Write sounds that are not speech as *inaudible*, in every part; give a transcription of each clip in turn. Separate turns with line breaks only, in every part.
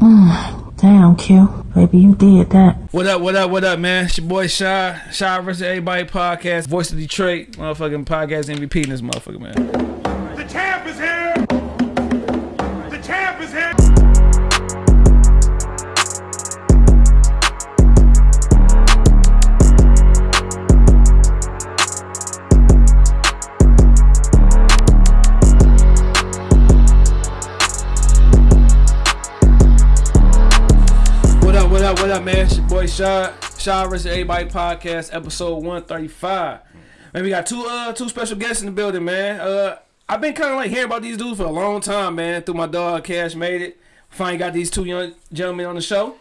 *sighs* Damn, Q. Baby, you did that.
What up, what up, what up, man? It's your boy Shy. Shy versus Everybody podcast. Voice of Detroit. Motherfucking podcast MVP in this motherfucker, man. Shy. Shy versus Everybody podcast, episode 135. Man, we got two uh two special guests in the building, man. Uh I've been kinda like hearing about these dudes for a long time, man. Through my dog Cash made it. Finally got these two young gentlemen on the show.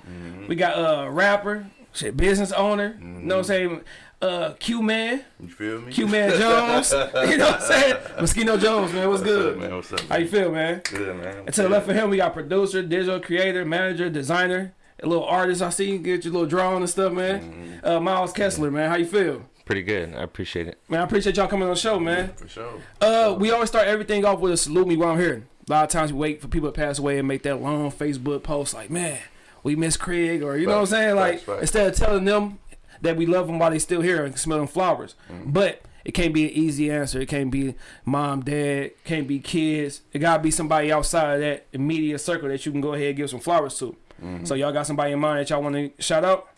We got uh rapper, shit, business owner, you know what I'm saying? Uh Q Man,
You feel me?
Q Man Jones. *laughs* you know what I'm saying? Mosquito Jones, man. What's,
What's
good?
up, man? What's up,
How you feel, man?
Good, man.
And to the left of him, we got producer, digital creator, manager, designer, a little artist. I see you get your little drawing and stuff, man. Uh, Miles Kessler, man. How you feel?
Pretty good. I appreciate it.
Man, I appreciate y'all coming on the show, man.
For sure.
Uh, we always start everything off with a salute me while I'm here. A lot of times we wait for people to pass away and make that long Facebook post like, man, we miss Craig, or you know what I'm saying? Like
facts, facts.
instead of telling them that we love them while they still here and smelling flowers,
Mm-hmm.
but. It can't be an easy answer. It can't be mom, dad. Can't be kids. It gotta be somebody outside of that immediate circle that you can go ahead and give some flowers to.
Mm-hmm.
So y'all got somebody in mind that y'all want to shout out?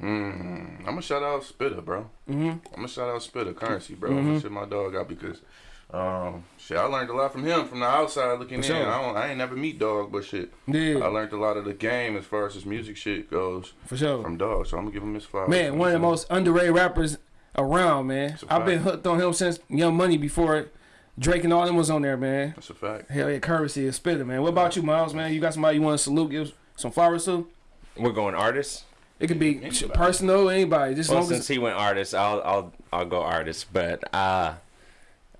Mm, I'm gonna shout out Spitta, bro.
Mm-hmm.
I'm gonna shout out Spitta, Curren$y, bro. I'm gonna shit my dog out because, um, shit, I learned a lot from him from the outside looking in. I don't, I ain't never meet dog, but shit,
yeah.
I learned a lot of the game as far as his music shit goes
for sure.
from dog. So I'm gonna give him his flowers.
Man, one of the most underrated rappers around, man. I've been hooked on him since Young Money before Drake and all them was on there, man.
That's a fact.
Hell yeah, Curren$y is Spitta, man. What about you, Miles, man? You got somebody you want to salute, give some flowers to?
We're going artists.
It could be
Anybody.
personal, anybody. Just as
Well,
long
since
as
he went artist, I'll I'll I'll go artist. But uh,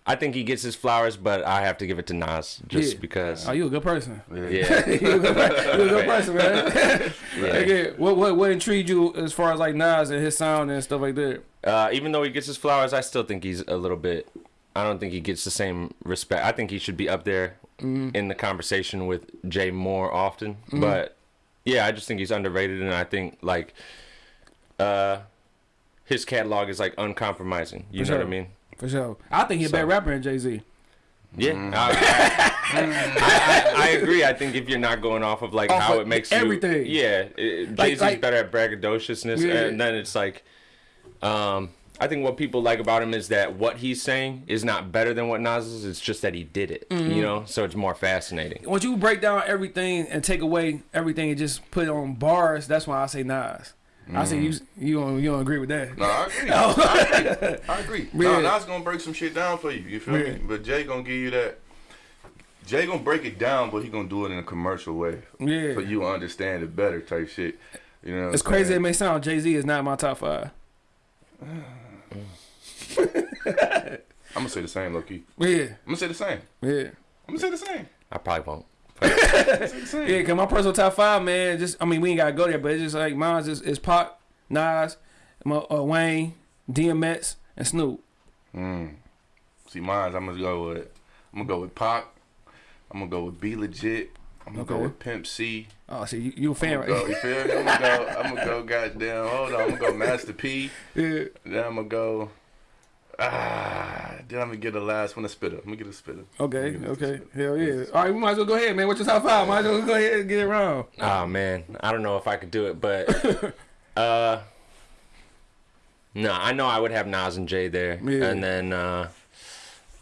I think he gets his flowers, but I have to give it to Nas just
Yeah.
because.
oh, you a good person.
Yeah.
yeah, *laughs*
you a good, you a good *laughs* person, man. *laughs*
yeah.
Okay, what what what intrigued you as far as like Nas and his sound and stuff like that?
Uh, even though he gets his flowers, I still think he's a little bit. I don't think he gets the same respect. I think he should be up there
Mm-hmm.
in the conversation with Jay more often. But yeah, I just think he's underrated, and I think like uh, his catalog is like uncompromising. You
For
know
sure.
what I mean?
For sure. I think he's a better
So-
rapper than Jay Z.
Yeah,
Mm-hmm.
I, I, I, I agree. I think if you're not going off of like
Off
how
of
it makes
everything.
you, yeah, it,
Like-
Jay Z's
like-
better at braggadociousness,
Yeah.
and then it's like, um, I think what people like about him is that what he's saying is not better than what Nas is. It's just that he did it,
Mm-hmm.
you know. So it's more fascinating.
Once you break down everything and take away everything and just put it on bars, that's why I say Nas. I say you you don't you don't agree with that.
No, I agree. I agree. I agree. *laughs*
Yeah.
No, Nas gonna break some shit down for you. You feel
Yeah.
me? But Jay gonna give you that. Jay gonna break it down, but he gonna do it in a commercial way.
Yeah.
So you understand it better, type shit. You know. what
It's
I'm
crazy it may sound. Jay Z is not my top five. *sighs* *sighs* *sighs* *laughs*
I'm gonna say the same, low key.
Yeah,
I'm gonna say the same.
yeah,
I'm gonna say the same.
I probably won't. *laughs*
I'm gonna say the same.
yeah. Cause my personal top five, man. Just I mean, we ain't gotta go there, but it's just like mine's is, is Pac, Nas, my, uh, Wayne, DMX, and Snoop.
Mm. See, mine's I'm gonna go with. I'm gonna go with Pop. I'm gonna go with B-Legit. I'm gonna go
Okay.
with Pimp C.
Oh, see, you, you a fan,
I'm gonna go, you feel me? I'm gonna go. *laughs* I'm gonna go. Goddamn. Hold on. I'm gonna go Master P.
yeah.
Then I'm gonna go. Ah. Then I'm gonna get the last one. A spitter. I'm gonna get a spitter.
Okay,
I'm gonna get a
okay,
spitter.
hell yeah. All right, we might as well go ahead, man. What's your top five? Might as well go ahead and get it wrong.
Oh man, I don't know if I could do it, but *laughs* uh, no, I know I would have Nas and Jay there,
Yeah.
and then uh,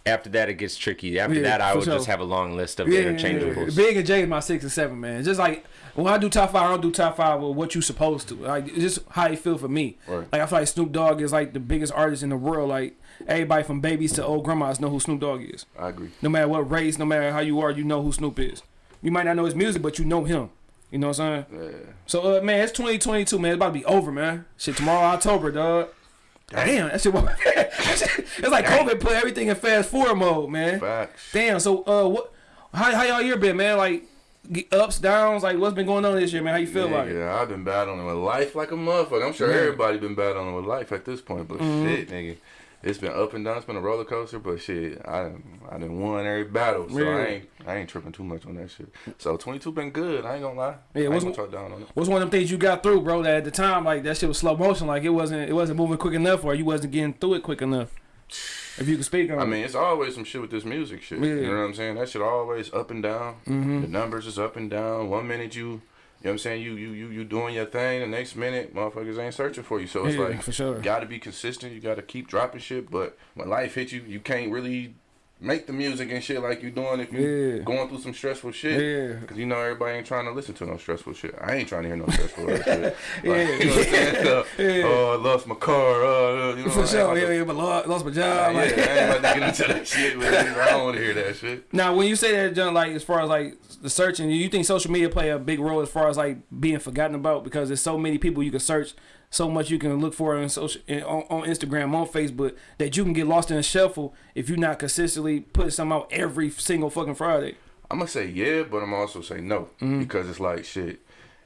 after that it gets tricky. After
Yeah,
that, I would
sure.
just have a long list of
Yeah,
interchangeables.
Big and J is my six and seven, man. Just like when I do top five, I don't do top five with what you supposed to. Like it's just how you feel for me.
Right.
Like I feel like Snoop Dogg is like the biggest artist in the world. Like everybody from babies to old grandmas know who Snoop Dogg is.
I agree.
No matter what race, no matter how you are, you know who Snoop is. You might not know his music, but you know him. You know what I'm saying?
Yeah.
So uh, man, it's 2022, man. It's about to be over, man. Shit, tomorrow October, dog. Damn, that shit. *laughs* it's like COVID put everything in fast forward mode, man.
Facts.
Damn. So, uh, what? How how y'all year been, man? Like ups, downs. Like what's been going on this year, man? How you feel about it?
Yeah, I've been battling with life like a motherfucker. I'm sure
Yeah.
everybody been battling with life at this point, but
Mm-hmm.
shit, nigga. It's been up and down. It's been a roller coaster, but shit, I I didn't won every battle, so
Yeah.
I ain't I ain't tripping too much on that shit. So 22 been good. I ain't gonna lie.
Yeah,
I ain't
what's-
gonna talk down on it.
What's one of them things you got through, bro? That at the time, like that shit was slow motion, like it wasn't, it wasn't moving quick enough, or you wasn't getting through it quick enough. If you can speak on,
I mean, it's always some shit with this music shit.
Yeah.
You know what I'm saying? That shit always up and down. Mm-hmm. The numbers is up and down. One minute you, you know what I'm saying? You you you you doing your thing. The next minute, motherfuckers ain't searching for you. So it's
Yeah,
like
for sure.
you got to be consistent. You got to keep dropping shit. But when life hits you, you can't really make the music and shit like you doing if you
Yeah.
going through some stressful shit.
Yeah.
Cause you know everybody ain't trying to listen to no stressful shit. I ain't trying to hear no stressful shit. *laughs* Like,
Yeah.
You know what I'm saying? So,
Yeah.
Oh, I lost my car. Uh, you know, I
for sure, yeah, yeah, but lost, my
uh,
job.
yeah, I
like-
ain't about to get into that shit. With. I don't want to hear that shit.
Now, when you say that, John, like as far as like the searching, you think social media play a big role as far as like being forgotten about because there's so many people you can search, so much you can look for on social, on, on Instagram, on Facebook, that you can get lost in a shuffle if you're not consistently putting something out every single fucking Friday.
I'm gonna say yeah, but I'm also say no
Mm-hmm.
because it's like shit.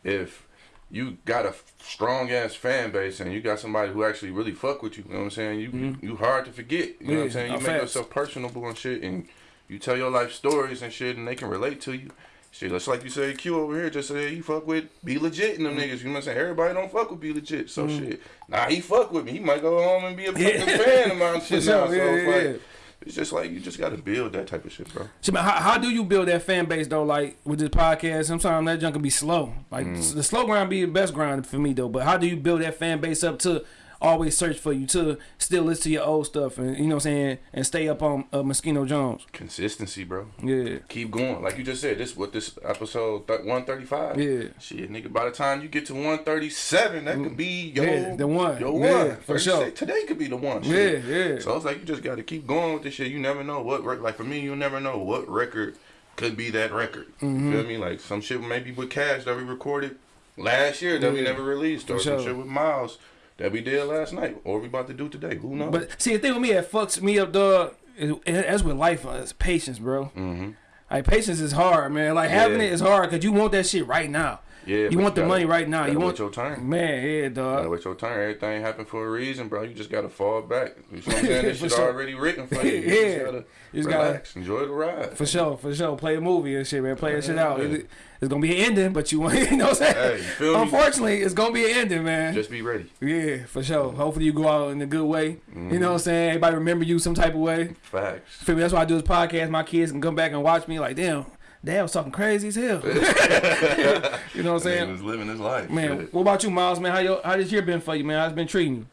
If you got a strong ass fan base and you got somebody who actually really fuck with you, you know what I'm saying? You you hard to forget. You know what I'm. Saying? You
uh,
make
facts.
yourself personable and shit, and you tell your life stories and shit, and they can relate to you. Shit, just like you say, Q over here just say you fuck with B-Legit in them
Mm-hmm.
niggas. You know what I'm saying? Everybody don't fuck with B-Legit. So shit, nah, he fuck with me. He might go home and be a *laughs* fucking fan of mine. *laughs* Shit now. So
yeah,
it's
yeah,
like it's just like you just gotta build that type of shit, bro.
So, man, how, how do you build that fan base though? Like with this podcast, sometimes that junk can be slow. Like
Mm.
the slow grind be the best grind for me though. But how do you build that fan base up to always search for you to still listen to your old stuff and you know what I'm saying and stay up on uh, Moschino Jones?
Consistency, bro.
Yeah,
keep going. Like you just said, this what this episode th- one thirty five.
Yeah.
Shit, nigga. By the time you get to one thirty seven, that could be your
Yeah, the one.
Your
Yeah,
one
for sure.
day- Today could be the one.
yeah,
Shit.
yeah.
So it's like you just got to keep going with this shit. You never know what rec- like for me, you never know what record could be that record.
Mm-hmm.
You feel me? Like some shit maybe with Cash that we recorded last year that we never released, or
For
some
sure.
shit with Miles that we did last night, or we about to do today. Who knows?
But see, the thing with me that fucks me up, dog, is, that's with life. Uh, it's patience, bro.
mm-hmm.
Like patience is hard, man. Like having
Yeah.
it is hard because you want that shit right now.
Yeah,
you want the
gotta-
money right now.
gotta
You want
your turn.
man, yeah,
Gotta
dog.
wait your turn. Everything happened for a reason, bro. You just gotta fall back. You know what I'm *laughs* saying? This
For
shit
sure.
already written for you. *laughs* You
Yeah.
just gotta
You just gotta-
relax, enjoy the ride.
For sure, for sure. Play a movie and shit, man. Play that shit out.
Yeah.
It- it's gonna be an ending, but you want, *laughs* you know what I'm saying?
Hey, you feel me?
Unfortunately, it's gonna be an ending, man.
Just be ready.
yeah, for sure. Hopefully, you go out in a good way. You know mm-hmm. what I'm saying? Everybody remember you some type of way.
Facts.
Feel me? That's why I do this podcast. My kids can come back and watch me like, damn, dad was talking crazy as hell. *laughs* *laughs* you know what I'm
Man
saying?
was living his life.
Man,
Shit.
what about you, Miles? Man, how your how this year been for you, man? How's it been treating you?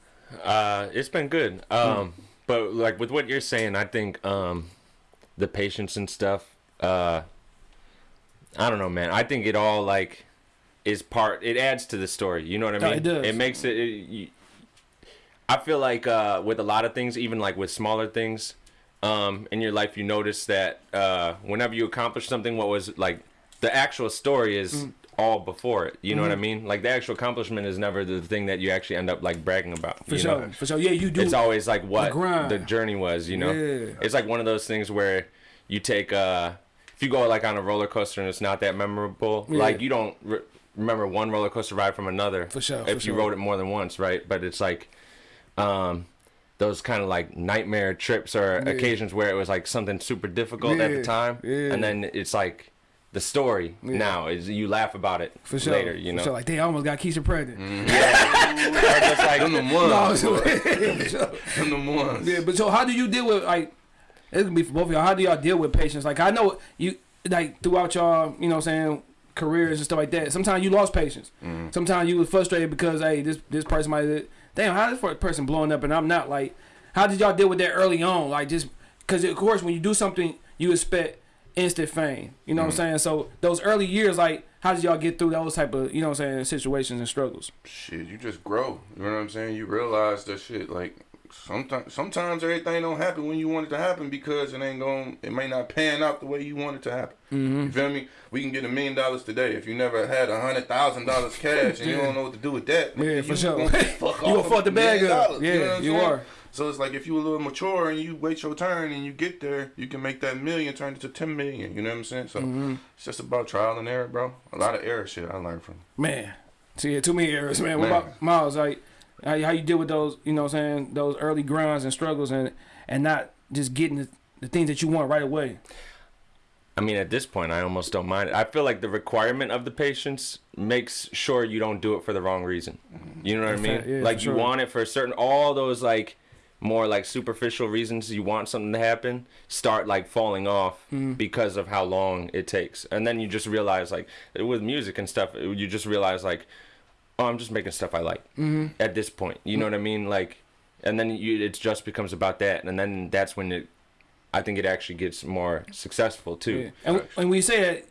Uh, it's been good. Um, but like with what you're saying, I think um, the patience and stuff. Uh, I don't know, man. I think it all like is part. It adds to the story. You know what I
Oh,
mean?
it does.
It makes it. it you, I feel like uh, with a lot of things, even like with smaller things, um, in your life, you notice that uh, whenever you accomplish something, what was like the actual story is
Mm.
all before it. You know
Mm-hmm.
what I mean? Like the actual accomplishment is never the thing that you actually end up like bragging about.
For
you
sure,
know?
for sure. Yeah, you do.
it's always like what
grind.
the, journey was you know
Yeah.
it's like one of those things where you take uh if you go like on a roller coaster and it's not that memorable
Yeah.
like you don't re- remember one roller coaster ride from another
For sure,
if
for
you
sure.
rode it more than once right but it's like um those kind of like nightmare trips or
Yeah.
occasions where it was like something super difficult at the time
yeah.
and then it's like the story now is you laugh about it
for sure.
later you know
For sure. Like, they almost got Keisha pregnant. *laughs*
or just like
Them them *laughs* ones.
so-
boy. *laughs*
for sure.
Them them ones.
Yeah, but so how do you deal with like? It's gonna be for both of y'all. How do y'all deal with patience? Like I know you like throughout y'all, you know, what I'm saying careers and stuff like that. Sometimes you lost patience.
Mm-hmm.
Sometimes you was frustrated because hey, this this person might damn how this for a person blowing up and I'm not. Like, how did y'all deal with that early on? Like just because of course when you do something, you expect instant fame. You know what
Mm-hmm.
I'm saying? So those early years, like, how did y'all get through those type of you know what I'm saying situations and struggles?
Shit, you just grow. You know what I'm saying? You realize that shit like sometimes sometimes everything don't happen when you want it to happen because it ain't going it may not pan out the way you want it to happen.
Mm-hmm.
You feel me? We can get a million dollars today. If you never had a hundred thousand dollars cash and you *laughs* don't know what to do with that,
Yeah, for
you
sure.
gonna fuck *laughs*
You gonna fuck the bag up.
dollars,
Yeah,
know
you are.
So it's like if you a little mature and you wait your turn and you get there, you can make that million turn into ten million. You know what I'm saying? So
Mm-hmm.
it's just about trial and error, bro. A lot of error shit I learned from.
Man, see, yeah, too many errors, man. What about Miles? Like, How, how you deal with those, you know what I'm saying, those early grinds and struggles and and not just getting the, the things that you want right away.
I mean, at this point, I almost don't mind it. I feel like the requirement of the patience makes sure you don't do it for the wrong reason. You know what I mean?
yeah,
like you
sure.
want it for a certain, all those like more like superficial reasons you want something to happen start like falling off
Mm-hmm.
because of how long it takes, and then you just realize like with music and stuff, you just realize like, oh, I'm just making stuff I like
Mm-hmm.
at this point. You know what I mean? Like, and then you it just becomes about that, and then that's when it. I think it actually gets more successful too.
Yeah. And, and when you say that,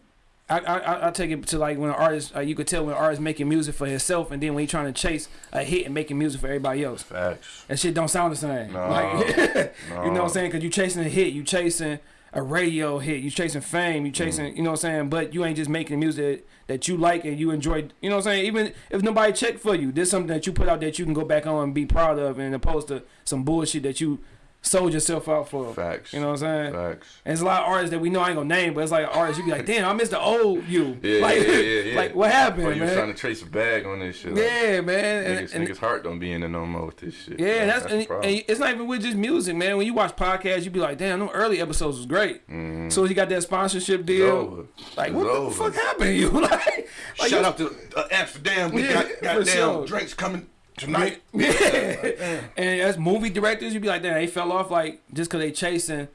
I, I I- I take it to like when an artist, uh, you could tell when an artist making music for himself, and then when he trying to chase a hit and making music for everybody else,
Facts.
that shit don't sound the same.
No,
like, *laughs* you know what. I'm saying? Because you chasing a hit, you chasing a radio hit, you chasing fame, you chasing,
Mm.
you know what I'm saying? But you ain't just making music that you like and you enjoy. You know what I'm saying? Even if nobody check for you, there's something that you put out that you can go back on and be proud of, and opposed to some bullshit that you sold yourself out for.
Facts.
You know what I'm saying?
Facts.
And it's a lot of artists that we know I ain't gonna name, but it's like artists you be like, *laughs* damn, I missed the old you.
Yeah,
like,
yeah, yeah, *laughs* yeah.
like what happened,
Or you
man?
trying to trace a bag on this shit. like,
yeah, man.
Niggas,
and-
niggas' heart don't be in it no more with this shit.
yeah,
bro.
that's,
the
and, and it's not even with just music, man. When you watch podcasts, you be like, damn, them early episodes was great.
Mhm.
So he got that sponsorship deal. Like,
It's
what
over.
the fuck happened to you? *laughs* like, like
Shout out to uh, Amsterdam. We
Yeah,
got
for
goddamn
sure.
drinks coming tonight. *laughs*
Yeah. and as movie directors, you'd be like, damn, they fell off like just cause they chasing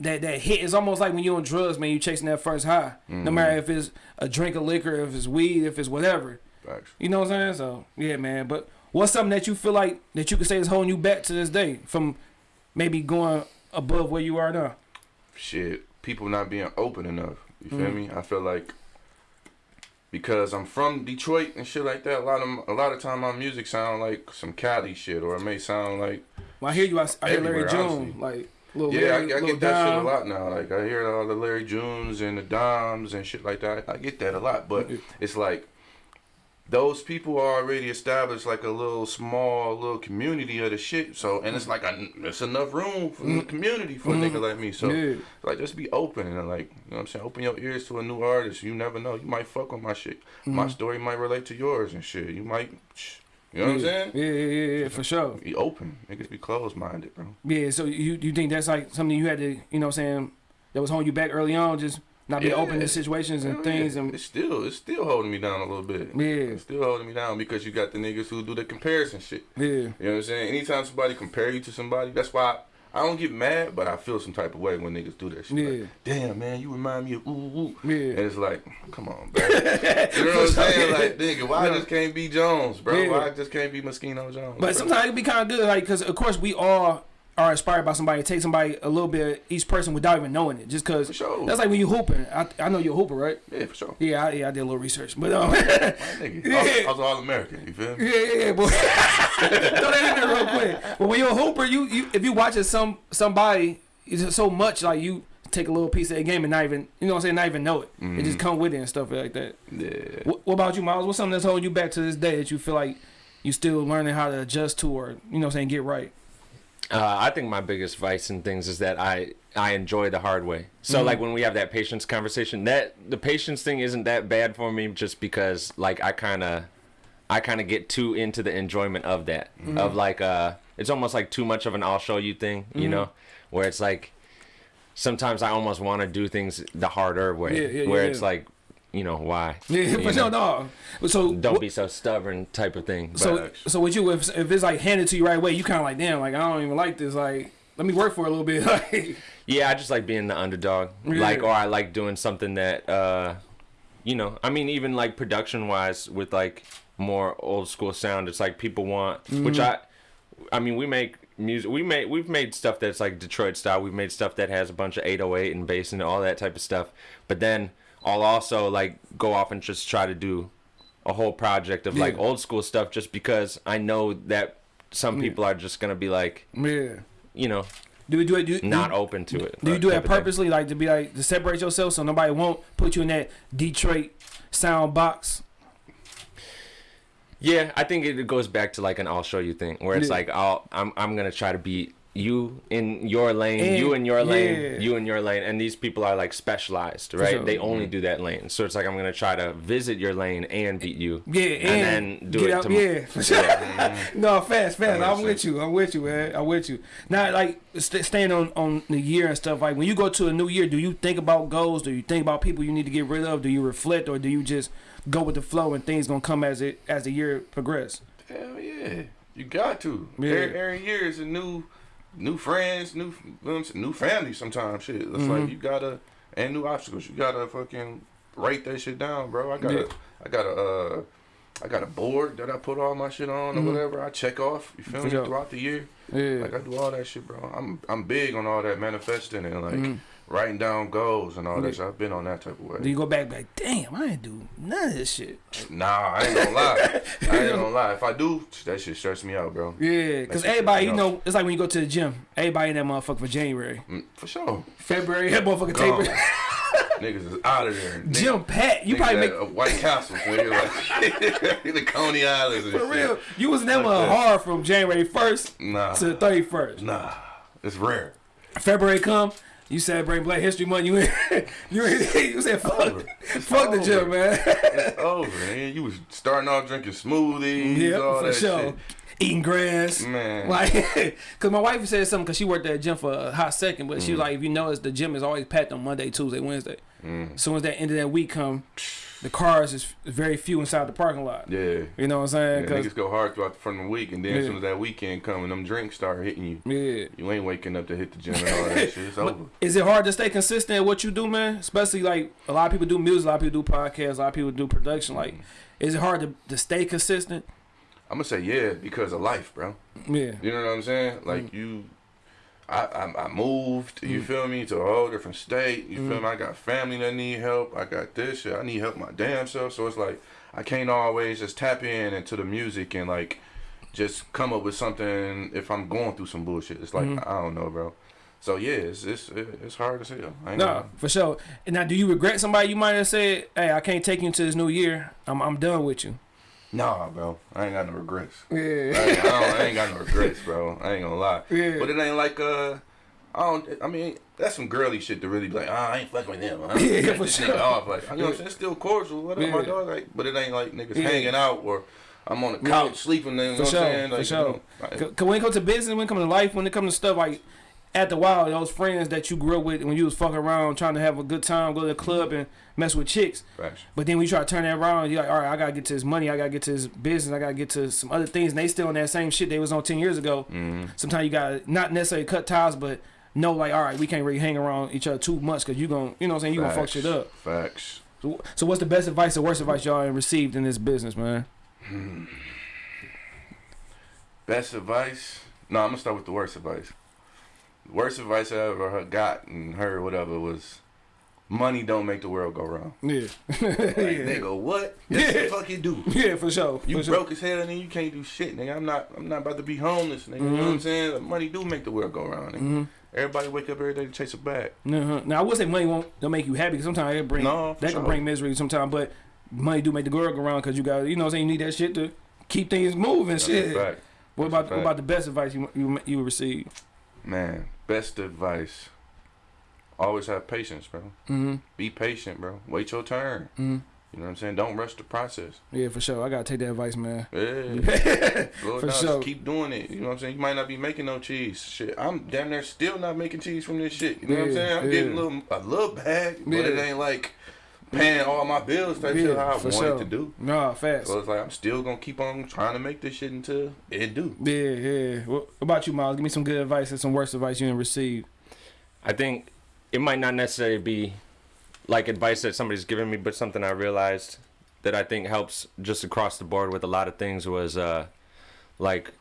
that that hit. It's almost like when you're on drugs, man. You chasing that first high,
Mm-hmm.
no matter if it's a drink of liquor, if it's weed, if it's whatever.
Facts.
You know what I'm saying? So yeah, man. But what's something that you feel like that you could say is holding you back to this day from maybe going above where you are now?
Shit, people not being open enough. You feel
Mhm.
me? I feel like because I'm from Detroit and shit like that. A lot of a lot of time my music sound like some Cali shit, or it may sound like
Well, I hear you. I, I hear Larry June, like little
yeah, I,
Larry,
I
little
get that shit a lot now. Like I hear all the Larry Junes and the Doms and shit like that. I get that a lot, but it's like those people are already established like a little small little community of the shit. So and it's mm-hmm. like a, it's enough room for the mm-hmm. community for a nigga mm-hmm. like me. So
Yeah.
like just be open and like you know what I'm saying. Open your ears to a new artist. You never know. You might fuck with my shit. My story might relate to yours and shit. You might. You know what I'm saying?
Yeah, yeah, yeah, yeah, for sure.
Be open. Niggas be closed minded, bro.
Yeah, so you you think that's like something you had to, you know what I'm saying, that was holding you back early on, just not being
Yeah.
open to situations and things
yeah.
and
it's still it's still holding me down a little bit.
Yeah.
It's still holding me down because you got the niggas who do the comparison shit.
yeah.
You know what I'm saying? Anytime somebody compare you to somebody, that's why I, I don't get mad, but I feel some type of way when niggas do that shit.
Yeah.
Like, Damn man, you remind me of ooh ooh.
Yeah.
And it's like, come on, bro. *laughs* you know what I'm saying? Like, nigga, why I just can't be Jones, bro?
Yeah.
Why I just can't be Moschino Jones?
But
bro?
sometimes it can be kind of good, like, because of course we all are inspired by somebody. Take somebody a little bit, each person without even knowing it, just because.
For sure.
That's like when you hooping. I, I know you're a hooper, right?
yeah, for sure.
Yeah, I, yeah, I did a little research, but um, yeah, *laughs* Yeah.
I was, I was all American. You feel me?
yeah, yeah, boy. *laughs* Throw that in there real quick. But when you're a hooper, you, you if you watching some somebody, it's so much like you take a little piece of the game and not even, you know what I'm saying, not even know it. It
Mm-hmm.
just come with it and stuff like that.
Yeah.
What, what about you, Miles? What's something that's holding you back to this day that you feel like you still learning how to adjust to or you know what I'm saying get right?
Uh, I think my biggest vice in things is that I I enjoy the hard way. So
Mm-hmm.
like when we have that patience conversation, that the patience thing isn't that bad for me just because like I kind of I kind of get too into the enjoyment of that
Mm-hmm.
of like uh it's almost like too much of an I'll show you thing,
Mm-hmm.
you know, where it's like sometimes I almost want to do things the harder way,
Yeah, yeah,
where
yeah,
it's like you know why *laughs*
Yeah, but
know?
sure, no. So
don't
what-
be so stubborn type of thing. But,
So so with you, if if it's like handed to you right away, you kind of like damn, like I don't even like this. Like let me work for a little bit. *laughs* Like
Yeah, I just like being the underdog.
Yeah.
Like, or I like doing something that, uh, you know, I mean, even like production wise with like more old school sound, it's like people want, which I, I mean, we make music, we made, we've made stuff that's like Detroit style. We've made stuff that has a bunch of 808 and bass and all that type of stuff. But then I'll also like go off and just try to do a whole project of like old school stuff just because I know that some people are just going to be like,
yeah,
you know,
do we do it? Do,
not
do,
open to it.
do you do
type
it
of thing.
purposely, like to be like to separate yourself so nobody won't put you in that Detroit sound box?
Yeah, I think it goes back to like an I'll show you thing where it's
Yeah.
like I'll I'm I'm gonna try to be you in your lane,
And-
you eh, in your lane,
yeah.
you in your lane, and these people are like specialized, right?
sure.
They only do that lane. So it's like I'm gonna try to visit your lane and beat you.
Yeah, and,
and, then do it
out,
to
yeah, for sure. *laughs* no, fast, fast.
That
I'm with you. I'm with you, man. I'm with you. Now, like st- staying on on the year and stuff. Like when you go to a new year, do you think about goals? Do you think about people you need to get rid of? Do you reflect, or do you just go with the flow and things gonna come as it as the year progress?
Hell yeah, you got to.
Yeah.
Every, every year is a new, new friends, new, you I'm saying, new family. Sometimes shit. It's
Mm-hmm.
like you gotta and new obstacles. You gotta fucking write that shit down, bro. I got
Yeah.
a, I got a, uh, I got a board that I put all my shit on or whatever. I check off. You feel
Mm-hmm.
Me
sure.
throughout the year.
Yeah,
Like I do all that shit, bro. I'm I'm big on all that manifesting and like
Mhm.
Writing down goals and all
Yeah.
that. shit. I've been on that type of way.
do you go back like, damn, I ain't do none of this shit.
Nah, I ain't gonna lie. *laughs* I ain't gonna lie. If I do, that shit stress me out, bro.
Yeah, because everybody, you know, it's like when you go to the gym. Everybody in that motherfucker for January,
Mm, For sure.
February, that motherfucker
Gone.
taper. *laughs*
Niggas is out of there. Niggas- *laughs*
Gym pat. You probably make
uh, White Castle, nigga, like the Coney Islands and
for
shit.
real. You was never
Like
hard from January first
Nah,
to the thirty first.
nah, it's rare.
February come, you celebrate Black History Month. You in, *laughs* you in, *laughs* you said fuck,
over.
Fuck the gym, man.
It's over, man. You was starting off drinking smoothies,
yeah,
all
for
that
sure.
shit.
Eating grass.
Man,
Like, *laughs* cause my wife said something, cause she worked at the gym for a hot second, but she
Mm.
was like, if you notice, the gym is always packed on Monday, Tuesday, Wednesday.
Mm.
As soon as that end of that week come, *sniffs* the cars is very few inside the parking lot.
yeah.
You know what I'm saying?
Yeah, niggas go hard throughout the front of the week, and then as soon as that weekend come and them drinks start hitting you,
yeah.
you ain't waking up to hit the gym and all that shit. It's over.
is it hard to stay consistent at what you do, man? Especially like a lot of people do music, a lot of people do podcasts, a lot of people do production. Like,
Mm.
is it hard to, to stay consistent?
I'm gonna say yeah because of life, bro.
Yeah.
You know what I'm saying? Like you, I, I I moved. You mm. feel me to a whole different state. You feel mm. me? I got family that need help. I got this shit. I need help my damn self. So it's like I can't always just tap in into the music and like just come up with something if I'm going through some bullshit. It's like mm-hmm. I don't know, bro. So yeah, it's it's it's hard to say. I
No,
gonna-
for sure. Now, do you regret somebody you might have said, "Hey, I can't take you into this new year. I'm I'm done with you."
Nah, bro. I ain't got no regrets.
Yeah.
I, don't, I ain't got no regrets, bro. I ain't gonna lie.
Yeah.
But it ain't like uh, I don't. I mean, that's some girly shit to really be like, ah, I ain't fucking with them. I
Yeah, for sure.
off. Like, you know what I'm saying? It's still cordial. What up, my dog? Like, but it ain't like niggas
Yeah.
hanging out or I'm on the
Yeah.
couch sleeping. You know
For
what
sure,
I'm saying?
for
Like,
sure.
you know, like,
Cause when it comes to business, when it comes to life, when it comes to stuff like at the wild, those friends that you grew up with when you was fucking around trying to have a good time, go to the club and mess with chicks.
facts.
But then when you try to turn that around, you're like, all right, I gotta get to this money, I gotta get to this business, I gotta get to some other things, and they still on that same shit they was on ten years ago.
Mm-hmm.
Sometimes you gotta not necessarily cut ties, but know like, all right, we can't really hang around each other too much because you gonna, you know what I'm saying, you gonna fuck shit up.
Facts.
So, so what's the best advice or worst advice y'all received in this business, man?
Best advice? No, I'm gonna start with the worst advice. Worst advice I ever got and heard, whatever, was money don't make the world go round.
Yeah,
Like,
yeah.
nigga, *laughs* what?
Yeah.
the fuck you do.
yeah, for sure.
You
for sure.
broke as hell and then you can't do shit, nigga. I'm not I'm not about to be homeless, nigga. You know what I'm saying? Like, money do make the world go round. Nigga. Everybody wake up every day to chase a bag.
Uh-huh. Now I would say money won't don't make you happy because sometimes it bring
No,
that can bring misery sometimes, but money do make the girl go around because you got you know what I'm saying you need that shit to keep things moving.
That's
shit. What about what about the best advice you you you receive?
Man, best advice. Always have patience, bro.
Mm-hmm.
Be patient, bro. Wait your turn.
Mm-hmm.
You know what I'm saying? Don't rush the process.
Yeah, for sure. I gotta take that advice, man.
Yeah. *laughs*
For
down.
sure.
Just keep doing it. You know what I'm saying? You might not be making no cheese. Shit. I'm down there still not making cheese from this shit. You know what I'm saying? I'm
yeah.
getting a little a little bag, but it ain't like paying all my bills type shit how I wanted
sure.
to do.
Nah, fast.
So it's like I'm still gonna keep on trying to make this shit until it do.
Yeah, yeah. What about you, Miles? Give me some good advice and some worst advice you didn't receive.
I think it might not necessarily be like advice that somebody's given me, but something I realized that I think helps just across the board with a lot of things was uh like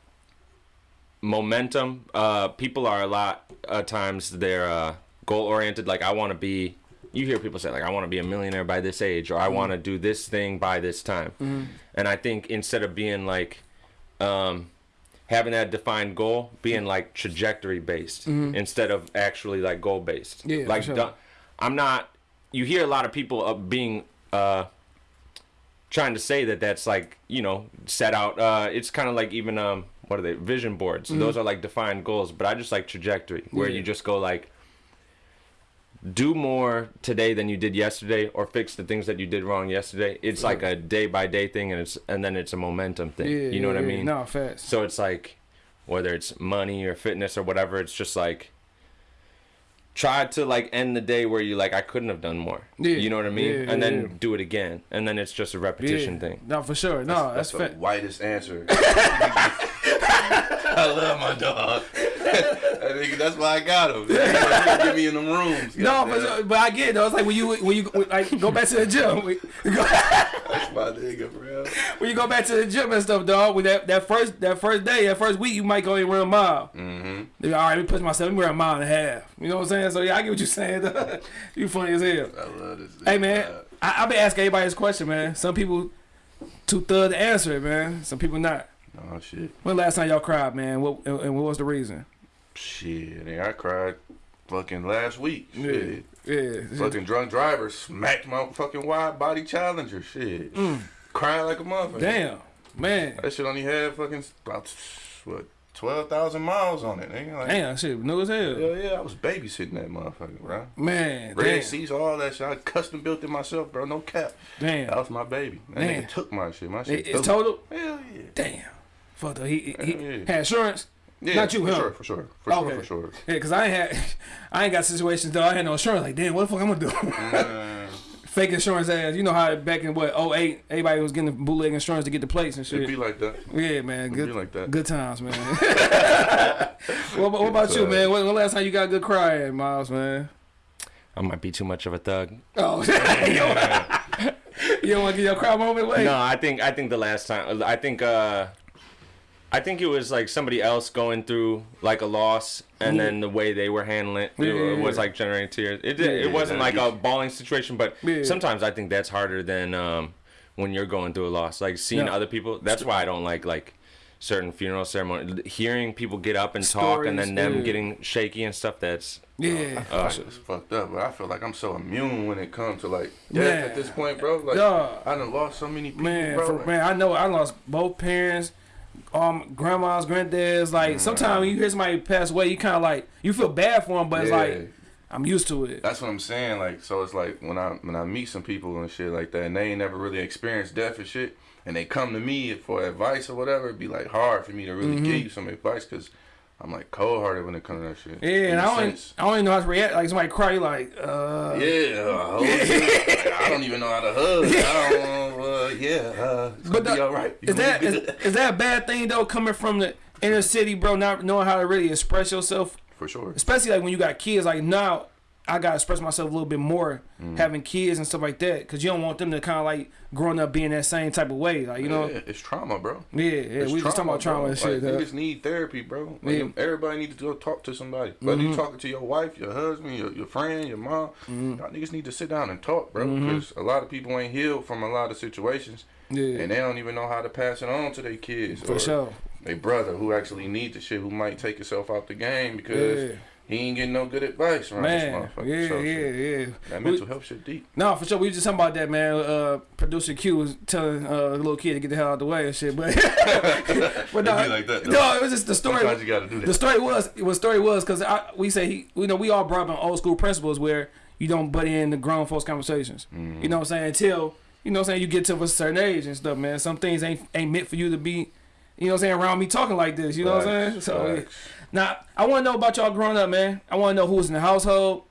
momentum. Uh people are a lot of times they're uh goal oriented like I want to be you hear people say like I want to be a millionaire by this age or I want to do this thing by this time. And I think instead of being like um having that defined goal being like trajectory based instead of actually like goal based
Yeah,
like
sure.
i'm not you hear a lot of people uh, being uh trying to say that that's like you know set out uh it's kind of like even um what are they? Vision boards. Those are like defined goals, but I just like trajectory where
Mm-hmm. Yeah.
you just go like do more today than you did yesterday or fix the things that you did wrong yesterday. It's like a day by day thing and it's and then it's a momentum thing.
Yeah,
you know what I mean?
No, fast.
So it's like whether it's money or fitness or whatever, it's just like try to like end the day where you like I couldn't have done more.
Yeah,
You know what I mean?
yeah,
and then
yeah.
do it again. And then it's just a repetition
yeah.
thing.
No, for sure. No, that's,
That's the
fat.
whitest answer. *laughs* I love my dog. *laughs* I think that's why I got him. Get me in them rooms.
No, but, but I get it. though. It's like when you when you like go back to the gym. *laughs* When go,
that's my nigga, bro. *laughs*
when you go back to the gym and stuff, dog. With that, that first that first day, that first week, you might go and run a mile.
Mm-hmm.
All right, let me push myself. Let me run a mile and a half. You know what I'm saying? So yeah, I get what you're saying. dog. you funny as hell.
I love this.
Hey man, I, I've been asking everybody this question, man. Some people too thug to answer it, man. Some people not.
Oh shit,
When last time y'all cried, man? What and and what was the reason?
shit. I cried fucking last week. Shit.
Yeah.
Fucking drunk driver smacked my fucking wide body challenger. Shit. Crying like a motherfucker.
Mm. Damn, man.
That shit only had fucking about what twelve thousand miles on it. Nigga. Like,
Damn, shit, new as hell.
Hell yeah, I was babysitting that motherfucker, bro.
Man,
Red
damn,
seats, all that shit. I custom built it myself, bro. No cap.
Damn, that
was my baby. That
Man.
nigga took my shit. My shit.
It, it's total.
Hell yeah.
Damn. Fuck though. He, he, he
Yeah.
had insurance.
Yeah,
Not you,
for
huh?
sure, for sure, for sure, for sure.
Yeah, cause I ain't had, I ain't got situations though. I had no insurance. Like, damn, what the fuck I'm gonna do?
Man, *laughs*
Fake insurance ass. You know how back in what 08, everybody was getting bootleg insurance to get the plates and
shit. It'd
be
like that.
Yeah, man.
It
Good,
be like that.
good times, man. *laughs* *laughs* what, what about you, man? When, when last time you got a good cry at, Miles, man?
I might be too much of a thug.
Oh, you don't, you don't want to get your cry moment? Wait.
No, I think I think the last time I think uh I think it was like somebody else going through like a loss and then the way they were handling it,
Yeah,
it
yeah,
was like generating tears. It did,
Yeah,
it wasn't like a bawling situation, but
Yeah.
sometimes I think that's harder than um when you're going through a loss. Like seeing
Yeah.
other people. That's why I don't like like certain funeral ceremony. Hearing people get up and talk and then them
yeah.
getting shaky and stuff. That's
Yeah.
uh,
It's fucked up, but I feel like I'm so immune when it comes to like death
Man.
at this point, bro. Like
Yeah.
I done lost so many people,
Man,
bro.
for,
Like,
man, I know I lost both parents, um, grandmas, granddads. Like sometimes when you hear somebody pass away, you kind of like you feel bad for them, but it's like I'm used to it.
That's what I'm saying. Like, so it's like when I when I meet some people and shit like that, and they ain't never really experienced death and shit, and they come to me for advice or whatever, it'd be like hard for me to really give you some advice because I'm like cold hearted when it comes to that shit.
Yeah, and I don't. I don't even know how to react. Like somebody cry, like, uh,
Yeah, *laughs* hold it. Like, I don't even know how to hug. I don't. *laughs* Uh, yeah, uh, it's
But the-
all right. You
is that is, is that a bad thing though? Coming from the inner city, bro, not knowing how to really express yourself,
for sure?
especially like when you got kids. Like now, I gotta express myself a little bit more
Mm.
having kids and stuff like that, because you don't want them to kind of like growing up being that same type of way. Like you know,
Yeah, it's trauma, bro.
yeah, yeah.
It's
we just talking about trauma
bro.
and shit.
Like, niggas need therapy, bro. Like,
Yeah. Mm-hmm.
Everybody needs to go talk to somebody. Whether you talking to your wife, your husband, your, your friend, your mom,
Mm-hmm.
y'all niggas need to sit down and talk, bro. Because a lot of people ain't healed from a lot of situations,
Yeah,
and they don't even know how to pass it on to their kids
for
or
sure.
their brother who actually needs the shit, who might take himself out the game because
Yeah.
He ain't getting no good advice around
Man,
this
yeah,
motherfucker. so,
yeah,
shit,
yeah.
That
We-
mental health shit deep.
No, for sure. We just talking about that, man. Uh, producer Q was telling uh, the little kid to get the hell out of the way and shit. But, *laughs* but no,
It like that,
no, it was just the story.
Sometimes you gotta do
The story was what story was because we say he, you know, we all brought up on old school principles where you don't butt in the grown folks conversations.
Mm-hmm.
You know what I'm saying? Until you know what I'm saying you get to a certain age and stuff, man. Some things ain't ain't meant for you to be, you know what I'm saying, around me talking like this. You know what I'm saying? So
facts.
Now I want to know about y'all growing up, man. I want to know who was in the household,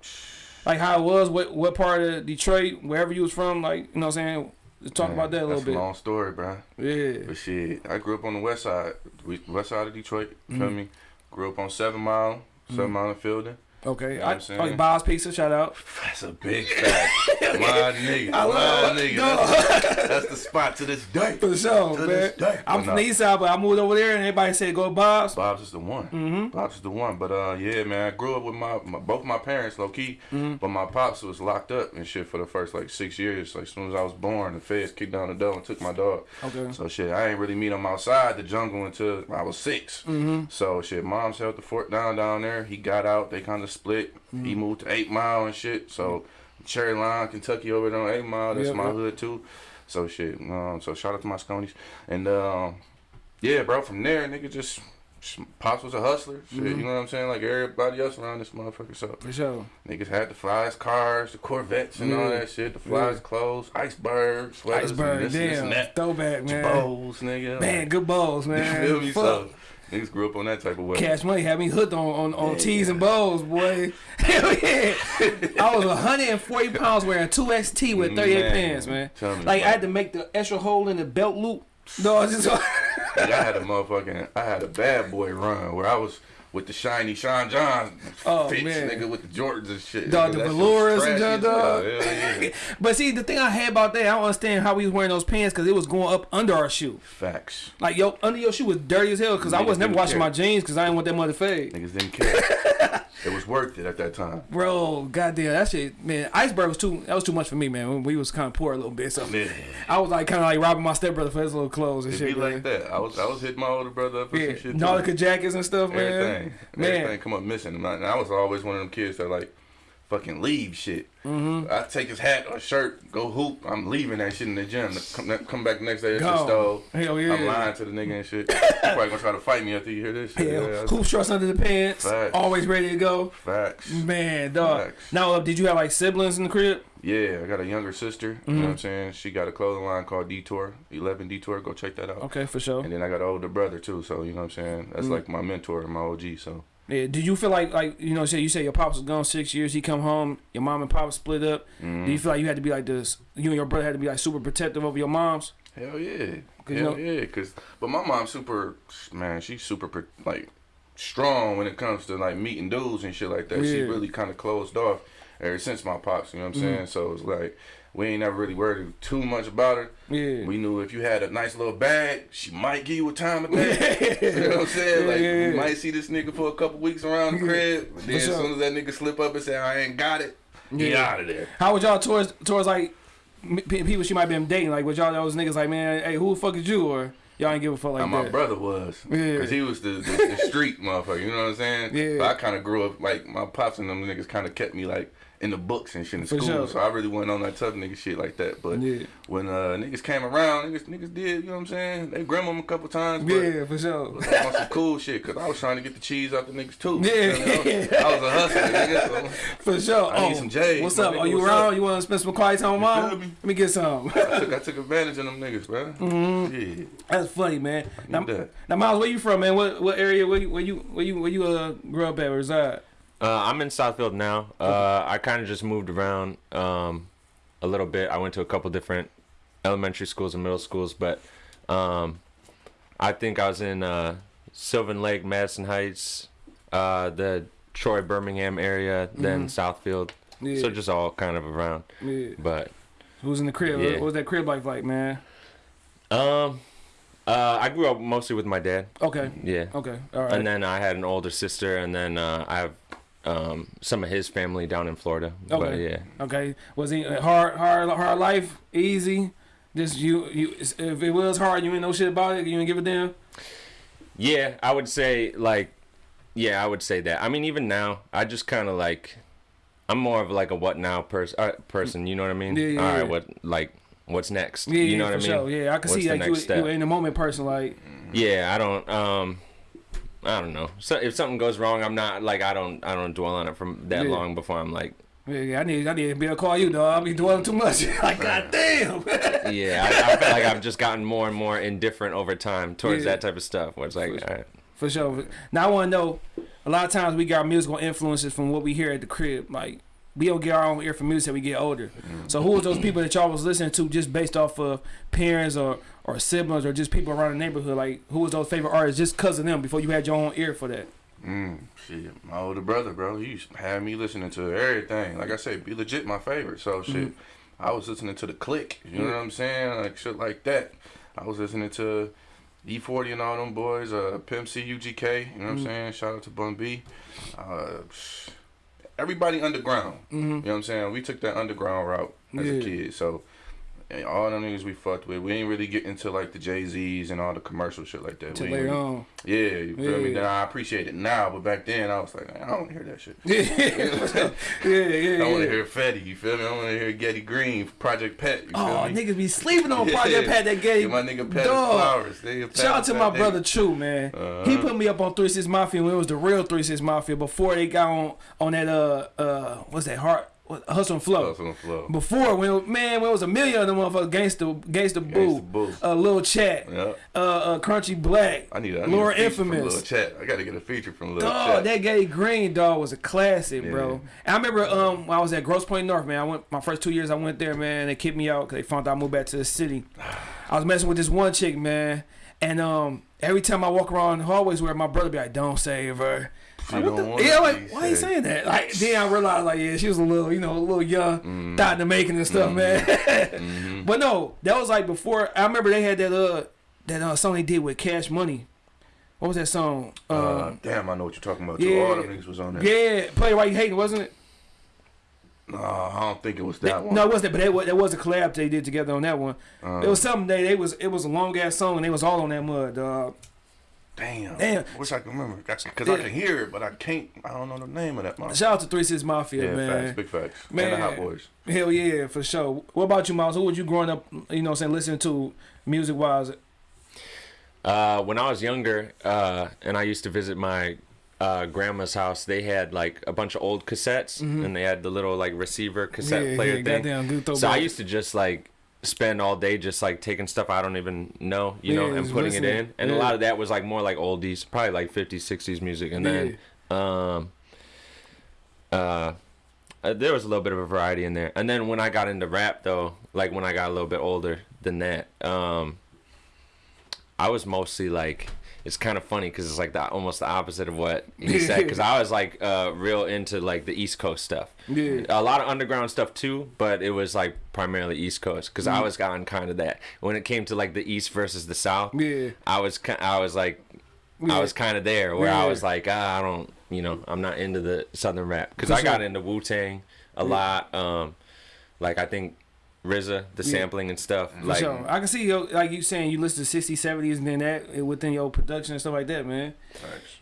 like how it was, what what part of Detroit, wherever you was from, like you know what I'm saying. Let's talk
Man,
about that a little
that's
bit.
a long story, bro.
Yeah.
But shit, I grew up on the west side, we- west side of Detroit. You Feel
Mm-hmm.
me? Grew up on Seven Mile, 7 Mile and Fielding.
Okay.
know what
I,
I'm saying?
like Bob's Pizza, shout out.
That's a big fact. *laughs* my nigga, I
love-
nigga.
no.
That's, that's the spot to this day.
For sure,
To
man. I'm from the east side, but I moved over there and everybody said go Bob's.
Bob's is the one. Mm-hmm. Bob's is the one. But uh, yeah, man, I grew up with my, my both my parents, low key.
Mm-hmm.
But my pops was locked up and shit for the first like six years. Like as soon as I was born, the feds kicked down the door and took my dog.
Okay.
So shit, I ain't really meet him outside the jungle until I was 6
Mm-hmm.
So shit, mom's held the fort down down there. He got out. They kind of split.
Mm-hmm.
He moved to Eight Mile and shit. So Cherrylawn, Kentucky, over there on Eight Mile. That's
Yep,
my
yep.
hood too. So shit. Um, so shout out to my Sconies. And um, yeah, bro. From there, nigga, just pops was a hustler. Shit,
Mm-hmm.
you know what I'm saying? Like everybody else around this motherfucker. So
For sure.
niggas had the flies cars, the Corvettes, and all that shit. The flies
Yeah.
clothes, icebergs, sweaters,
Iceberg,
and this, this
damn.
and that.
Throwback, man.
Bowls, nigga.
Man, good balls, *laughs*
you
man.
feel me?
Fuck.
So niggas grew up on that type of weather.
Cash money had me hooked on on, on tees and bows, boy. Hell *laughs* *laughs* yeah. I was 140 pounds wearing 2XT with 38
Man,
pants, man.
tell me
Like I had to make the extra hole in the belt loop. No, it's just
Like, I had a motherfucking, I had a bad boy run where I was with the shiny Sean John
Oh,
fits,
man.
nigga, with the Jordans and shit.
Dog, the velours and
trashy
junk,
as hell.
dog.
Hell yeah. *laughs*
But see, the thing I had about that, I don't understand how we was wearing those pants because it was going up under our shoe.
Facts.
Like yo, under your shoe was dirty as hell because I was never washing
care.
my jeans because I didn't want that mother fade.
Niggas didn't care. *laughs* it was worth it at that time.
Bro, goddamn, that shit, man. Iceberg was too. That was too much for me, man. We was kind of poor a little bit, so
Yeah.
I was like kind of like robbing my stepbrother for his little clothes and
It
shit.
be
man.
like that. I was I was hitting my older brother up for
Yeah,
some shit.
Nautica jackets and stuff, man.
Everything.
Man.
Everything come up missing. And I, and I was always one of them kids that like fucking leave shit. Mm-hmm. I take his hat or shirt, go hoop. I'm leaving that shit in the gym. Come, come back the next day, shit
Gone.
stole.
Hell yeah.
I'm lying to the nigga and shit. He's probably gonna try to fight me after you hear this shit.
Yeah,
Yeah,
hoop shorts under the pants,
Facts.
always ready to go.
Facts.
Man, dog.
Facts.
Now, uh, did you have like siblings in the crib?
Yeah, I got a younger sister. You
Mm-hmm.
know what I'm saying? She got a clothing line called Detour, 11 Detour. Go check that out.
Okay, for sure.
And then I got an older brother too, so you know what I'm saying.
Mm-hmm.
That's like my mentor and my OG. So
Yeah. Did you feel like like you know, say you say your pops was gone six years, he come home, your mom and pop split up.
Mm-hmm.
Do you feel like you had to be like this? You and your brother had to be like super protective over your moms.
hell yeah,
'Cause,
hell
you know-
yeah. Cause but my mom's super man. She's super like strong when it comes to like meeting dudes and shit like that. She
Yeah. Mm-hmm.
really kind of closed off ever since my pops. You know what I'm saying? So it's like we ain't never really worried too much about her.
Yeah.
We knew if you had a nice little bag, she might give you a time of day. *laughs* you know what I'm saying? Like
Yeah,
might see this nigga for a couple weeks around the *laughs* crib, but then
sure.
as soon as that nigga slip up and say I ain't got it, get
Yeah.
out of there.
How would y'all towards towards like people she might been dating? Like, would y'all those niggas like, man, hey, who the fuck is you? Or y'all ain't give a fuck like
Now, my
that?
brother was,
Yeah.
cause he was the, the, the *laughs* street motherfucker. You know what I'm saying?
Yeah.
But I kind of grew up like my pops and them niggas kind of kept me like in the books and shit in
For
school.
sure.
So I really wasn't on that tough nigga shit like that. But
Yeah.
when uh, niggas came around, niggas niggas did. You know what I'm saying? They grim them a couple times.
Yeah, for sure.
on some cool shit, cause I was trying to get the cheese out the niggas too.
Yeah.
You know I, was, I was a hustler, nigga. So *laughs*
For sure.
I need some J's,
What's up?
nigga,
Are you
what's
around?
up?
You want to spend some quiet time with mom?
me?
Let me get some.
I took, I took advantage of them niggas, bro. *laughs*
Mm-hmm.
Yeah,
That's funny, man. Now,
that.
now, Miles, where you from, man? What what area? Where you where you where you where you uh grew up at? Or reside?
Uh, I'm in Southfield now. Uh, I kind of just moved around um, a little bit. I went to a couple different elementary schools and middle schools, but um, I think I was in uh, Sylvan Lake, Madison Heights, uh, the Troy, Birmingham area, then Southfield.
Yeah.
So just all kind of around.
Yeah.
But
Who's in the crib?
Yeah.
What was that crib life like, man?
um, uh, I grew up mostly with my dad.
Okay.
Yeah.
Okay. All right.
And then I had an older sister, and then uh, I have um, some of his family down in Florida. But
Okay.
yeah.
Okay. Was he hard, hard, hard life? Easy? Just you, you. If it was hard, you ain't know shit about it. You ain't give a damn.
Yeah, I would say like, yeah, I would say that. I mean, even now, I just kind of like, I'm more of like a what now person. Uh, person, you know what I mean?
Yeah, yeah,
All right,
yeah.
what like, what's next?
Yeah,
you know
yeah,
what I mean?
sure. Yeah, I can
What's
see like you, you in the moment person. Like,
Yeah, I don't. Um, I don't know. So if something goes wrong, I'm not like I don't. I don't dwell on it from that
Yeah.
long before I'm like,
yeah, I need, I need to be able to call you, dog. I be dwelling too much. *laughs* like, goddamn.
yeah. I, I feel like I've just gotten more and more indifferent over time towards
Yeah.
that type of stuff. Where it's like, all right.
For sure. Now I want to know. A lot of times we got musical influences from what we hear at the crib. Like we don't get our own ear for music as we get older. So who was those people that y'all was listening to just based off of parents or or siblings or just people around the neighborhood? Like who was those favorite artists just cause of them before you had your own ear for that?
Mm, shit, my older brother, bro, he used to have me listening to everything. Like I said, B-Legit my favorite. So shit,
Mm-hmm.
I was listening to the Click. You know what I'm saying? Like shit like that. I was listening to E40 and all them boys. Uh, Pimp C, UGK. You know what
Mm-hmm.
I'm saying? Shout out to Bun B. Uh, everybody underground. Mm-hmm. You know what I'm saying? We took that underground route as
Yeah.
a kid. So And all them niggas we fucked with. We ain't really get into like the Jay Z's and all the commercial shit like that.
Till later on.
Yeah, you feel me?
Yeah.
Then I appreciate it now, but back then I was like, I don't hear that shit. *laughs*
Yeah, yeah, yeah.
I want to hear Fetty, you feel me? I want to hear Ghetty Green, Project Pat, you feel
Oh,
me?
niggas be sleeping on Project *laughs*
Yeah.
Pat that gave
Give my nigga Pat
Dog.
flowers. Nigga, Pat
Shout out to
fat
my
nigga.
brother True, man.
Uh-huh.
He put me up on Three Six Mafia when it was the real Three Six Mafia before they got on on that uh uh what's that heart Hustle and Flow.
Hustle and Flow.
Before when man when it was a million of them motherfuckers Gangsta Gangsta Boo,
Gangsta Boo.
uh Lil Chat,
Yeah.
uh, uh Crunchy Black,
I need, a- I need
Laura
a feature from Lil Chat. I got to get a feature from Lil
Dog,
Chat.
that Ghetty Green dog was a classic, bro. And I remember um when I was at Grosse Pointe North, man. I went my first two years. I went there, man. They kicked me out because they found out I moved back to the city. *sighs* I was messing with this one chick, man, and um every time I walk around the hallways where my brother be like, "Don't save her."
She
Like, what
don't
the-
wanna
yeah, like why are
you
saying that? Like then I realized like yeah, she was a little, you know, a little young,
Mm-hmm.
thought in the making and stuff, man. *laughs* but no, that was like before. I remember they had that uh that uh song they did with Cash Money. What was that song? Um,
Uh, damn, I know what you're talking about.
Yeah.
All niggas was on there.
yeah, play why you hating, wasn't it?
No, I don't think it was that one.
No, it wasn't. But that was, that was a collab they did together on that one.
Uh,
it was something they they was it was a long ass song and they was all on that mud. Dog.
Damn.
Damn.
I Wish I could remember. Because
Yeah.
I can hear it, but I can't. I don't know the name of that motherfucker.
Shout out to Three Six Mafia,
Yeah,
man.
facts. Big facts.
Man.
And the Hot Boys.
Hell yeah, for sure. What about you, Miles? Who were you growing up? You know, what I'm saying listening to music wise.
Uh, when I was younger, uh, and I used to visit my uh, grandma's house, they had like a bunch of old cassettes, and they had the little like receiver cassette.
Yeah,
player
yeah,
thing.
goddamn good
so I used to just like spend all day just like taking stuff I don't even know, you know, and putting it in. And a lot of that was like more like oldies, probably like 50s, 60s music. And then um, uh, there was a little bit of a variety in there. And then when I got into rap, though, like when I got a little bit older than that, um, I was mostly like, it's kind of funny because it's like the almost the opposite of what he said. Because I was like uh, real into like the East Coast stuff.
Yeah.
A lot of underground stuff too, but it was like primarily East Coast because
Mm.
I was on kind of that. When it came to like the East versus the South,
Yeah.
I was I was like
Yeah.
I was kind of there where I was like ah, I don't you know I'm not into the Southern rap because I got into Wu Tang a lot. Um, like I think RZA, the sampling and stuff.
For
Like
sure. I can see yo, like you saying you listen to 60s, 70s, and then that within your production and stuff like that, man.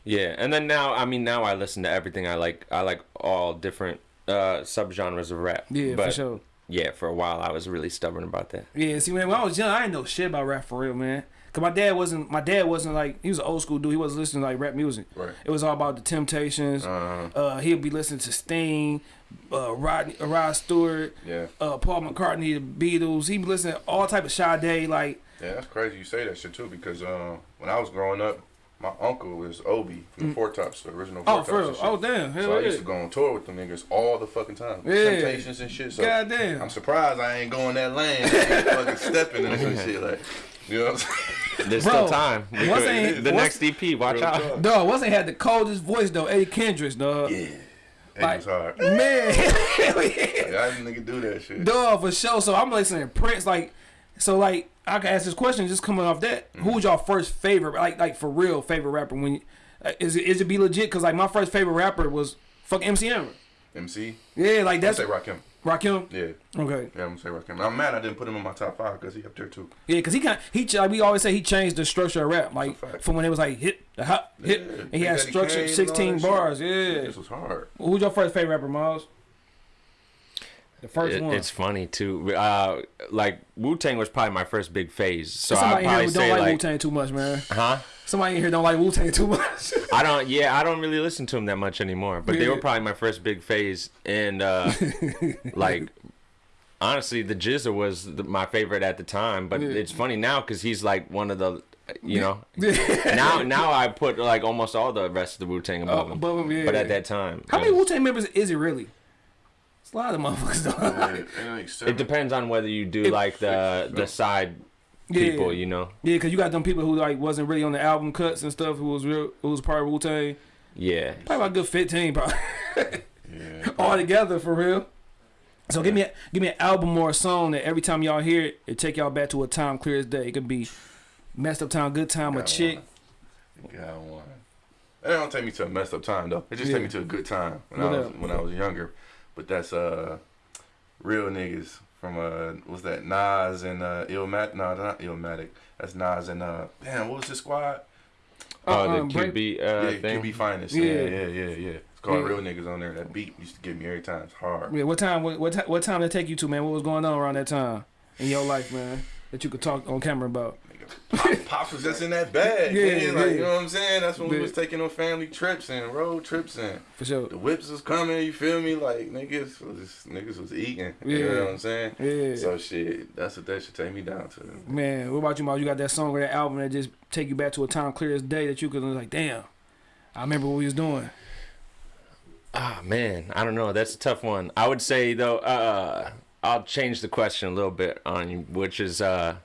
Yeah, and then now I mean now I listen to everything. I like I like all different uh subgenres of rap.
Yeah,
but
for sure.
yeah, for a while I was really stubborn about that.
Yeah, see, man, when I was young, I didn't know shit about rap for real, man. Cause my dad wasn't, my dad wasn't like, he was an old school dude. He wasn't listening to like rap music.
Right.
It was all about the Temptations.
Uh,
Uh, he'd be listening to Sting, uh, Rod, uh, Rod Stewart,
yeah.
uh, Paul McCartney, the Beatles. He'd be listening to all type of Sade, like,
Yeah, that's crazy you say that shit too because uh, when I was growing up, my uncle was Obie from the Four Tops, the original Four
oh,
Tops.
for real. Oh, damn. Hell
So I used to go on tour with them niggas all the fucking time.
Yeah.
Temptations and shit. So
Goddamn.
I'm surprised I ain't going that lane. I ain't *laughs* fucking stepping and some *laughs* shit like. You know what I'm saying?
There's
Bro,
still time.
once ain't-
the
once-
next EP, watch
Real
out.
talk.
Dog, wasn't had the coldest voice though, Eddie Kendricks, dog.
Yeah. It
Like-
hard.
Man, *laughs* *laughs*
Like, I didn't nigga do that shit.
dog for sure. So I'm listening to Prince, like, so like I can ask this question just coming off that.
Mm-hmm.
Who was your first favorite, like, like for real favorite rapper? When uh, is it is it B-Legit? Cause like my first favorite rapper was fuck MC Hammer.
MC.
Yeah, like
I
that's
say Rakim.
Rakim.
Yeah.
Okay.
Yeah, I'm gonna say Rakim. I'm mad I didn't put him in my top five because he up there too.
Yeah, cause he kind he like we always say he changed the structure of rap, like
That's a fact.
from when it was like hit the hot hit,
Yeah,
and he had
Daddy
structure,
Kane and all
sixteen
that shit.
bars. Yeah.
This was hard.
Who's your first favorite rapper, Miles? The first
It-
one.
it's funny too. Uh, like Wu Tang was probably my first big phase. So I
Somebody in here
probably
who don't
say
like, Wu Tang too much, man.
huh?
Somebody in here don't like Wu Tang too much. *laughs*
I don't. Yeah, I don't really listen to him that much anymore. But they were probably my first big phase, and uh, *laughs* like honestly, the GZA was the, my favorite at the time. But
Yeah.
it's funny now because he's like one of the, you know. *laughs* now, now I put like almost all the rest of the Wu Tang above him.
above him, yeah.
But at that time,
How many Wu Tang members is it really? It's a lot of motherfuckers though.
It depends on whether you do
It-
like the the side people, you know.
Yeah, because you got them people who like wasn't really on the album cuts and stuff. Who was real? Who was part of Wu Tang?
Yeah.
Probably about a good fifteen, probably
Yeah. *laughs*
all together for real. So give me a, give me an album or a song that every time y'all hear it, it take y'all back to a time clear as day. It could be messed up time, good time, a chick.
one. Got one. It don't take me to a messed up time though. It just
Yeah.
take me to a good time when
What
I was
up?
when I was younger. But that's uh real niggas from uh, what's that? Nas and uh, Illmatic. No, not Illmatic. That's Nas and uh, damn, what was the squad?
Oh,
Um,
the
break-
QB uh,
yeah,
thing.
QB Finest.
Yeah.
Yeah, yeah, yeah, yeah. It's called
Yeah.
Real Niggas on there. That beat used to get me every time. It's hard.
Yeah, what time? What what, what time did it take you to, man? What was going on around that time in your life, man? That you could talk on camera about.
Nigga, *laughs* Pops was just in that bag.
Yeah,
Yeah, like,
yeah.
you know what I'm saying? That's when
Yeah.
we was taking on family trips and road trips and
For sure.
the whips was coming. You feel me? Like niggas was niggas was eating. You know what I'm saying?
Yeah.
So shit, that's what that should take me down to.
Man, what about you, Miles? You got that song or that album that just take you back to a time clear as day that you could like, damn, I remember what we was doing.
Ah man, I don't know. That's a tough one. I would say though, uh, I'll change the question a little bit on you, which is uh,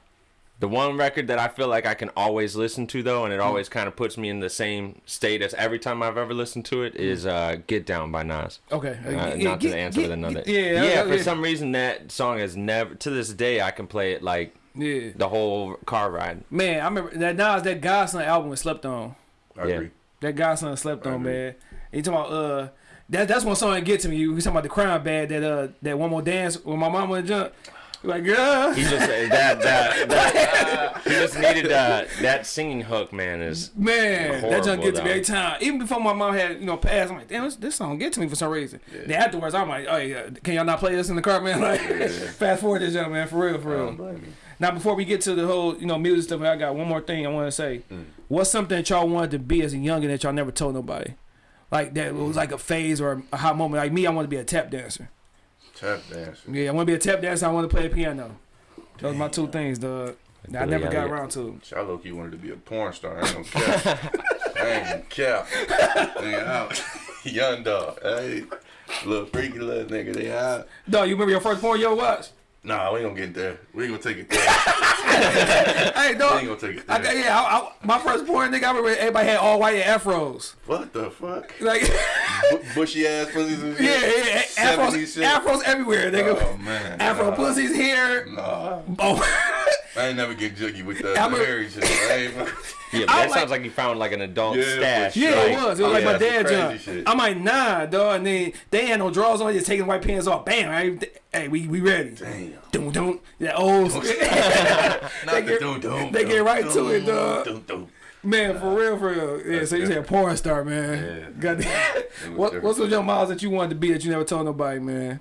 the one record that I feel like I can always listen to though, and it always kind of puts me in the same state as every time I've ever listened to it is uh, "Get Down" by Nas.
Okay.
Uh,
Yeah,
not
get-
to answer
get-
with another.
Yeah,
yeah.
yeah,
For some reason, that song has never to this day I can play it like
Yeah.
the whole car ride.
Man, I remember that Nas that God's Son album was slept on.
I
Yeah.
agree.
That God's Son slept
I
on,
agree.
man. And you talking about uh that that's one song that get to me. You talking about the crime bad that uh that one more dance with my mama and jump. Like girl.
He just that that, that *laughs* he just needed uh, that singing hook. Man is
Man, that
Horrible,
junk get to me every time. Even before my mom had, you know, passed, I'm like, damn, this, this song get to me for some reason. Then afterwards, I'm like, oh yeah, can y'all not play this in the car, man? *laughs* Like, fast forward this young man, for real, for real.
don't blame you.
Now, before we get to the whole, you know, music stuff, I got one more thing I want to say. What's something that y'all wanted to be as a youngin that y'all never told nobody? Like that it was like a phase or a hot moment. Like me, I want to be a tap dancer.
Tap dancer.
Yeah, I want to be a tap dancer. I want to play the piano. Those my two things, dog. That I never got
Elliot.
around to.
I low key wanted to be a porn star. I ain't gonna cap. I ain't gonna cap. Nigga out. *laughs* Young dog. Hey, little freaky little nigga. They out.
Dog, you remember your first porn you ever watched?
Nah, we ain't gonna get there. We ain't gonna take it there. *laughs*
Hey,
We
dog.
ain't gonna take it
I,
there.
got- yeah, I, I, my first porn nigga, I remember everybody had all white afros.
What the fuck?
Like,
Bu- *laughs* bushy ass pussies and shit.
yeah, yeah, afros,
shit.
afros everywhere, nigga.
Oh man.
Afro
nah.
pussies here.
Nah.
Oh, *laughs*
I ain't never get jiggy with the, *laughs*
I'm
the
a-
hairy shit. I ain't, *laughs*
yeah. But
I
that sounds like you found like an adult
Yeah,
stash.
sure.
yeah,
like,
it was. It was
oh,
like
yeah,
my
dad's
dad
crazy
jump.
shit.
I'm like, nah, dog. And then they had no drawers on. Just taking white pants off. Bam. I, hey, we we ready.
Damn.
Doom doom. That old *laughs*
Not
They
the
get-
dum dum.
they get right to it, dog.
Dum, dum.
man, for real, for real. Yeah. So you said porn star, man.
Yeah.
Goddamn.
was
What, what's some young miles that you wanted to be that you never told nobody, man?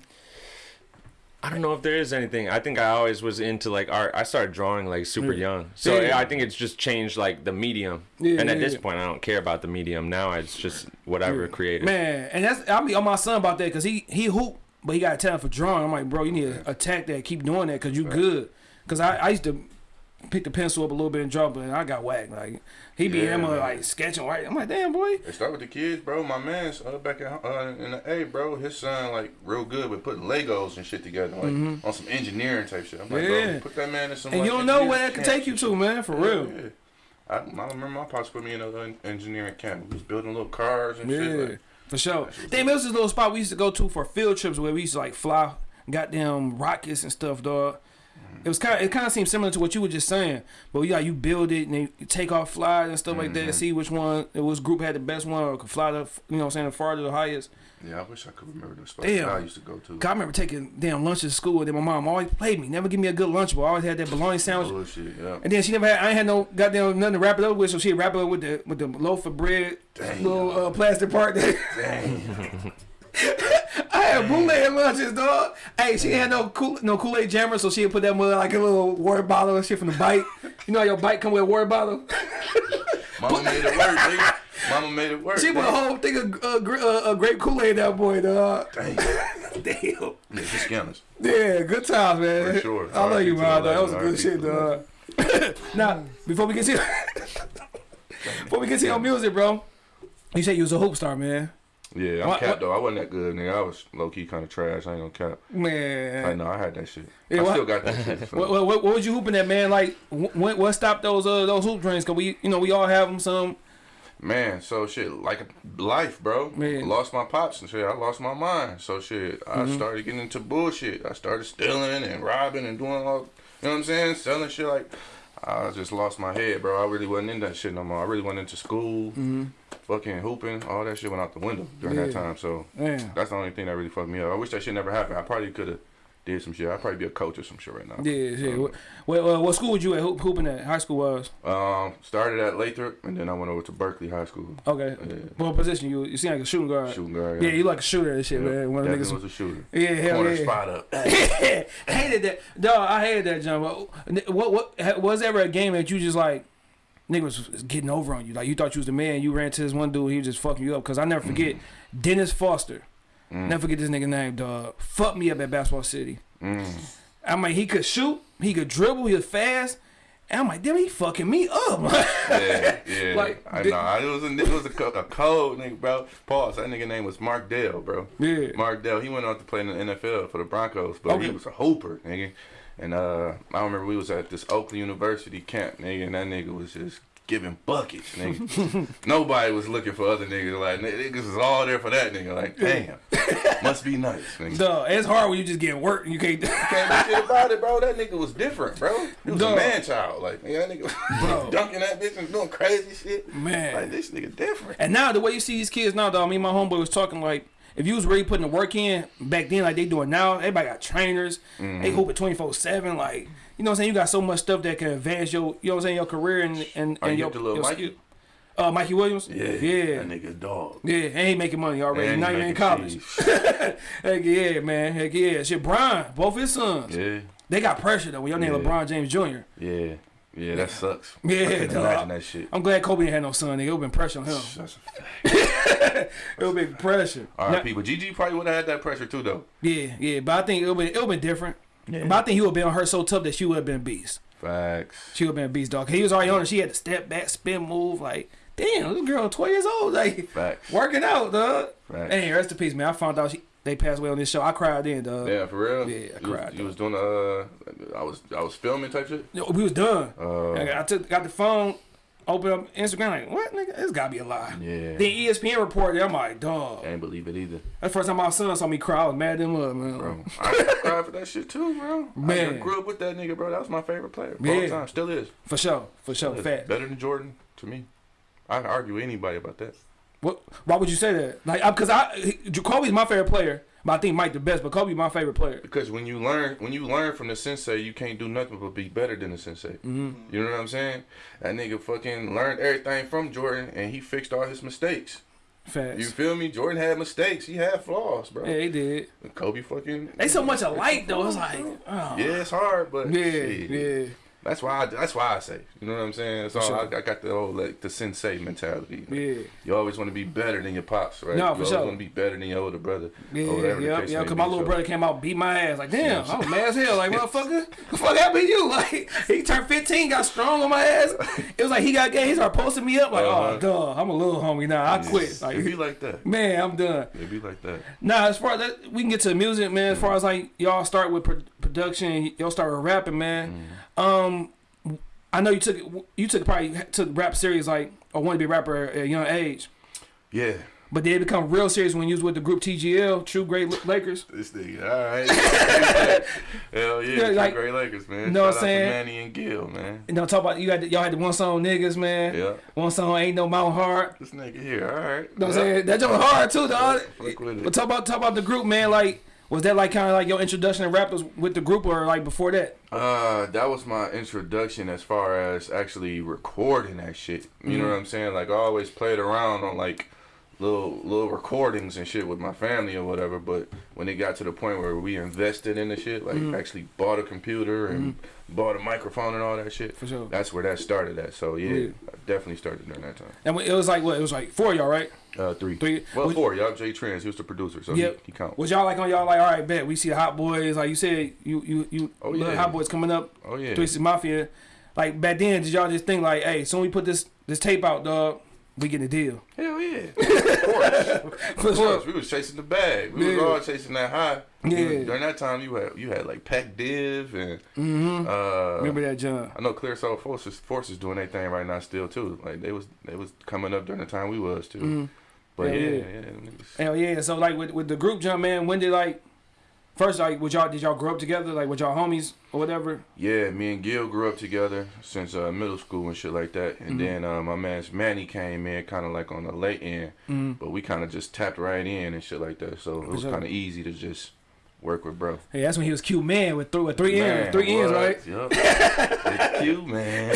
I don't know if there is anything. I think I always was into like art. I started drawing like super young, so
Yeah.
I think it's just changed like the medium.
Yeah,
and at
yeah,
this
yeah.
point, I don't care about the medium now. It's just whatever creative.
Man, and that's I'll be on my son about that because he he hoop, but he got a talent for drawing. I'm like, bro, you need to attack that, keep doing that because you good. Because I, I used to pick the pencil up a little bit and draw, but I got whacked. Like he be
Yeah,
him
man.
like sketching right. I'm like, damn boy.
It start with the kids, bro. My man's uh, back at uh, in the A, bro. His son like real good with putting Legos and shit together, like on some engineering type shit. I'm like.
Yeah.
bro, put that man in some.
And
like,
you don't know where that could take you to, man. For
Yeah,
real.
yeah. I, I remember my pops put me in an engineering camp. We was building little cars and shit. Like,
for sure. Damn, it was this little spot we used to go to for field trips where we used to like fly goddamn rockets and stuff, dog. It was kind of it kind of seemed similar to what you were just saying, but yeah, you build it and then you take off flies and stuff like that. See which one, which group had the best one or could fly the, you know, what I'm saying the farthest, the highest.
yeah, I wish I could remember the spots
Damn.
that I used to go to.
I remember taking damn lunch at school, and then my mom always played me, never give me a good lunch, but I always had that bologna sandwich.
Bullshit, yeah.
And then she never had. I ain't had no goddamn nothing to wrap it up with, so she'd wrap it up with the with the loaf of bread,
Damn.
little uh, plastic part.
Dang. *laughs*
I had bootleg lunches, dog. Hey, she had no cool no Kool Aid jammer, so she'd put that with like a little water bottle and shit from the bike. You know how your bike come with a water bottle?
Mama made it work, nigga. Mama made it work.
She put a whole thing of uh, uh, grape Kool Aid that boy, dog.
Dang.
Damn.
Yeah, just scanners.
Yeah, good times, man.
For sure.
I love you, man. That was a good shit, dog. *laughs* now, before we get to *laughs* before we get to your music, bro, you said you was a hoop star, man.
Yeah, I'm
What-
capped though. I wasn't that good, nigga. I was low key kind of trash. I ain't gonna cap.
Man, I
know I had that shit.
Yeah,
I
what-
still got that shit. *laughs*
what, what, what, what was you hooping at, man? Like, what, what stopped those uh, those hoop dreams? Cause we, you know, we all have them. Some,
Man, so shit, like life, bro.
Man.
Lost my pops and shit. I lost my mind. So shit, I
Mm-hmm.
started getting into bullshit. I started stealing and robbing and doing all, you know what I'm saying? Selling shit like, I just lost my head, bro. I really wasn't in that shit no more. I really went into school, fucking hooping, all that shit went out the window during that
Mm-hmm.
Time. So
man,
that's the only thing that really fucked me up. I wish that shit never happened. I probably could have did some shit. I'd probably be a coach or some shit right now.
Yeah, yeah. What, what, uh, what school was you at hoop, hooping at? High school was?
Um, started at Lathrop, and then I went over to Berkeley High School.
Okay.
Yeah.
What position you? You seem like a shooting guard.
Shooting guard.
Yeah, you like a shooter and shit,
Yeah,
man. One
definitely
niggas.
was a shooter.
Yeah, hell
Corner
yeah.
spot up. *laughs*
hated that. Dog, I hated that, John. What, what, what, was ever a game that you just like, niggas was getting over on you? Like, you thought you was the man, you ran to this one dude, he was just fucking you up. Because I never forget *clears throat* Dennis Foster. Never forget this nigga name, dog. Fucked me up at Basketball City.
Mm.
I'm like, he could shoot, he could dribble, he was fast. And I'm like, damn, he fucking me up.
Yeah, yeah. *laughs*
Like,
I know. I- It was a, it was a, co- a cold nigga, bro. Pause. That nigga name was Mark Dale, bro.
Yeah.
Mark Dell. He went on to play in the NFL for the Broncos, but
Okay.
he was a hooper, nigga. And uh, I remember we was at this Oakland University camp, nigga, and that nigga was just giving buckets, nigga. *laughs* Nobody was looking for other niggas. Like niggas was all there for that nigga. Like, damn, must be nice, nigga.
Dog, it's hard when you just get work and you can't.
Can't do shit about it, bro. That nigga was different, bro. He was
Dog.
a man child. Like, man, that nigga
Bro. *laughs*
dunking that bitch and doing crazy shit.
Man.
Like, this nigga different.
And now the way you see these kids now, dog. Me and my homeboy was talking like, if you was really putting the work in back then, like they doing now, everybody got trainers.
Mm-hmm.
They hoop at twenty four seven. Like you know what I'm saying. You got so much stuff that can advance your, you know what I'm saying, your career and and,
Are
and
you
your, your
Mikey?
skill. Uh, Mikey Williams.
Yeah,
yeah,
That nigga dog.
yeah. And he making money already. Now you're in college. *laughs* Heck yeah, man. Heck yeah. Shit, Brian, both his sons.
yeah,
They got pressure though. When your name
Yeah.
LeBron James Jr.
yeah, yeah. That sucks.
Yeah,
I imagine that shit.
I'm glad Kobe ain't had no son. Nigga, it would been pressure on him.
That's. *laughs*
It would be pressure. Now-
R.I.P. But GG probably would have had that pressure too, though.
Yeah, yeah, but I think it would be it would been different. But I think he would have been on her so tough that she would have been a beast.
Facts.
She would have been a beast, dog. He was already on her. She had to step back, spin move. Like, damn, this girl, twelve years old, like
Facts.
working out, dog.
Facts.
Hey, rest in peace, man. I found out she, they passed away on this show. I cried then, dog.
Yeah, for real.
Yeah, I
you was,
cried,
you was doing uh, I was I was filming type shit.
Yo, We was done.
Uh,
I took got the phone, opened up Instagram, like, what, nigga? This gotta be a lie.
Yeah.
Then ESPN reported. I'm like, dog.
I ain't believe it either,
That's the first time my son saw me cry. I was mad than mother, man.
bro. I cried for that shit too, bro.
Man.
I grew up with that nigga, bro. That was my favorite player. All
Yeah.
time, still is.
For sure, for sure, fact.
Better than Jordan to me. I can argue with anybody about that.
What? Why would you say that? Like, because I, Kobe's my favorite player, but I think Mike the best. But Kobe my favorite player.
Because when you learn, when you learn from the sensei, you can't do nothing but be better than the sensei.
Mm-hmm.
You know what I'm saying? That nigga fucking learned everything from Jordan, and he fixed all his mistakes.
Facts.
You feel me? Jordan had mistakes. He had flaws, bro.
yeah, he did.
Kobe fucking.
They so much alike though. It's like, oh.
Yeah, it's hard, but
yeah,
shit.
yeah.
That's why. I, that's why I say. You know what I'm saying? So
sure.
I, I got the old like the sensei mentality.
Yeah.
You always want to be better than your pops, right?
No,
you
for
always
sure.
want to be better than your older brother.
Yeah,
or whatever
yeah, yeah. Because my little
So-
brother came out, beat my ass. Like, damn. I was mad as hell. Like, *laughs* motherfucker, the fuck happened to you? *laughs* Like, he turned 15, got strong on my ass. It was like he got gay. He started posting me up. Like,
Uh-huh.
oh, duh, I'm a little homie now. I quit. Like,
It be like that.
man, I'm done.
It be like that.
Nah, as far as that, we can get to the music, man. As far as like y'all start with pro- production, y'all start with rapping, man. Um, I know you took you took probably took rap serious like or wanted to be a rapper at a young age,
Yeah.
but they become real serious when you was with the group TGL, True Great Lakers.
This nigga, all right. *laughs* Hell yeah,
Yeah, like-
great Lakers, man.
You know what I'm saying?
Manny and Gil, man.
You know, talk about you had y'all had the one song niggas, man.
Yeah.
One song ain't no Mount Hard.
This nigga here, all right.
You know what I'm saying? That joint hard too, dog.
Fuck with it.
But talk about talk about the group, man. Like, was that like kind of like your introduction to rap was with the group or like before that?
Uh, that was my introduction as far as actually recording that shit. You know what I'm saying? Like I always played around on like little little recordings and shit with my family or whatever. But when it got to the point where we invested in the shit, like actually bought a computer and bought a microphone and all that shit,
For sure.
that's where that started at. So yeah,
Yeah.
I definitely started during that time.
And it was like what? It was like four of y'all, right?
Uh, three.
Three.
Well,
Was-
four. Y'all Jay Trans. He was the producer, so
Yep.
he, he count.
Was y'all like on y'all like all right, bet we see the Hot Boys like you said you you you
Oh,
little
yeah.
Hot Boys coming up,
Oh yeah.
Twisted Mafia. Like back then, did y'all just think like, hey, soon we put this this tape out, dog, we get a deal.
Hell yeah. *laughs* of course. Of course, we was chasing the bag. We was all chasing that high.
Yeah.
You- During that time, you had you had like Pac Div and
Mm-hmm.
uh,
Remember that, John?
I know Clear Soul Forces Forces doing their thing right now still too. Like they was they was coming up during the time we was too. But
Hell
yeah,
yeah.
yeah, them
Hell yeah! So like with with the group, John, man, when did like first like would y'all did y'all grow up together like with y'all homies or whatever?
yeah. Me and Gil grew up together since uh, middle school and shit like that. And
Mm-hmm.
then uh, my man's Manny came in kind of like on the late end,
Mm-hmm.
but we kind of just tapped right in and shit like that. So it was kind of easy to just work with bro.
Hey, that's when he was Q man with three with three ends, three ends, right?
Yup. *laughs* it's you, man.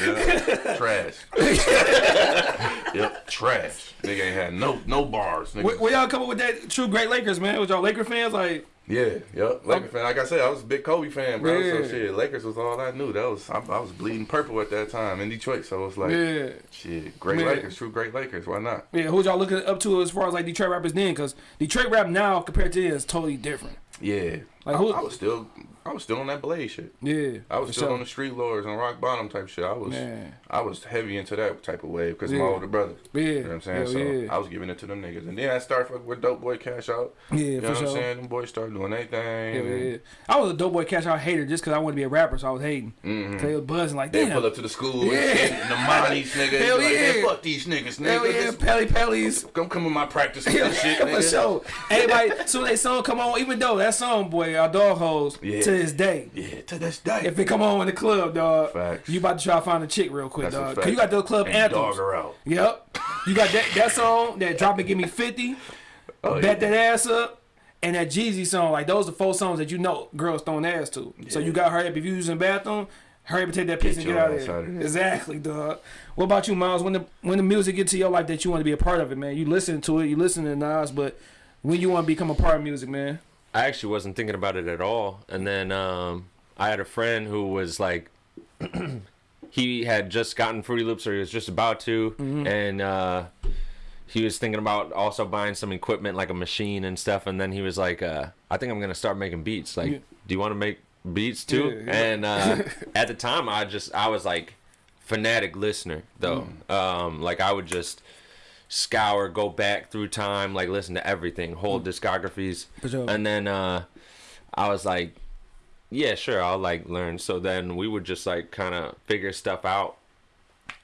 Yep. Trash. *laughs* yep, trash. Nigga ain't had no no bars. Nigga.
Where, where y'all come up with that true great Lakers, man? Was y'all Laker fans? Like,
Yeah, yep. Lakers fan. Like I said, I was a big Kobe fan, bro.
Yeah.
So shit, Lakers was all I knew. That was I, I was bleeding purple at that time in Detroit. So it's like,
yeah,
shit, great
Man.
Lakers, true great Lakers. Why not?
yeah. Who y'all looking up to as far as like Detroit rappers then? Because Detroit rap now compared to then is totally different.
Yeah,
Like
I,
who-
I was still, I was still on that Blade shit.
Yeah,
I was still
sure.
on the street lords and rock bottom type shit. I was,
Man.
I was heavy into that type of wave because
Yeah.
my older brother.
Yeah,
You know what I'm saying?
Hell
so
yeah.
I was giving it to them niggas. And then I started fucking with Dope Boy Cash Out.
Yeah,
You know
for
what I'm
sure.
saying? Them boys started doing their thing.
Yeah, yeah. I was a dope boy cash out hater just because I wanted to be a rapper, so I was hating.
Mhm.
So they was buzzing like,
They
damn.
pull up to the school
Yeah.
and shit, the Monties, *laughs* nigga.
Hell
like,
yeah.
Man, fuck these niggas, nigga.
Hell yeah, Pelly Pellies.
Come come in my practice *laughs* with this shit,
for sure. Everybody, soon they song come on, even though that song, boy, our dog hoes
Yeah.
To this day.
Yeah, to this day.
If it come on in the club, dog,
Facts.
you about to try to find a chick real quick,
That's
dog. Cause you got those club
and
anthems.
dog her out.
Yep. You got that that song that drop and give me fifty,
Oh,
bet
yeah.
that ass up, and that Jeezy song. Like those are four songs that you know girls throwing ass to. So you got hurry up if you using the bathroom. Hurry up and take that piss
Get
and get out of
ass
there.
out there.
Exactly, dog. What about you, Miles? When the when the music get to your life that you want to be a part of it, man. You listen to it, you listen to Nas, but when you want to become a part of music, man.
I actually wasn't thinking about it at all. And then um, I had a friend who was like, *clears throat* he had just gotten Fruity Loops, or he was just about to, and uh, he was thinking about also buying some equipment like a machine and stuff. And then he was like, uh, I think I'm gonna start making beats. Like,
Yeah.
do you want to make beats too?
Yeah, yeah.
And uh, *laughs* at the time, I just I was like fanatic listener though. Um, like I would just scour, go back through time, like listen to everything, whole discographies.
Sure.
And then uh, I was like, yeah, sure, I'll like learn. So then we would just like kind of figure stuff out.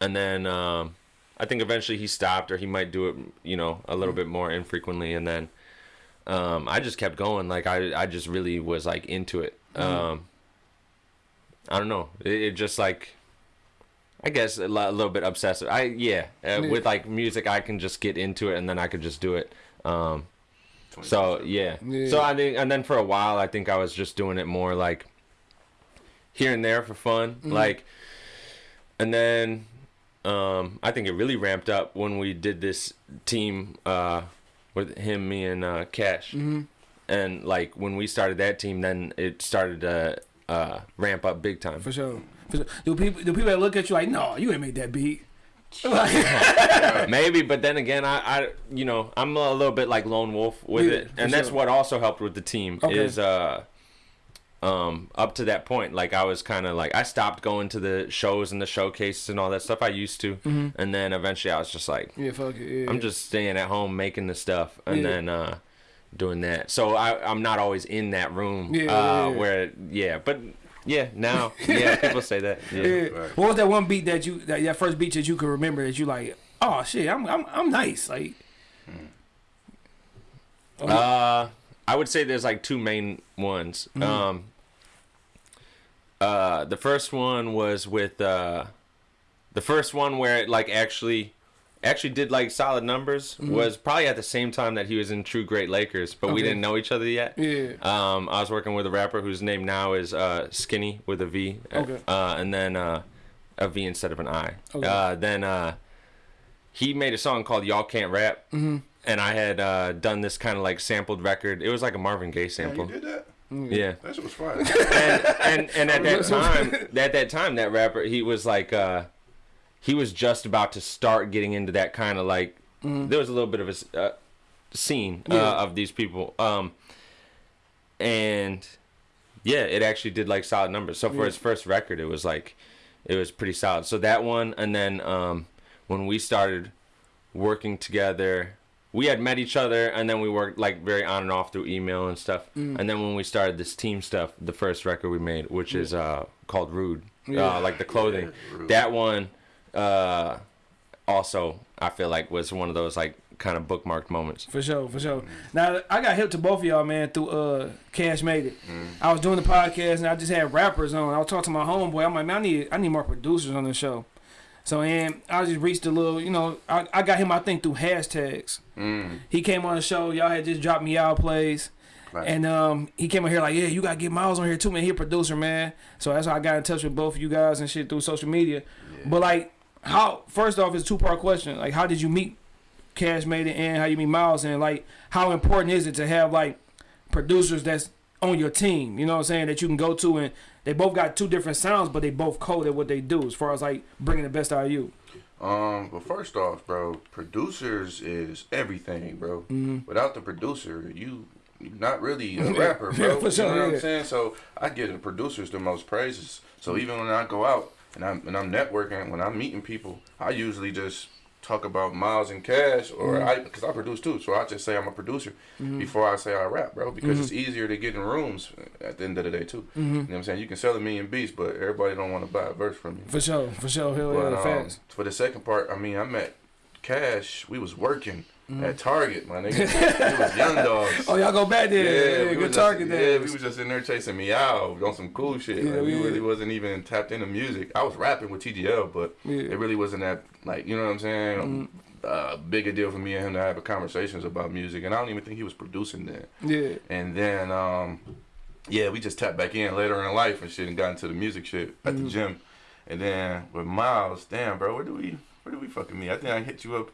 And then um, I think eventually he stopped, or he might do it, you know, a little bit more infrequently. And then um, I just kept going. Like I, I just really was like into it. Um, I don't know. It, it just like, I guess a, lo- a little bit obsessive. I yeah, uh, with like music, I can just get into it, and then I could just do it. Um, so yeah.
Yeah.
So I think, and then for a while, I think I was just doing it more like here and there for fun, like, and then um, I think it really ramped up when we did this team uh, with him, me, and uh, Cash, and like when we started that team, then it started to uh, ramp up big time.
For sure. For. Do people do people that look at you like, no, you ain't made that beat? *laughs* *laughs*
Maybe, but then again, I, I, you know, I'm a little bit like lone wolf with
Yeah,
it, and that's
sure.
what also helped with the team
Okay.
is, uh, um, up to that point, like I was kind of like I stopped going to the shows and the showcases and all that stuff I used to,
Mm-hmm.
and then eventually I was just like,
yeah, fuck it. Yeah.
I'm just staying at home making the stuff, and
Yeah.
then uh, doing that. So I, I'm not always in that room,
Yeah,
uh,
yeah, yeah.
where yeah, but yeah, now yeah, people say that, *laughs* yeah.
Yeah.
Right.
What was that one beat that you that, that first beat that you could remember that you like? Oh shit, I'm I'm I'm nice. Like
Uh, I would say there's like two main ones.
Mm-hmm.
Um, uh, the first one was with uh, the first one where it like actually actually did like solid numbers
Mm-hmm.
was probably at the same time that he was in True Great Lakers, but we didn't know each other yet.
yeah.
Um, I was working with a rapper whose name now is uh, Skinny with a V.
Okay.
Uh, and then uh, a V instead of an I.
Okay.
Uh, then uh, he made a song called Y'all Can't Rap. Mm-hmm. And I had uh, done this kind of like sampled record. It was like a Marvin Gaye
Yeah, you
sample.
did that?
Yeah.
That shit was fire.
and, and and at *laughs* that time, at that time, that rapper he was like, uh, he was just about to start getting into that kind of like. There was a little bit of a uh, scene uh,
Yeah.
of these people, um, and yeah, it actually did like solid numbers. So for
Yeah.
his first record, it was like, it was pretty solid. So that one, and then um, when we started working together. We had met each other, and then we worked like very on and off through email and stuff.
Mm.
And then when we started this team stuff, the first record we made, which is uh, called Rude,
Yeah.
uh, like the clothing,
Yeah, Rude.
that one uh, also I feel like was one of those like kind of bookmarked moments.
For sure, for sure. Now I got hip to both of y'all, man, through uh Cash Made It.
Mm.
I was doing the podcast and I just had rappers on. I was talking to my homeboy. I'm like, man, I need I need more producers on the show. So and I just reached a little, you know, I, I got him I think through hashtags.
Mm.
He came on the show. Y'all had just dropped me out plays,
Right.
And um, he came on here like, yeah, you gotta get Miles on here too, man. He a producer, man. So that's how I got in touch with both of you guys and shit through social media. But like, how? First off, it's a two part question. Like, how did you meet Cash Made It and how you meet Miles and like, how important is it to have like producers that's on your team? You know what I'm saying? That you can go to and they both got two different sounds, but they both code at what they do as far as like bringing the best out of you.
Um, but first off, bro, producers is everything, bro.
Mm-hmm.
Without the producer, you not really a *laughs* rapper, bro.
for sure,
you know what
yeah.
I'm saying? So I give the producers the most praises. So even when I go out and I'm and I'm networking, when I'm meeting people, I usually just talk about Miles and Cash, or
Mm-hmm.
I because I produce too. So I just say I'm a producer before I say I rap, bro, because it's easier to get in rooms at the end of the day too. You know what I'm saying? You can sell a million beats, but everybody don't want to buy a verse from you.
For sure, for sure. Hell
But
yeah,
um,
facts.
for the second part, I mean, I met Cash. We was working
Mm-hmm.
at Target, my nigga. we was young *laughs* dogs.
Oh, y'all go back there. Yeah,
we
good target there.
Yeah, we was just in there chasing me out on some cool shit.
Yeah,
like, we
yeah.
really wasn't even tapped into music. I was rapping with TGL, but
Yeah. Mm-hmm.
it really wasn't that like you know what I'm saying. Uh, big a deal for me and him to have conversations about music, and I don't even think he was producing then.
yeah.
And then, um, yeah, we just tapped back in later in life and shit, and got into the music shit at
Mm-hmm.
the gym. And then with Miles, damn, bro, where do we, where do we fucking meet? I think I hit you up.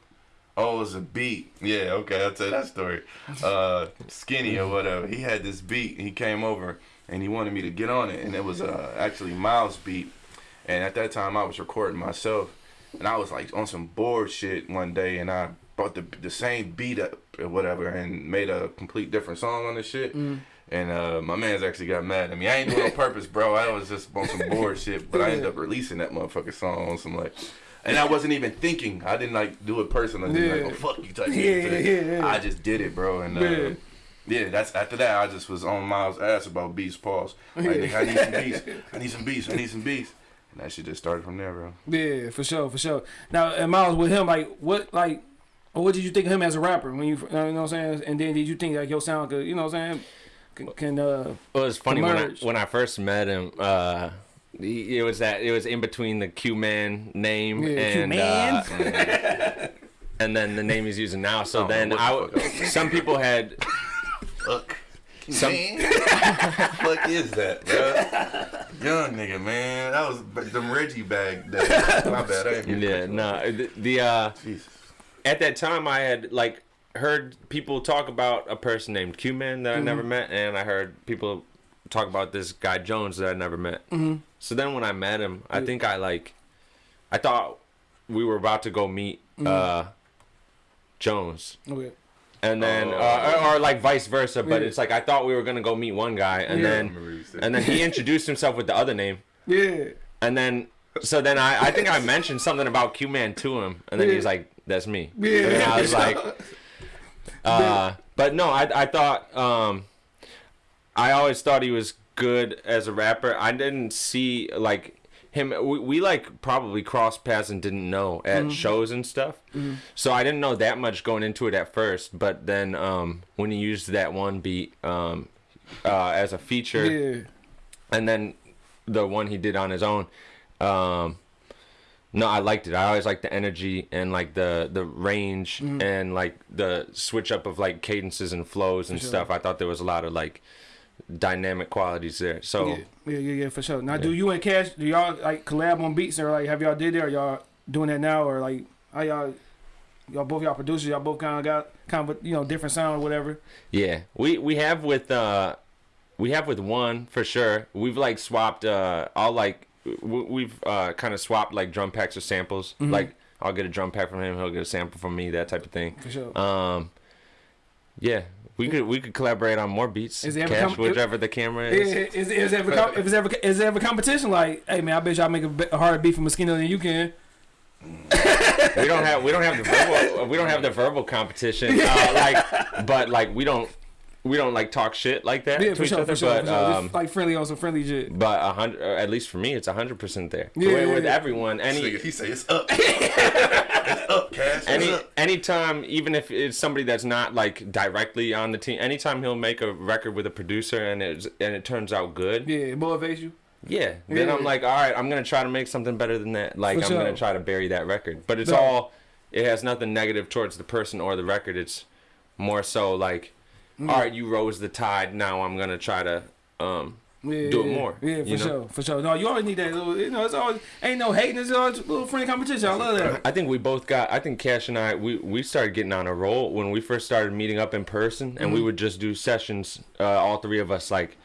Oh, it was a beat. Yeah, okay, I'll tell you that story. Uh, Skinny or whatever. He had this beat. And he came over and he wanted me to get on it, and it was uh, actually Miles' beat. And at that time, I was recording myself, and I was like on some bored shit one day, and I brought the the same beat up or whatever, and made a complete different song on this shit. And uh, my man's actually got mad at me. I ain't doing it on purpose, bro. I was just on some bored shit, but I ended up releasing that motherfucking song on some like. And I wasn't even thinking. I didn't like do it personally. Like,
Yeah.
oh fuck you type
Yeah,
shit.
yeah, yeah.
I just did it, bro. And uh,
Yeah.
yeah, that's after that. I just was on Miles' ass about beats. Pause. Like, nigga, I need some beats. *laughs* I need some beats. I need some beats. And that shit just started from there, bro.
Yeah, for sure, for sure. Now, and Miles with him, like, what, like, what did you think of him as a rapper when you, you know what I'm saying? And then did you think like your sound could, you know what I'm saying? Can, can uh,
Well, it was funny when I when I first met him. Uh, he- it was that it was in between the Q Man name
Yeah,
and uh, *laughs* and then the name he's using now. So
Oh,
then
what
I
the
w-
fuck? *laughs*
some people had
Fuck.
Some-
Man, *laughs* fuck is that, bro? Young nigga, man. That was b- them Reggie bag days. My bad. I ain't
yeah no
off.
the, the uh
Jesus.
at that time I had like heard people talk about a person named Q Man that I never met, and I heard people talk about this guy Jones that I never met. Mm-hmm. So then when I met him, I think I like, I thought we were about to go meet uh Jones.
okay.
And then,
Oh.
uh, or, or like vice versa, but
Yeah.
it's like I thought we were gonna go meet one guy, and
Yeah.
Then, and then he introduced himself with the other name,
Yeah.
and then, so then I, I think I mentioned something about Q Man to him, and then
Yeah.
he's like, "That's me."
Yeah.
And I was like, *laughs* uh, but no, I I thought, um, I always thought he was good as a rapper. I didn't see like him. We, we like probably crossed paths and didn't know at shows and stuff. So I didn't know that much going into it at first. But then um, when he used that one beat um, uh, as a feature,
Yeah.
and then the one he did on his own um no i liked it i always liked the energy and like the the range
Mm-hmm.
and like the switch up of like cadences and flows and
sure.
stuff i thought there was a lot of like dynamic qualities there so
Yeah, yeah, yeah, yeah, for sure. Now, do you and Cash, do y'all like collab on beats or like have y'all did or y'all doing that now or like how y'all, y'all both y'all producers, y'all both kind of got kind of you know different sound or whatever.
Yeah, we we have with uh, we have with one for sure. We've like swapped uh, all like we've uh kind of swapped like drum packs or samples.
Mm-hmm.
Like I'll get a drum pack from him, he'll get a sample from me, that type of thing.
For sure.
Um, yeah, we could we could collaborate on more beats.
Is there ever
Cash
com-
whichever the camera
Is,
is.
is, is, ever com- if it's ever is there ever competition like, hey man, I bet y'all make a, be- a harder beat for Mosquito than you can. *laughs*
we don't have we don't have the verbal we don't have the verbal competition. *laughs* Uh, like, but like we don't we don't like talk shit like that
Yeah,
to
for
each
sure,
other.
sure,
but
sure.
um,
like friendly on some friendly shit.
but a hundred, at least for me, it's a hundred percent there.
Yeah,
with,
yeah,
with
yeah.
everyone, any
Nigga, he say it's up. *laughs* it's up, Cash.
Any anytime, even if it's somebody that's not like directly on the team, anytime he'll make a record with a producer and it and it turns out good, yeah.
Yeah, it motivates you. Yeah.
Then
Yeah.
I'm like, all right, I'm gonna try to make something better than that. Like
For
I'm
sure.
gonna try to bury that record, but it's
No.
all. It has nothing negative towards the person or the record. It's more so like
Mm.
all right, you rose the tide. Now I'm gonna try to um
Yeah,
do it more,
Yeah, for
know?
sure, for sure. No, you always need that little. You know, it's always ain't no hating. It's always a little friendly competition. I love that.
I think we both got. I think Cash and I we we started getting on a roll when we first started meeting up in person, and we
Mm-hmm.
would just do sessions. Uh, all three of us like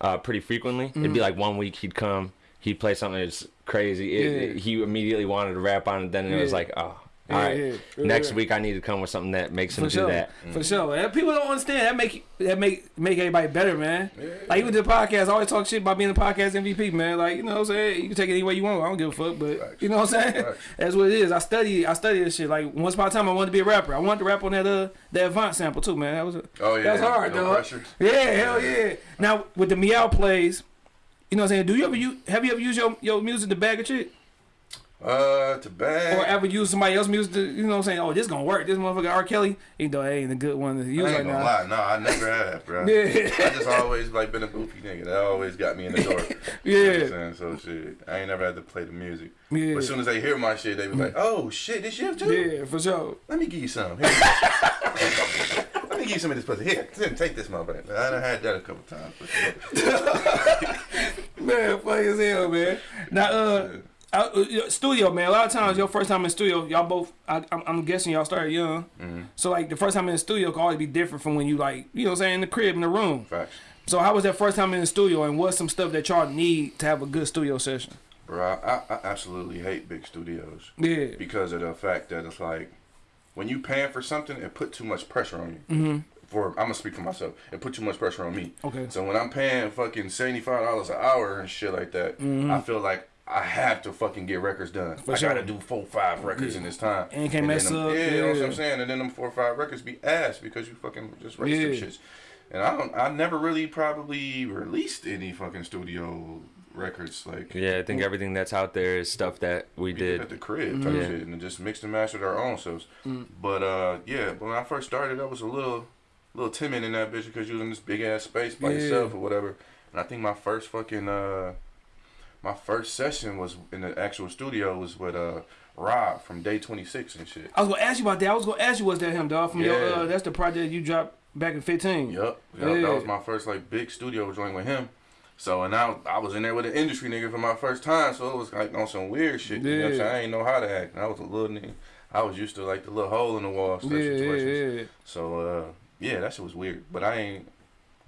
uh, pretty frequently. It'd
Mm-hmm.
be like one week he'd come, he'd play something that's crazy. It,
Yeah.
it- he immediately wanted to rap on it. Then it was like, oh,
Yeah,
all right.
yeah, yeah,
Next week I need to come with something that makes him
For
do
sure,
that.
for sure. And people don't understand that make that make make everybody better, man. Like even the podcast, I always talk shit about being the podcast MVP, man. Like you know what I'm saying, you can take it any way you want. I don't give a fuck, but
Facts.
you know what I'm saying.
Facts. *laughs*
That's what it is. I study, I study this shit. Like once upon a time, I wanted to be a rapper. I wanted to rap on that uh that Avant sample too, man. That was a,
Oh yeah,
that's hard,
no
dog.
pressure.
Yeah, hell yeah. Now with the meow plays, you know what I'm saying. Do you ever use? Have you ever used your your music to bag a chick?
Uh, to bag.
Or ever use somebody else's music to, you know what I'm saying? Oh, this gonna work. This motherfucker R. Kelly, even though it ain't a good one to use
I
right
gonna
now.
lie, no, I never have, bro. *laughs*
Yeah.
I just always like been a goofy nigga. That always got me in the door. *laughs* You know what I'm saying? So shit, I ain't never had to play the music.
Yeah.
But as soon as they hear my shit, they be like, "Oh shit, this you too?
Yeah, for sure.
Let me give you some. Let me give you some of this pussy. Here, take this motherfucker. I done had that a couple times. *laughs*
Man, funny as hell, man. Now, uh, uh, uh, studio, man. A lot of times, your first time in studio, y'all both. I, I'm, I'm guessing y'all started young.
Mm-hmm.
So like the first time in the studio can always be different from when you like, you know, what I'm saying in the crib in the room.
Facts.
So how was that first time in the studio, and what's some stuff that y'all need to have a good studio session?
Bro, I, I absolutely hate big studios
Yeah.
because of the fact that it's like when you paying for something, it put too much pressure on you. Mm-hmm. For I'm gonna speak for myself. It put too much pressure on me.
Okay.
So when I'm paying fucking seventy five dollars an hour and shit like that, I feel like I have to fucking get records done. I
sure.
gotta do four, five records in this time.
And you can't
then
mess
them-
up,
Yeah, you know what
yeah.
I'm saying. And then them four or five records be ass because you fucking just raced them
Yeah.
shits. And I don't. I never really probably released any fucking studio records like.
Yeah, I think everything that's out there is stuff that we
We did at the crib type
Yeah.
shit and just mixed and mastered our own selves. But uh, yeah, when I first started, I was a little, little timid in that bitch because you was in this big ass space by
Yeah.
yourself or whatever. And I think my first fucking uh, my first session was in the actual studio was with uh Rob from Day Twenty Six and shit.
I was gonna ask you about that. I was gonna ask you, was that him, dog? From your,
Yeah.
uh, that's the project you dropped back in 15.
Yep. yup,
Yeah.
that was my first like big studio joint with him. So and I, I was in there with an industry nigga for my first time, so it was like on some weird shit. You know what I'm
Yeah.
saying? I ain't know how to act. And I was a little nigga. I was used to like the little hole in the wall stuff
Yeah, yeah,
situations.
yeah.
So uh, yeah, that shit was weird. But I ain't.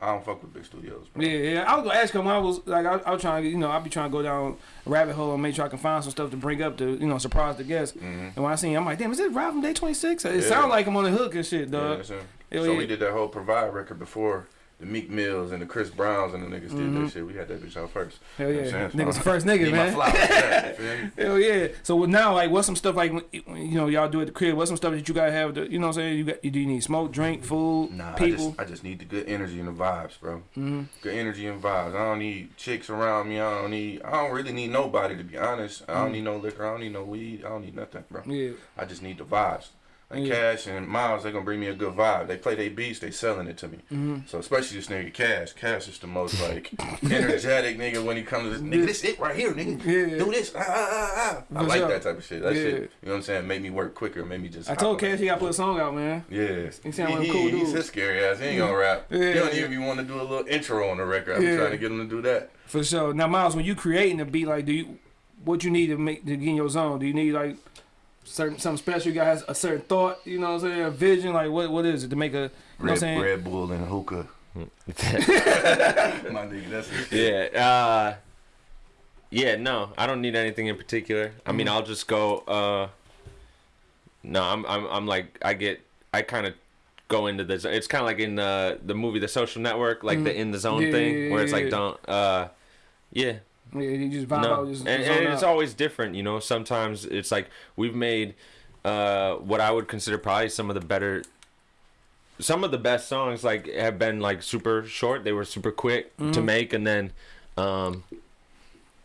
I don't fuck with big studios. Bro.
Yeah, yeah. I was gonna ask him I was like, I, I was trying to, you know, I be trying to go down rabbit hole and make sure I can find some stuff to bring up to, you know, surprise the guests. Mm-hmm. And when I seen, him, I'm like, damn, is this Rob from Day 26? It.
Yeah.
sounds like him on the hook and shit,
Yeah,
dog.
that's him. So
yeah.
we did that whole Provide record before the Meek Mills and the Chris Browns and the niggas did that shit. We had that bitch out first.
Mm-hmm. Hell
You know
yeah.
I'm saying?
Niggas the first nigga, man.
My flowers for that, you *laughs* feel me?
Hell yeah. So now, like, what's some stuff like, you know, y'all do at the crib? What's some stuff that you gotta have? To, you know, what I'm saying? You got, do you need smoke, drink, food,
Nah, I
people?
just, I just need the good energy and the vibes, bro.
Mm-hmm.
Good energy and vibes. I don't need chicks around me. I don't need. I don't really need nobody to be honest. I don't need no liquor. I don't need no weed. I don't need nothing, bro.
Mm-hmm. yeah.
I just need the vibes. Like
Yeah.
Cash and Miles, they gonna bring me a good vibe. They play their beats, they selling it to me.
Mm-hmm.
So especially this nigga Cash. Cash is the most like *laughs* energetic nigga when he comes to this. Nigga, this it right here, nigga.
Yeah.
Do this. Ah, ah, ah, ah. I like that type of shit. That
Yeah.
shit. You know what I'm saying? Make me work quicker. Make me just.
I told Cash he gotta put a song out, man.
Yeah.
He sound like
he,
cool dude.
He's his scary ass. He ain't gonna rap.
Yeah.
He don't even want to do a little intro on the record. I'm trying to get him to do that.
For sure. Now, Miles, when you creating a beat, like, do you, what you need to make to get in your zone? Do you need like certain something special? You got a certain thought, you know what I'm saying? A vision, like what what is it to make a, you know what I'm
Red,
saying?
Red Bull and hookah. *laughs* My nigga, that's his shit.
yeah. Uh, yeah. No, I don't need anything in particular. I
Mm-hmm.
mean, I'll just go. Uh, no, I'm. I'm. I'm like. I get. I kind of go into this. It's kind of like in the the movie The Social Network, like the in the zone
Mm. Yeah,
thing,
yeah,
where it's
yeah,
like
yeah.
don't. Uh, yeah.
Yeah, you just vibe
No,
out, just
and, and it's
out.
always different, you know. Sometimes it's like we've made uh, what I would consider probably some of the better, some of the best songs. Like have been like super short. They were super quick
Mm-hmm.
to make, and then, um,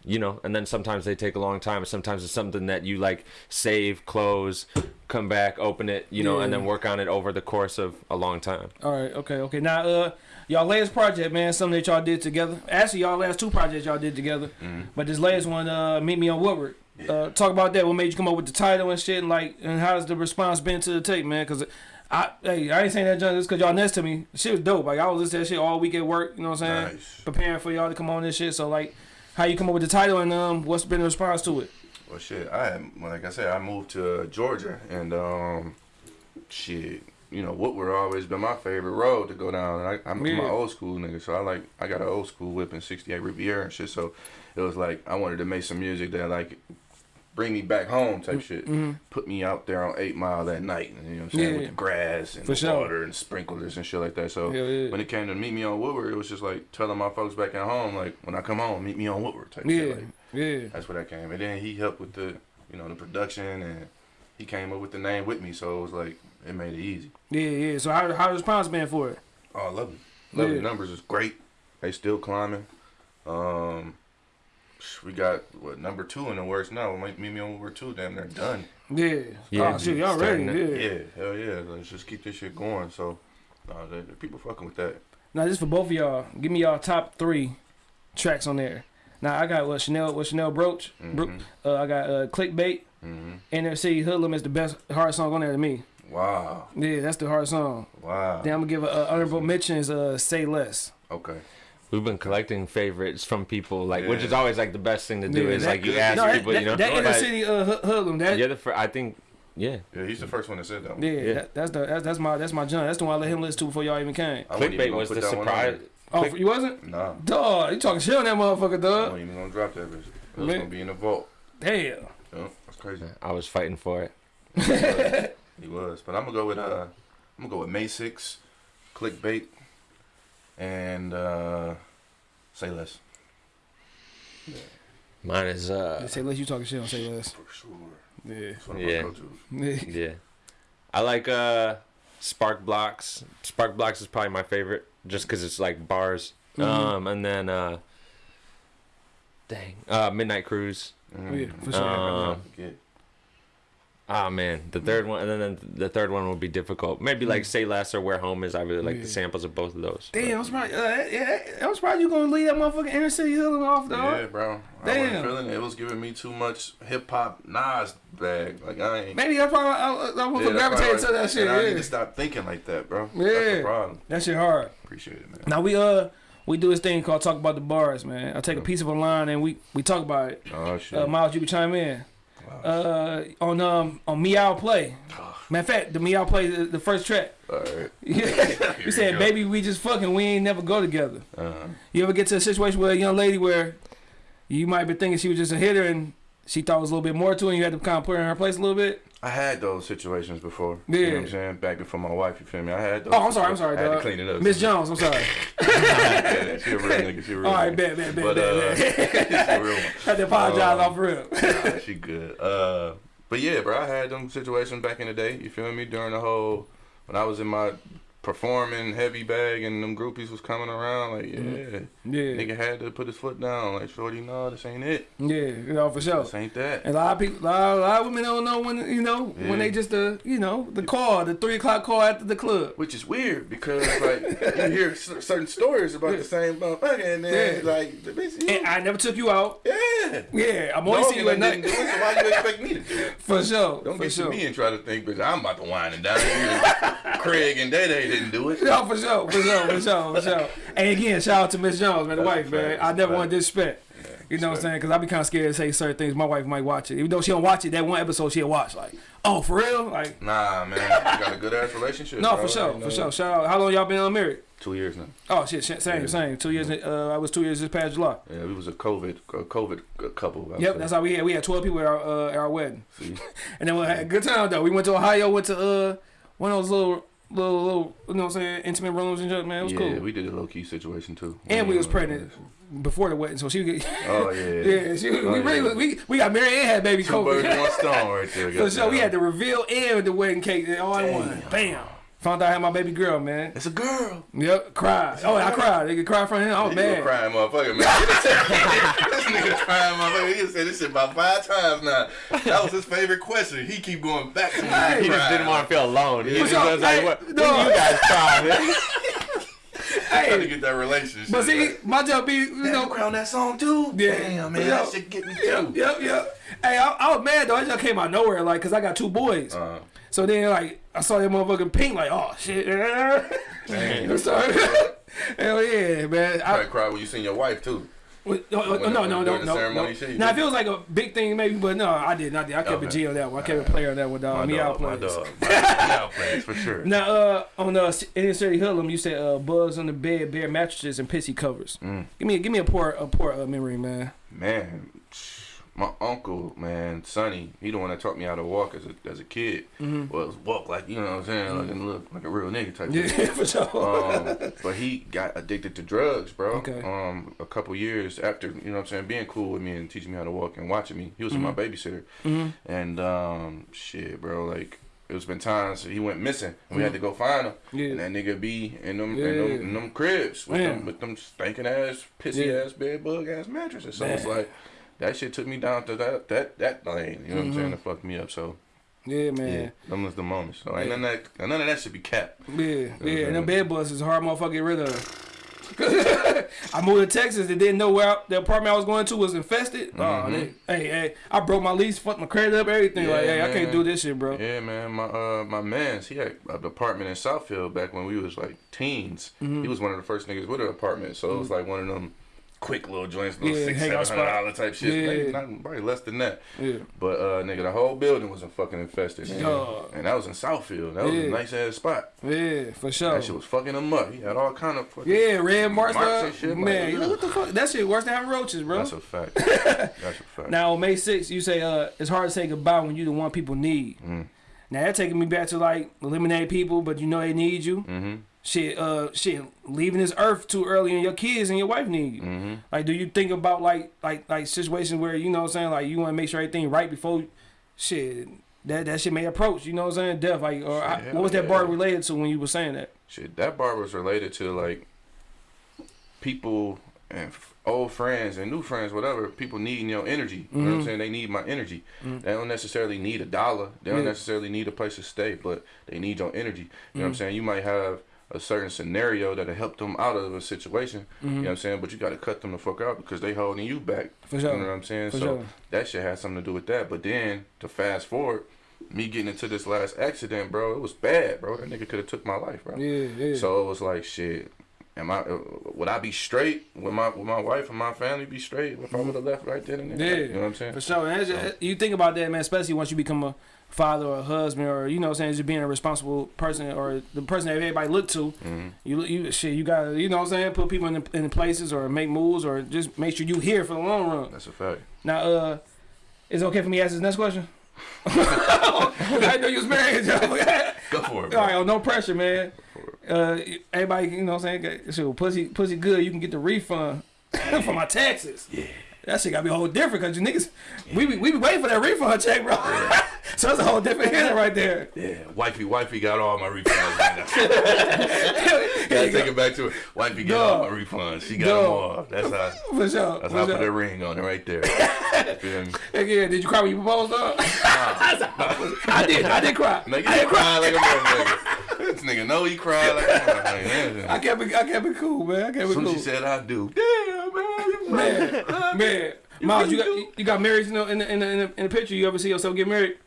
you know, and then sometimes they take a long time. Sometimes it's something that you like save, close, come back, open it, you know, and then work on it over the course of a long time.
All right, okay, okay. Now, uh, y'all latest project, man, something that y'all did together. Actually, y'all last two projects y'all did together,
Mm-hmm.
but this latest one, uh, Meet Me on Woodward. Uh, talk about that. What made you come up with the title and shit, and like, and how's the response been to the tape, man? Because I hey, I ain't saying that junk just cause y'all next to me. Shit was dope. Like I was listening to that shit all week at work. You know what I'm saying?
Nice.
Preparing for y'all to come on this shit. So like, how you come up with the title and um, what's been the response to it?
Well, shit, I like I said, I moved to Georgia, and um, shit, you know, Woodward always been my favorite road to go down. And I, I'm
Yeah.
my old school nigga, so I like, I got an old school whip in '68 Riviera and shit. So it was like I wanted to make some music that like bring me back home type mm, shit. Mm-hmm. Put me out there on Eight Mile that night, you know what I'm saying,
Yeah.
with the grass and
For
the
sure.
water and sprinklers and shit like that. So
yeah.
when it came to meet me on Woodward, it was just like telling my folks back at home, like when I come home, meet me on Woodward type
Yeah,
shit. Like,
yeah.
that's where that came. And then he helped with the, you know, the production and he came up with the name with me. So it was like, it made it easy.
Yeah, yeah. So how how the response been for it?
Oh, I love it. Love
Yeah.
the numbers is great. They still climbing. Um, we got what number two in the works now. Might meet me on number two. Damn, they're done.
Yeah.
Yeah,
oh shit, y'all ready? Yeah.
Yeah, hell yeah. Let's just keep this shit going. So, uh, the, the people fucking with that.
Now this for both of y'all. Give me y'all top three tracks on there. Now I got what Chanel, what Chanel Brooch. Bro-
Mhm.
uh, I got uh, Clickbait.
hmm
NFC Hoodlum is the best hard song on there to me.
Wow,
Yeah, that's the hard song.
wow.
Then I'm gonna give a, a honorable mentions. Uh, Say Less.
Okay.
We've been collecting favorites from people, like which is always like the best thing to do.
Yeah,
is
that-
like you ask
No,
people,
that,
you know,
that inner
but
city uh, Hood- Hoodlum. That
you're the fir- I think, yeah.
Yeah, he's the first one that said that. One.
yeah,
Yeah.
That, that's the that's, that's my that's my junk. That's the one I let him listen to before y'all even came.
I wasn't
Clickbait was the
that one on
surprise.
Oh,
Click-
you wasn't?
there. Nah,
Dog, you talking shit on that motherfucker,
I
dog?
wasn't even gonna drop that bitch. It was gonna be in the vault.
Damn.
Yeah, that's crazy.
I was fighting for it. *laughs*
He was. But I'm gonna go with uh I'm gonna go with May six, clickbait, and uh say less.
Mine is uh,
Say less. You talking shit on Say Less.
For sure.
Yeah.
That's one of
Yeah. *laughs*
Yeah.
yeah. I like uh, Spark Blocks. Spark Blocks is probably my favorite, just because it's like bars.
Mhm.
Um, and then uh, dang, uh, Midnight Cruise.
Mm.
Yeah, for sure.
Um,
Yeah.
Ah man, the third one, and then the third one will be difficult. Maybe like Say Less or Where Home Is. I really like
Yeah.
the samples of both of those.
Damn, I'm surprised. Uh, yeah, I'm surprised you gonna leave that motherfucking inner city Hoodlum off, dog.
Yeah, bro. I
Damn.
wasn't feeling it. It was giving me too much hip hop Nas bag. Like I ain't.
Maybe that's why I, I, I
Yeah,
motherfucker
that's
gravitated
why-
to that shit.
And I need
Yeah.
to stop thinking like that, bro. That's
Yeah.
the problem.
That shit hard.
Appreciate it, man.
Now we uh we do this thing called talk about the bars, man. I take a piece of a line and we we talk about it.
Oh shit.
Uh, Miles, you can chime in. Uh, on um on Meow Play. Matter of fact, the Meow Play the, the first track.
All right.
You *laughs* said,
go.
"Baby, we just fucking. We ain't never go together."
Uh,
You ever get to a situation where a young lady where you might be thinking she was just a hitter and she thought it was a little bit more to her and you had to kind of put her in her place a little bit?
I had those situations before. You know
Yeah.
what I'm saying? Back before my wife, you feel me? I had those.
Oh, I'm sorry, I'm sorry,
I had to
dog.
clean it up.
Miss Jones, I'm sorry.
yeah, *laughs* she a real nigga. She a real
All right,
nigga.
bet, bet, bet,
But,
bet,
uh,
bet. *laughs*
she a real one.
Had to apologize
Um,
off real. *laughs*
Nah, she good. Uh, but yeah, bro, I had them situations back in the day. You feel me? During the whole when I was in my performing heavy bag and them groupies was coming around, like yeah,
Mm-hmm. Yeah,
nigga had to put his foot down. Like, shorty, no, this ain't it.
yeah, you know for sure.
This ain't that.
And a lot of people, a lot, a lot of women don't know when you know when they just the you know the call, the three o'clock call after the club.
Which is weird because like you hear cer- certain stories about the same motherfucker, and then
Yeah.
like the bitch, you,
And I never took you out.
yeah.
Yeah, I'm only
Dog
seeing you at night.
so why you expect me to do it? *laughs*
For sure.
Don't
for
get
sure.
to me and try to think, bitch, I'm about to whine and dine. Craig and Day Day didn't do it. *laughs*
No, for sure, for sure, for sure, for sure. And again, shout out to Miss Jones, man, the wife, man. I never want to disrespect. You know what I'm saying? Because I be kind of scared to say certain things. My wife might watch it. Even though she don't watch it, that one episode she'll watch. Like, oh, for real? Like,
Nah, man, you got a good ass relationship.
no,
bro.
for sure,
You
for sure. Shout out. How long y'all been on married?
Two years now.
Oh, shit, shit same, same. Two years, uh, I was two years this past July.
Yeah, we was a COVID, a COVID couple. I would
Yep,
say.
that's how we had. We had 12 people at our, uh, at our wedding.
See? *laughs*
And then we had a good time, though. We went to Ohio, went to uh one of those little, little, little, you know what I'm saying, intimate rooms and shit, man. It was
yeah,
cool.
we did a low key situation too.
and we was
Uh,
pregnant before the wedding, so she get. *laughs*
Oh yeah,
Yeah, she,
Oh,
we,
yeah.
really, we we got married and had baby
Two birds, one stone, right there. *laughs*
For sure, we had the reveal and the wedding cake all in one. Bam. Found out I had my baby girl, man.
It's a girl.
Yep, cried. Oh, I cried. They could cry from him. I was
You a
mad.
crying motherfucker, man. *laughs* this nigga crying motherfucker. He said this shit about five times now. That was his favorite question. He keep going back to me.
He just didn't want to feel alone. He
For
just was like,
Hey,
what,
no.
when you guys cry, man? *laughs*
Trying to get that relationship.
But see, my job be you know.
on that song too.
Yeah.
Damn, man,
Yeah.
that shit get me too.
yep, yep. Hey, I, I was mad though. It just came out of nowhere, like, cause I got two boys.
Uh,
So then, like, I saw that motherfucking pink, like, oh shit. *laughs*
Damn.
Sorry. *laughs* Hell yeah, man. I,
Probably cry when you seen your wife too.
Well, No, no,
When-
no,
when
no, no, no. no.
shit,
Now, if it was like a big thing, maybe, but no, I did not. I kept a
Okay.
G on that one. I kept a player on that one, dog.
My
Me out
dog, my dog. My out players for sure. *laughs*
Now, uh, on uh, Inner City Hoodlum, you said uh, bugs on the bed, bare mattresses, and pissy covers.
Mm.
Give me, give me a poor, a poor uh, memory, man.
Man, my uncle, man, Sonny, he the one that taught me how to walk as a as a kid.
Mhm.
Well, walk like you know what I'm saying, like a look like a real nigga type.
Yeah,
thing. *laughs*
for sure.
um, but he got addicted to drugs, bro.
Okay.
Um, a couple years after, you know what I'm saying, being cool with me and teaching me how to walk and watching me. He was
Mhm.
my babysitter.
Mhm.
And um, shit, bro, like it was been times he went missing and we had to go find him.
Mm-hmm. Yeah.
And that nigga be in them,
Yeah.
in them, in them cribs with
Man.
them with them stinking ass, pissy
Yeah.
ass bed bug ass mattresses. So it's like that shit took me down to that that that lane. You know what I'm saying? To fuck me up. So
Yeah, man.
yeah,
man.
them was the moments. So ain't
Yeah.
none of that none of that should be capped.
Yeah, yeah.
Yeah.
And them bed bugs is a hard motherfucker to get rid of. *laughs* I moved to Texas and didn't know where I, the apartment I was going to was infested. Oh,
Mhm.
they, hey, hey, I broke my lease, fucked my credit up, everything. like,
Yeah,
hey, I can't do this shit, bro.
Yeah, man. My uh my man's he had an apartment in Southfield back when we was like teens.
Mm-hmm.
He was one of the first niggas with an apartment, so it was like one of them quick little joints, little
Yeah,
six, seven hundred dollar type shit.
Yeah.
Maybe not probably less than that.
Yeah.
But uh nigga, the whole building was a fucking infested. man. And that was in Southfield. That was
Yeah.
a nice ass spot.
Yeah, for sure.
That shit was fucking him up. He had all kind of fucking
Yeah, red marks,
Marks and shit,
Man,
ugh.
what the fuck? That shit worse than having roaches, bro.
That's a fact. *laughs* That's a fact.
Now on May 6th, you say uh, it's hard to say goodbye when you the one people need.
Mm.
Now that taking me back to like eliminate people, but you know they need you.
Mm-hmm.
Shit, uh, shit, leaving this earth too early, and your kids and your wife need you.
Mm-hmm.
Like, do you think about like like like situations where you know what I'm saying, like you want to make sure everything right before shit that that shit may approach. You know what I'm saying, death. Like, or I- what was that bar related to when you were saying that?
Shit, that bar was related to like people and old friends and new friends, whatever. People needing your energy. You know what I'm
Mhm.
saying? They need my energy.
Mhm.
They don't necessarily need a dollar. They don't
Yeah.
necessarily need a place to stay, but they need your energy. You know what I'm
Mhm.
saying? You might have a certain scenario that'll help them out of a situation. You know mm-hmm. what I'm saying? But you got to cut them the fuck out because they holding you back.
For sure.
You know what I'm saying?
For
so
sure.
that shit has something to do with that. But then to fast forward, me getting into this last accident, bro, it was bad, bro. That nigga could have took my life, bro.
Yeah, yeah.
So it was like, shit. Am I? Would I be straight? Would my would my wife and my family be straight if I mm-hmm. would have left right then and there?
Yeah.
You know what I'm saying?
For sure. And just- you think about that, man, especially once you become a father or husband or, you know what I'm saying, just being a responsible person or the person that everybody look to.
hmm
You, you shit, you got to, you know what I'm saying, put people in the, in the places or make moves or just make sure you here for the long run.
That's a fact.
Now, uh, is it okay for me to ask this next question? *laughs* I know you was married. *laughs*
Go for it,
All
bro.
right, oh, no pressure, man.
For
Uh, everybody, you know what I'm saying, shit, pussy, pussy good, you can get the refund *laughs* for my taxes. Yeah. That shit gotta be a whole different because you niggas, we be, we be waiting for that refund check, bro. *laughs* so that's a whole different hitter right there.
Yeah, wifey, wifey got all my refunds. man. *laughs* *laughs* Gotta take it back to it. Wifey got all my refunds. She got them all. That's how.
For sure.
That's
for
how I put
sure.
that ring on it right there. You feel
yeah, did you cry when you proposed, dog? I did. I did cry.
Nigga,
I did cry.
like a motherfucker. This nigga know he cried like a motherfucker.
I kept it. I kept it cool, man. I kept
As
it
soon as
cool.
she said I do, damn man, *laughs*
man, man. Miles, you got you got married, you know, in the, in the, in the, in the picture. You ever see yourself get married?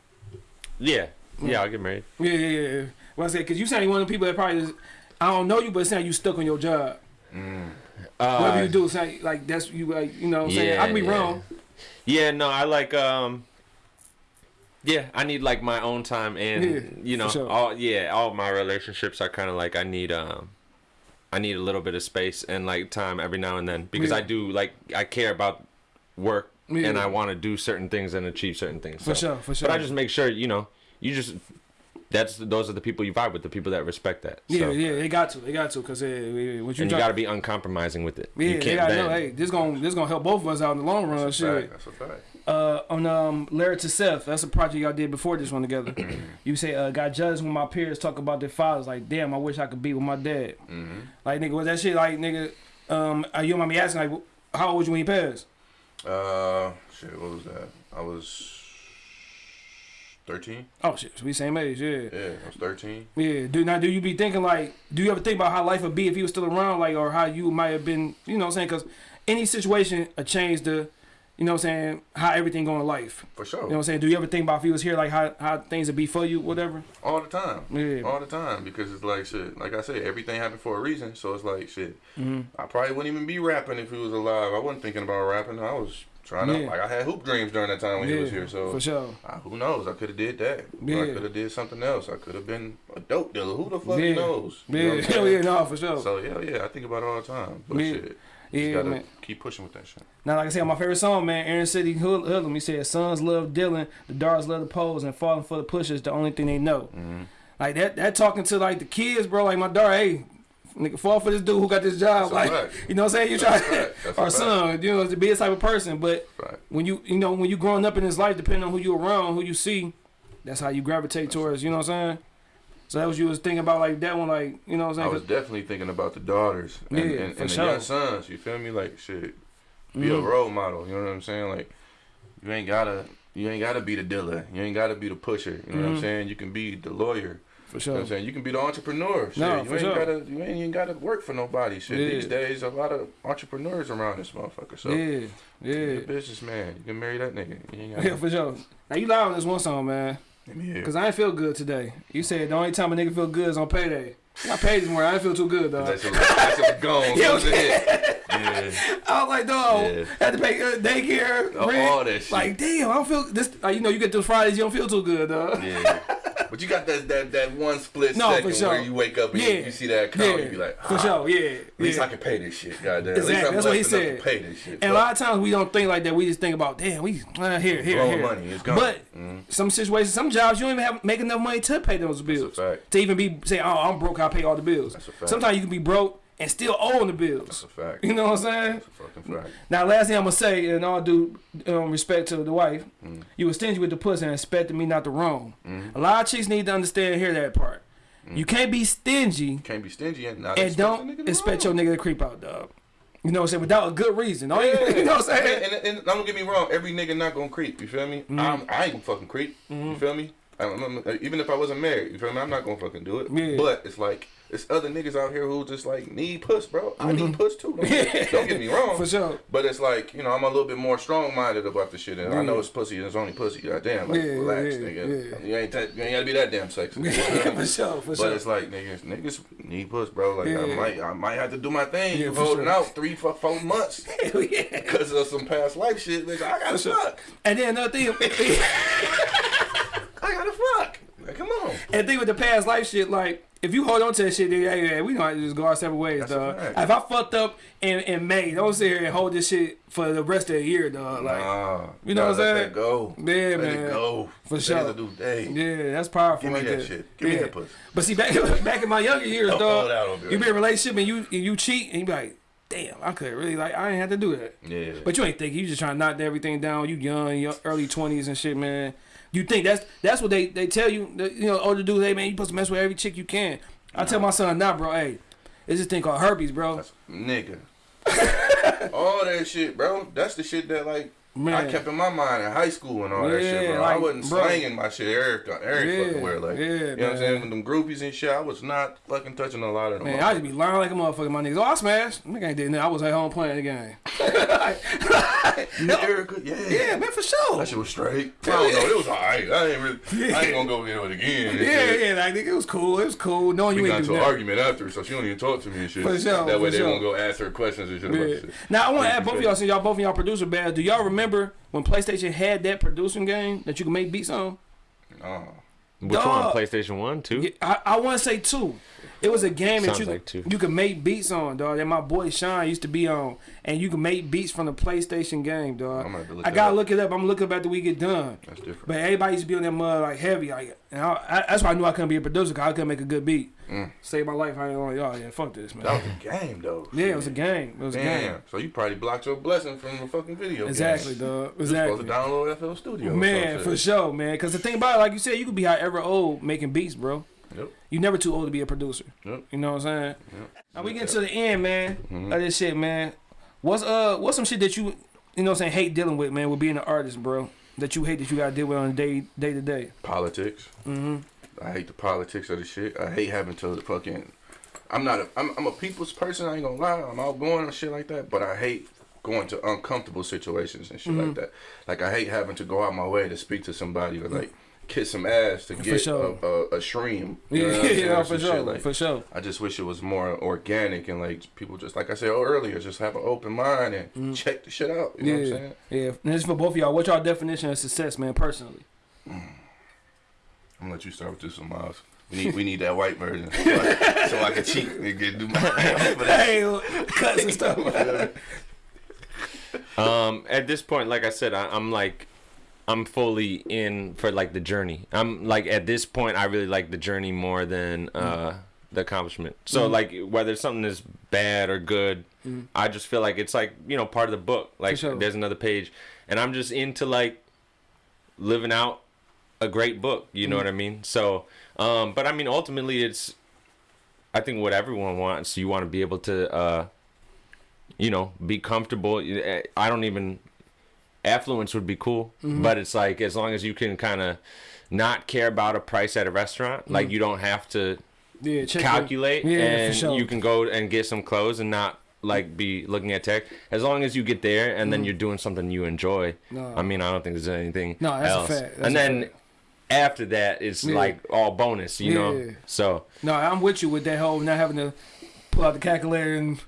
Yeah, yeah, I'll get married.
Yeah, yeah, yeah. yeah. Well, I said, because you sound like one of the people that probably is, I don't know you, but it sound you stuck on your job.
Uh,
Whatever you do, sound like that's you, like, you know what I'm saying? I can be
yeah.
wrong.
Yeah, no, I like um yeah, I need like my own time and
Yeah,
you know,
sure.
all yeah, all my relationships are kind of like I need um I need a little bit of space and like time every now and then because
Yeah.
I do like I care about work
Yeah.
and I want to do certain things and achieve certain things.
For
so-
sure, for sure.
But I just make sure, you know, you just that's those are the people you vibe with, the people that respect that.
yeah,
so.
yeah, they got to, they got to, because uh, what you,
And you got to be uncompromising with it.
yeah,
you
they
can't
gotta know, hey, this gonna this gonna help both of us out in the long run.
That's
Shit.
fact. That's a fact.
Uh, on um Larry to Seth. That's a project y'all did before this one together. *clears throat* you say uh, got judged when my peers talk about their fathers. Like, damn, I wish I could be with my dad.
hmm
Like, nigga, was that shit like, nigga? Um, uh, you don't mind me asking, like, how old was you when you passed?
Uh, shit. What was that? I was 13.
Oh shit, so we same age, yeah.
Yeah, I was 13.
Yeah. Do now do you be thinking like do you ever think about how life would be if he was still around like or how you might have been, you know what I'm saying? Cuz any situation a change the you know what I'm saying, how everything going in life.
For sure.
You know what I'm saying? Do you ever think about if he was here like how how things would be for you whatever?
All the time.
Yeah.
All the time. Because it's like shit. Like I said, everything happened for a reason. So it's like shit.
Mm-hmm.
I probably wouldn't even be rapping if he was alive. I wasn't thinking about rapping. I was trying to like I had hoop dreams during that time when he was here. So
for sure.
uh, who knows? I could have did that.
Yeah.
I could have did something else. I could have been a dope dealer. Who the fuck
Yeah.
knows? You know
Yeah,
what I'm *laughs*
hell
saying?
yeah, no, for sure.
So yeah, yeah, I think about it all the time. But
Yeah.
shit, just
yeah, man.
keep pushing with that shit.
Now, like I said, my favorite song, man, Inner City Hood- Hoodlum. He said, "Sons love Dylan, the daughters love the pose, and falling for the pushers the only thing they know."
Mm-hmm.
Like that, that talking to like the kids, bro. Like my daughter, hey, nigga, fall for this dude who got this job.
That's
like, you know what I'm saying? You try,
That's a fact. That's *laughs* a
our
fact.
son, you know, to be a type of person. But
Right.
when you, you know, when you growing up in this life, depending on who you around, who you see, that's how you gravitate towards. You know what I'm saying? So that was you was thinking about like that one, like you know what
I'm saying?
I'm
was definitely thinking about the daughters and,
Yeah,
and, and the
sure.
young sons. You feel me? Like shit, be a
Mhm.
role model. You know what I'm saying? Like you ain't gotta, you ain't gotta be the dealer. You ain't gotta be the pusher. You know what
Mhm.
I'm saying? You can be the lawyer.
for
You know
sure.
what I'm saying? You can be the entrepreneur. Shit.
No,
you
for
ain't
sure.
gotta, you ain't even gotta work for nobody. Shit.
Yeah.
These days, a lot of entrepreneurs around this motherfucker. So
yeah,
you're
yeah,
a businessman. You can marry that nigga. You ain't *laughs*
yeah, for sure. Now you live on this one song, man.
Let.
Cause I ain't feel good today. You said the only time a nigga feel good is on payday. I paid this morning. I didn't feel too good, dog.
That's a, that's a gone. *laughs*
Yeah,
That's. Yeah. *laughs*
I was like, dog,
Yeah.
had to pay uh, daycare,
All
rent.
that shit.
Like, damn, I don't feel this. Like, you know, you get those Fridays, you don't feel too good, dog.
Yeah. But you got that that, that one split
No,
second
sure.
where you wake up and
Yeah.
you, you see that account,
Yeah,
you be like,
for
ah,
sure, yeah,
At least
yeah.
I can pay this shit, goddamn.
Exactly,
At least I'm
that's what he said.
to pay this shit.
And a lot of times we don't think like that. We just think about, damn, we uh, here, here,
Blowing
here.
money, it's gone.
But
Mhm.
some situations, some jobs, you don't even have make enough money to pay those bills. To even be say, oh, I'm broke, I pay all the bills.
That's a fact.
Sometimes you can be broke and still owing the bills.
That's a fact.
You know what I'm saying?
That's a fucking fact.
Now, last thing I'm gonna say, in all due um, respect to the wife,
Mm.
you were stingy with the pussy and expected me not to roam.
Mm-hmm.
A lot of chicks need to understand and hear that part. You can't be stingy
Can't be stingy and not
and
expect a nigga
don't expect
roll.
your nigga to creep out, dog. You know what I'm saying? Without a good reason. Don't you, *laughs* you know what I'm saying?
And, and, and don't get me wrong, every nigga not gonna creep. You feel me?
Mm-hmm.
I'm, I ain't gonna fucking creep. You feel me? I'm, I'm- even if I wasn't married, you feel me? I'm not gonna fucking do it.
Yeah.
But it's like it's other niggas out here who just like need puss, bro. I mm-hmm. need puss too. Don't, get, don't get me *laughs* wrong.
For sure.
But it's like you know I'm a little bit more strong minded about the shit, and I know it's pussy and it's only pussy. Goddamn, like
Yeah,
relax,
yeah,
nigga.
yeah.
You ain't ta- you ain't gotta be that damn sexy. *laughs*
for sure, for sure.
But
sure.
it's like niggas, niggas need puss, bro. Like I might, I might have to do my thing.
Yeah, for
holding
sure.
out three, four, four months *laughs*
Hell yeah.
because of some past life shit. Bitch, I gotta
sure.
fuck.
And then another thing,
I gotta fuck. Like, come on.
and think with the past life shit, like if you hold on to that shit, then hey, hey, we know how to just go our separate ways,
That's
dog. If I fucked up in, in May, don't sit here and hold this shit for the rest of the year, dog. Like,
Nah,
you know
gotta
what I'm saying? let?
That go.
Yeah,
let
man.
it go.
For sure.
day.
yeah, that's powerful.
Give me that shit. Give me that pussy.
But see, back back in my younger years, dog,
hold out on me
you be in a relationship and you and you cheat and you be like, damn, I could really like I ain't have to do that.
Yeah.
But you ain't thinking. You just trying to knock everything down. You young, your early twenties and shit, man. You think that's that's what they they tell you. You know, older dudes, hey man, you supposed to mess with every chick you can. I tell my son now, bro, hey, it's this thing called herpes, bro.
That's, nigga. *laughs* all that shit, bro. That's the shit that like
Man.
I kept in my mind in high school and all that shit,
Yeah,
bro. I wasn't
bro.
slanging my shit every, every
Yeah,
fucking where. Like,
yeah,
you know what I'm saying? With them groupies and shit, I was not fucking touching a lot of them.
Man, I just be lying like a motherfucker. My niggas, oh, I smashed. Nigga ain't did nothing. I was at home playing the game. *laughs*
You Erica? Yeah.
Yeah, man, for sure.
That shit was straight. I don't know. It was alright. I ain't really. I ain't gonna go into it again. *laughs*
Yeah, yeah, like nigga, it was cool. It was cool.
We
you
got
ain't
into
do
an argument after, so she don't even talk to me and shit.
For sure,
That way
for
they
sure.
won't go ask her questions and shit about
Yeah.
shit.
Now I want to
Yeah,
ask both of y'all, since y'all both of y'all producer bad. Do y'all remember when PlayStation had that producing game that you could make beats on?
Nah.
Which
Dog.
one? PlayStation One, two?
I, I want to say two. It was a game that you
like two.
you could make beats on, dog. That my boy Sean used to be on, and you can make beats from the PlayStation game, dog.
I'm gonna look
I gotta
up.
look it up. I'm gonna look it up after we get done.
That's different.
But everybody used to be on that mud like heavy, like, and I, I, that's why I knew I couldn't be a producer because I couldn't make a good beat.
Mm.
Save my life. I ain't like, oh yeah, fuck this, man.
That was a game though.
yeah, it was a game. It was a game.
So you probably blocked your blessing from the fucking video. game.
Exactly, dog.
You supposed
Exactly.
to download FL Studio.
Man, for sure, man. Because the thing about it, like you said, you could be however old making beats, bro.
Yep.
You never too old to be a producer.
Yep.
You know what I'm saying?
Yep.
Now we get to the end, man.
Mhm.
Of this shit, man. What's uh what's some shit that you you know what I'm saying hate dealing with, man, with being an artist, bro? that you hate that you gotta deal with on a day day to day?
Politics.
Mm-hmm.
I hate the politics of the shit. I hate having to the fucking. I'm not. A, I'm, I'm a people's person. I ain't gonna lie. I'm outgoing and shit like that. But I hate going to uncomfortable situations and shit like
Mm-hmm.
that. Like I hate having to go out my way to speak to somebody or like kiss some ass to get
sure.
a, a, a stream. *laughs* You
Yeah,
know what
yeah, for sure,
like-
for sure.
I just wish it was more organic and like people just like I said earlier, just have an open mind and check the shit out. You know what I'm.
Yeah,
saying?
yeah. And this is for both of y'all. What's y'all definition of success, man? Personally,
I'm gonna let you start with this one, Miles. We need we need that white version so I, so I can cheat and get do my. *laughs* But
hey, cuts and stuff. *laughs*
Um, at this point, like I said, I, I'm like, I'm fully in for like the journey. I'm like at this point, I really like the journey more than uh the accomplishment. So
Mm-hmm.
like whether something is bad or good, I just feel like it's like you know part of the book. Like
sure.
there's another page, and I'm just into like living out a great book. You know
Mm-hmm.
what I mean? So, um, but I mean ultimately, it's I think what everyone wants. You want to be able to. uh you know, be comfortable. I don't even affluence would be cool,
Mm-hmm.
but it's like as long as you can kind of not care about a price at a restaurant, like you don't have to
Yeah,
calculate,
Yeah,
and
sure.
you can go and get some clothes and not like be looking at tech. As long as you get there and then you're doing something you enjoy.
Mm-hmm. No.
I mean, I don't think there's anything
No, that's a
else. and then
fact.
after that, it's
Yeah.
like all bonus, you
Yeah.
know. So
No, I'm with you with that whole not having to pull out the calculator and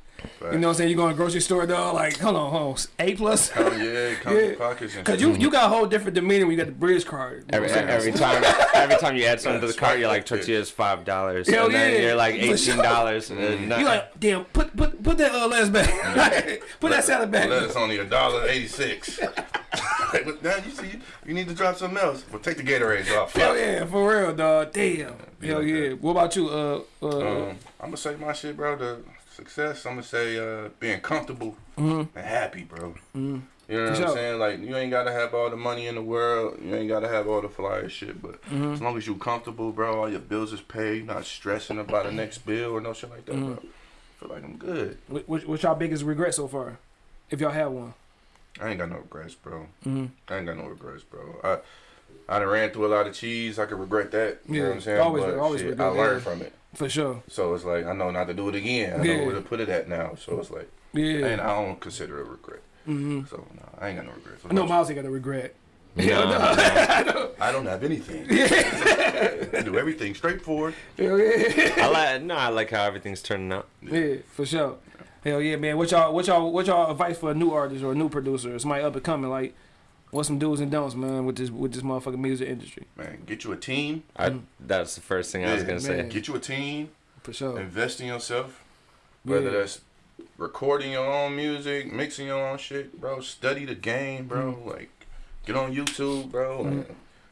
you know what I'm saying. You go to the grocery store, dog. Like, hold on, hold on, A plus. *laughs*
Count, yeah, count
Yeah.
pockets and
Cause you you got a whole different demeanor when you got the bridge card. You know
Every,
what I'm saying?
every time, every time you add *laughs* something to the cart,
right.
you're like tortillas five dollars,
Hell
and then
yeah.
you're like *laughs*
For
eighteen
sure.
dollars.
Mm-hmm.
You like, damn, put put put that uh, lettuce back. put that salad back.
Lettuce only a dollar eighty six. now you see, you need to drop something else. Well, take the Gatorades off.
Hell yeah, for real, dog. Damn.
be
Hell
like
yeah.
that.
What about you? Uh, uh,
Um, I'm gonna say my shit, bro. The success. I'm gonna say uh, being comfortable and happy, bro. You know what
Mm-hmm.
I'm saying? Like you ain't gotta have all the money in the world. You ain't gotta have all the flyer shit. But
Mm-hmm.
as long as you comfortable, bro, all your bills is paid. You're not stressing about the next bill or no shit like that,
Mm-hmm.
bro. I feel like I'm good.
what, what- what's y'all biggest regret so far, if y'all have one?
I ain't got no regrets, bro.
Mm-hmm.
I ain't got no regrets, bro. I I done ran through a lot of cheese. I could regret that. You know
Yeah,
what I'm saying?
always-
but
always
shit,
regret
I learned
that.
from it.
For sure.
So it's like I know not to do it again. I
Yeah.
know where to put it at now. So it's like
Yeah.
and I don't consider it a regret.
mm-hmm.
So no, I ain't got no regrets.
I know Miles ain't got a regret. *laughs*
No, no.
I don't have anything. I do everything straightforward.
Hell yeah.
I like no, I like how everything's turning out.
yeah, for sure. Hell yeah, man. What y'all what y'all what y'all advice for a new artist or a new producer or somebody up and coming? Like, what's some do's and don'ts, man, with this with this motherfucking music industry?
Man, get you a team.
I, that's the first thing I was gonna say.
Get you a team.
For sure.
Invest in yourself. Whether
Yeah.
that's recording your own music, mixing your own shit, bro. Study the game, bro.
Mm-hmm.
Like, get on YouTube, bro. And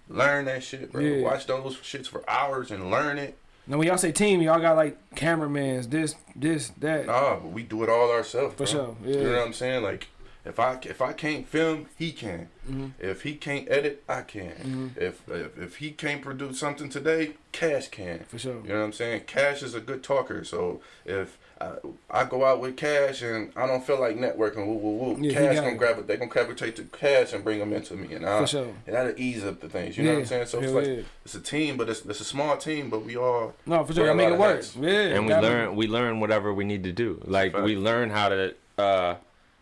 learn that shit, bro.
Yeah.
Watch those shits for hours and learn it.
Now when y'all say team, y'all got like cameramans, this, this, that.
Nah, but we do it all ourselves.
For
bro.
sure,
You
yeah.
know what I'm saying? Like, if I if I can't film, he can.
Mm-hmm.
If he can't edit, I can. If, if if he can't produce something today, Cash can.
For sure.
You know what I'm saying? Cash is a good talker. So if I, I go out with Cash and I don't feel like networking, woo woo woo,
Yeah,
Cash
got
gonna
it.
grab it. They gonna gravitate to Cash and bring them into me, and I,
For sure.
and that'll ease up the things. You know what I'm saying? So it's like
yeah.
it's a team, but it's it's a small team, but we all
No, for sure.
I
Y'all make it
of
work. Yeah.
and we
gotta-
learn we learn whatever we need to do. Like
Fact.
we learn how to uh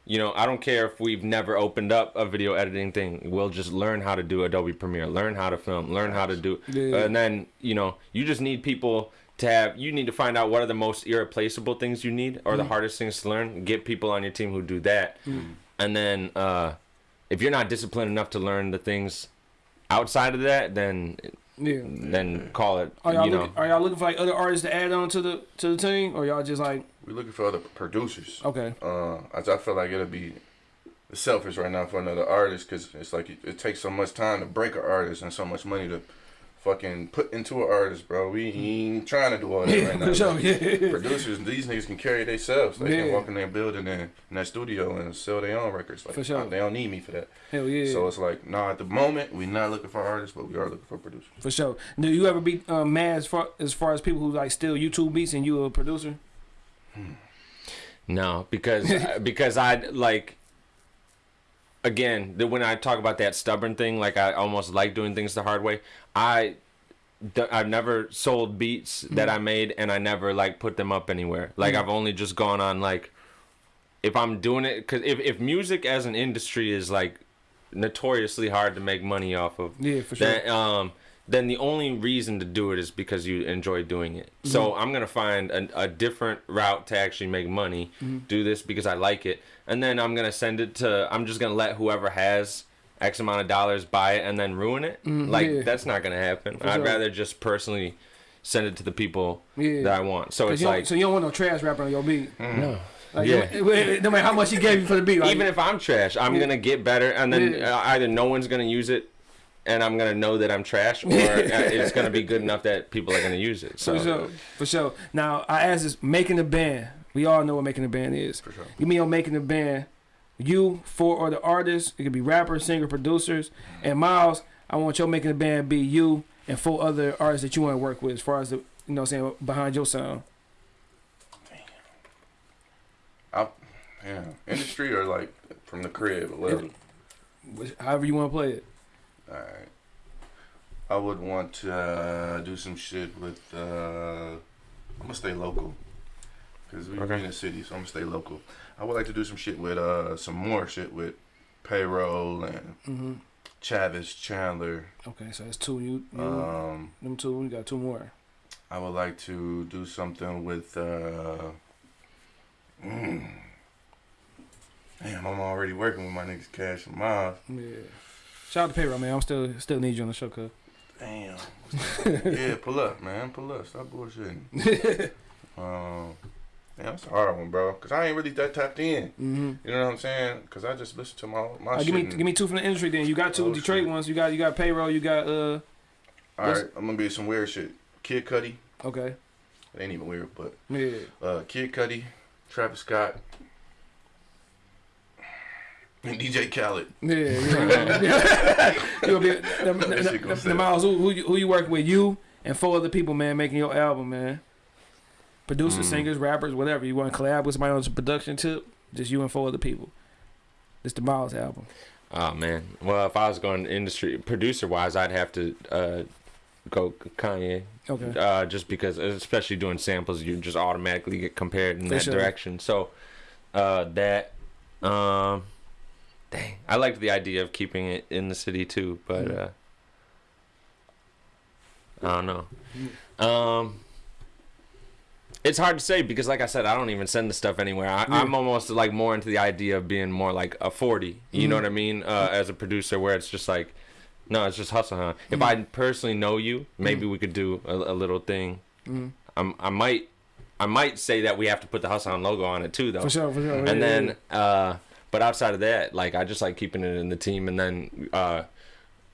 you know, I don't care if we've never opened up a video editing thing. We'll just learn how to do Adobe Premiere, learn how to film, learn how to do
Yeah.
and then, you know, you just need people to have you need to find out what are the most irreplaceable things you need or the
Mm.
hardest things to learn. Get people on your team who do that. And then uh if you're not disciplined enough to learn the things outside of that, then
Yeah.
then call it
Are y'all,
you know
looking, are y'all looking for like other artists to add on to the to the team, or y'all just like
we're looking for other producers.
okay,
Uh, I, I feel like it'll be selfish right now for another artist because it's like it, it takes so much time to break an artist and so much money to fucking put into an artist, bro. We ain't trying to do all that
yeah,
right now. *laughs*
for sure,
Like,
yeah,
Producers, these niggas can carry themselves. They
Yeah.
can walk in their building and in that studio and sell their own records. Like
For sure.
they don't need me for that.
hell yeah,
So it's like, nah, at the moment we're not looking for artists, but we are looking for producers.
for sure. Do you ever be um, mad as far as far as people who like steal YouTube beats and you a producer?
No, because uh, *laughs* because I like again, the, when I talk about that stubborn thing, like I almost like doing things the hard way. I I've never sold beats that I mm. made, and I never like put them up anywhere. Like mm. I've only just gone on like if I'm doing it because if if music as an industry is like notoriously hard to make money off of,
Yeah, for sure.
then, um, then the only reason to do it is because you enjoy doing it. So
Mm-hmm.
I'm gonna find a, a different route to actually make money.
Mm-hmm.
Do this because I like it, and then I'm gonna send it to. I'm just gonna let whoever has X amount of dollars buy it and then ruin it. like
Mm-hmm. yeah.
that's not gonna happen. I'd
sure.
rather just personally send it to the people
Yeah.
that I want. So
'Cause
it's like
so you don't want no trash rapper on your beat.
no.
Like,
Yeah.
no, matter- no matter how much he gave you for the beat, like,
even if I'm trash, I'm gonna get better, and then
Yeah.
uh, either no one's gonna use it, and I'm gonna know that I'm trash, or uh, it's gonna be good enough that people are gonna use it. So
For sure, for sure. Now I asked this: making a band. We all know what making a band is.
For sure.
Give me your making a band. You, four other artists. It could be rappers, singer, producers, and Miles. I want your making a band be you and four other artists that you want to work with, as far as the you know, what I'm saying behind your sound.
I, yeah, industry or like from the crib whatever.
However you want to play it.
All right. I would want to uh, do some shit with. Uh, I'm gonna stay local, cause we
Okay.
in the city, so I'm gonna stay local. I would like to do some shit with uh, some more shit with payroll and
hmm
Chavis Chandler.
Okay, so that's two. You, you
Um,
them two. We got two more.
I would like to do something with. Uh, mm, damn, I'm already working with my niggas Cash and Miles.
Yeah. Shout out to Payroll, man. I'm still still need you on the show, cuz.
Damn. *laughs* yeah, pull up, man. Pull up. Stop bullshitting. *laughs* um, yeah, that's a hard one, bro. Cause I ain't really that tapped in.
Mm-hmm.
You know what I'm saying? Cause I just listen to my my shit.
give me give me two from the industry. Then you got two
Oh,
Detroit
shit.
ones. You got you got Payroll. You got uh.
All right, I'm gonna be some weird shit. Kid Cudi.
Okay.
It ain't even weird, but
Yeah.
uh, Kid Cudi, Travis Scott, *laughs* and DJ Khaled.
Yeah, yeah. *laughs* you gonna be the, the, the, the. Miles, who, who, you, who you working with? You and four other people, man, making your album, man. Producers,
Mm.
singers, rappers, whatever. You want to collab with somebody on some production tip? Just you and four other people. It's the Miles album.
Oh man. Well, if I was going industry producer wise, I'd have to uh, go Kanye.
Okay.
Uh, just because, especially doing samples, you just automatically get compared in
For
that
sure.
direction. So uh, that, um, dang, I liked the idea of keeping it in the city too, but uh, I don't know. Um, it's hard to say because, like I said, I don't even send the stuff anywhere. I,
Yeah.
I'm almost like more into the idea of being more like a 40. You know
Mhm.
what I mean? Uh, as a producer, where it's just like, no, it's just hustle, huh? If I personally know you, maybe we could do a, a little thing.
Mm.
I'm, I might, I might say that we have to put the hustle on logo on it too, though.
For sure, for sure.
And
Yeah,
then, uh, but outside of that, like I just like keeping it in the team, and then, uh,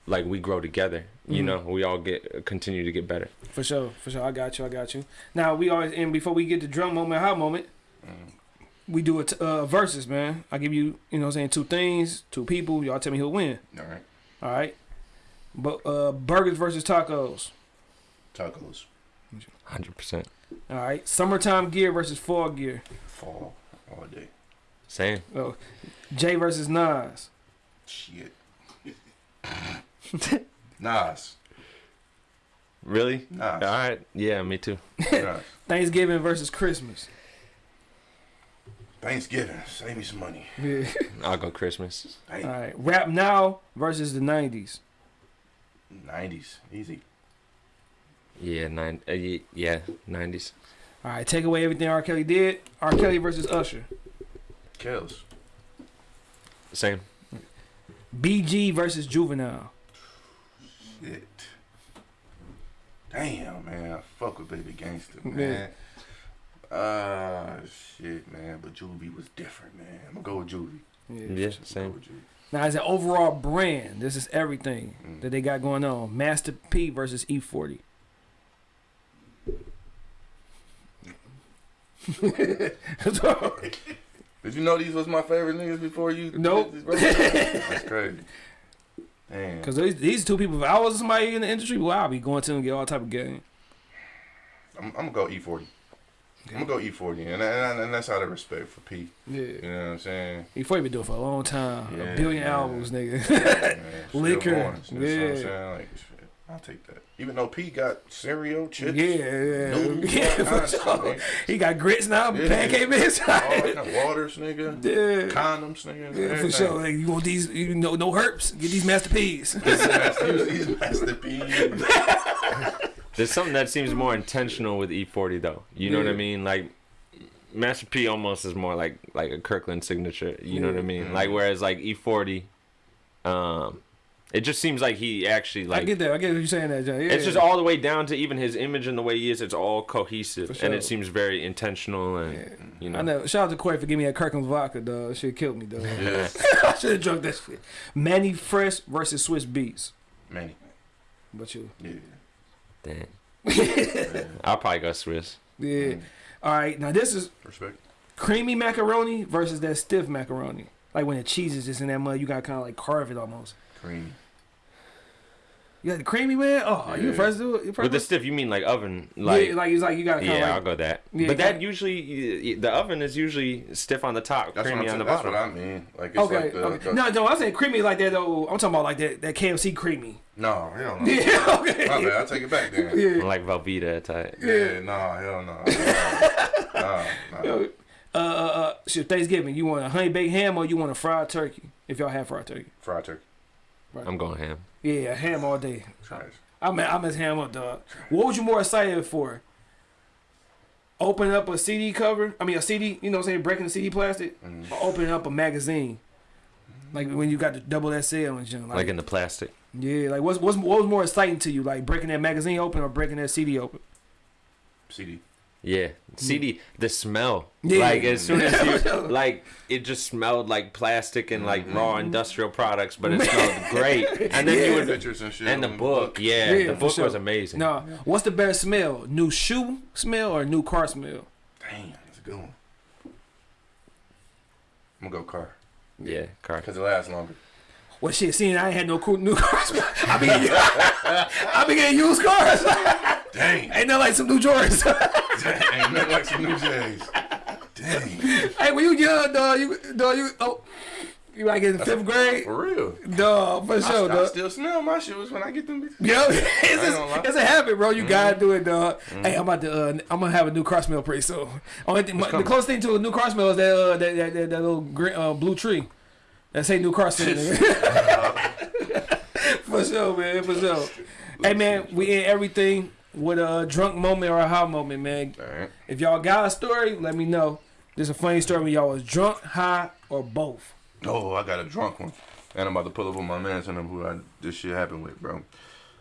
like we grow together. You
Mhm.
know, we all get continue to get better.
for sure, for sure. I got you, I got you. Now we always and before we get to drum moment, hot moment, we do it uh, versus, man. I give you, you know, what I'm saying two things, two people. Y'all tell me who'll win.
All right,
All right. But uh, burgers versus tacos.
tacos,
Hundred percent.
All right. Summertime gear versus fall gear.
fall all day.
Same.
Oh, Jay versus Nas.
Shit. *laughs* Nas.
Really?
Nas.
All right. Yeah, me too. *laughs*
Thanksgiving versus Christmas.
Thanksgiving. Save me some money.
Yeah.
I'll go Christmas.
All
Hey,
right. Rap now versus the '90s.
90s. Easy.
Yeah, nine. Uh, yeah, nineties.
All right. Take away everything R. Kelly did. R. Kelly versus Usher.
Kills.
Same.
BG versus Juvenile.
Shit. Damn, man. I fuck with Baby Gangster, man. Ah, shit, man. But Juvie was different, man. I'm gonna go with Juvie.
Yeah.
Yeah,
Go
same.
with Juvie.
Now, as an overall brand, this is everything
Mm.
that they got going on. Master P versus E E40. *laughs* *laughs*
Did you know these was my favorite niggas before you?
Nope.
That's crazy. Damn.
Because these, these two people, if I was somebody in the industry, well, I'd be going to them and get all type of game.
I'm, I'm gonna go E40. I'm gonna go E40, and, and, and that's out of respect for P.
Yeah.
You know what I'm saying?
Before you been doing for a long time.
Yeah,
a billion
man.
albums, nigga. *laughs* Liquor,
going, you know what I'm
yeah.
saying? Like, I'll take that. Even though P got cereal, chips,
yeah, yeah.
noodles,
yeah,
all
for
kinds of *laughs* stuff,
sure. He got grits now,
Yeah.
pancake mix.
all kind of waters, nigga, *laughs*
yeah.
condoms, nigga,
Yeah,
everything.
for sure. Like, you want these? You know, no herps. Get these Master P's. *laughs*
He's Master P.
There's something that seems more intentional with E40 though. You know what I mean? Like Master P almost is more like like a Kirkland signature. You know what I
Yeah.
mean? Like whereas like E40, um, it just seems like he actually like.
I get that. I get what you're saying. That John. Yeah.
it's just all the way down to even his image and the way he is. It's all cohesive
For
and it seems very intentional and
Yeah.
you know.
I know. Shout out to Corey for giving me that Kirkland vodka, dog. Shit killed me, dog.
Yeah, *laughs*
I should have drunk that shit. Mannie Fresh versus Swizz Beatz.
Manny.
But you,
Yeah.
Damn. *laughs* I'll probably go Swiss.
yeah. Mm. All right, now this is
Respect.
creamy macaroni versus that stiff macaroni. Like when the cheese is just in that mud, you gotta kind of like carve it almost.
Creamy.
You got the creamy man. Oh, you
Yeah.
first do it. You first
With the stiff, you mean like oven? Like
yeah, like it's like you gotta kind of
Yeah, I'll go that.
Yeah,
but that usually, the oven is usually stiff on the top,
That's,
creamy on the
saying. that's
bottom.
what I mean. Like it's
Okay,
like the,
okay.
the-
No, no, I'm saying creamy like that though. I'm talking about like that that KFC creamy.
no, hell no. *laughs*
Yeah, okay.
My bad. I take it back then.
Yeah.
Like Velveeta type.
Yeah, no, hell no. nah, *laughs* nah.
Uh, uh, uh, shit, Thanksgiving, you want a honey baked ham or you want a fried turkey? If y'all have fried turkey,
Fried turkey.
I'm going ham.
Yeah, ham all day.
Trash.
I'm I'm as ham up, dog. What was you more excited for? Opening up a CD cover? I mean, a CD. You know, what I'm saying breaking the CD plastic,
Mm.
or opening up a magazine. Like when you got the double SL and shit. Like,
Like in the plastic.
yeah, like what's, what's what was more exciting to you? Like breaking that magazine open or breaking that CD open?
CD.
Yeah. CD, the smell.
Yeah.
Like as soon as you, *laughs* like, it just smelled like plastic and like raw mm-hmm. industrial products, but it smelled *laughs* great. And then you would,
Pictures and shit.
and the
on
book, yeah,
Yeah,
the book
sure.
was amazing.
No, what's the better smell? New shoe smell or new car smell?
Damn, that's a good one. I'm gonna go car
Yeah, car.
because it lasts longer.
Well, shit, seeing I ain't had no cool new *laughs* cars. *laughs* I be getting, *laughs* I be getting used cars.
Dang,
ain't nothing like some new Jordans.
ain't nothing like some new J's. Dang,
hey, when you young, dog, you, dog, you, oh, you like in fifth grade,
for real.
dog, for sure,
I
dog.
still smell my shoes when I get them. bitches.
Yo, it's, just, it's a habit, bro. You gotta do it, dog. Hey, I'm about to. Uh, I'm gonna have a new car smell pretty soon. Only thing, the
coming.
closest thing to a new car smell is that uh, that, that, that, that little green, uh, blue tree. That say new car nigga. *laughs* *laughs* for sure, man. For sure. Hey, man, we in everything with a drunk moment or a high moment, man. If y'all got a story, let me know. There's a funny story when y'all was drunk, high, or both.
Oh, I got a drunk one. And I'm about to pull up on my man and them who I, this shit happened with, bro.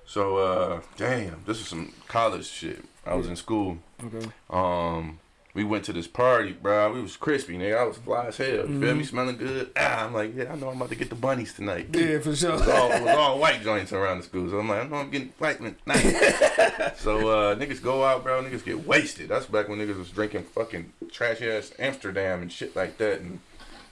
So, uh, damn, this is some college shit. I was in school.
Okay.
Um, we went to this party, bro. We was crispy, nigga. I was fly as hell. You
Mm-hmm.
feel me? Smelling good. Ah, I'm like, yeah, I know I'm about to get the bunnies tonight.
Yeah, for sure.
It was all, it was all white joints around the school. So I'm like, I know I'm getting white tonight. *laughs* so uh, niggas go out, bro. Niggas get wasted. That's back when niggas was drinking fucking trash ass Amsterdam and shit like that and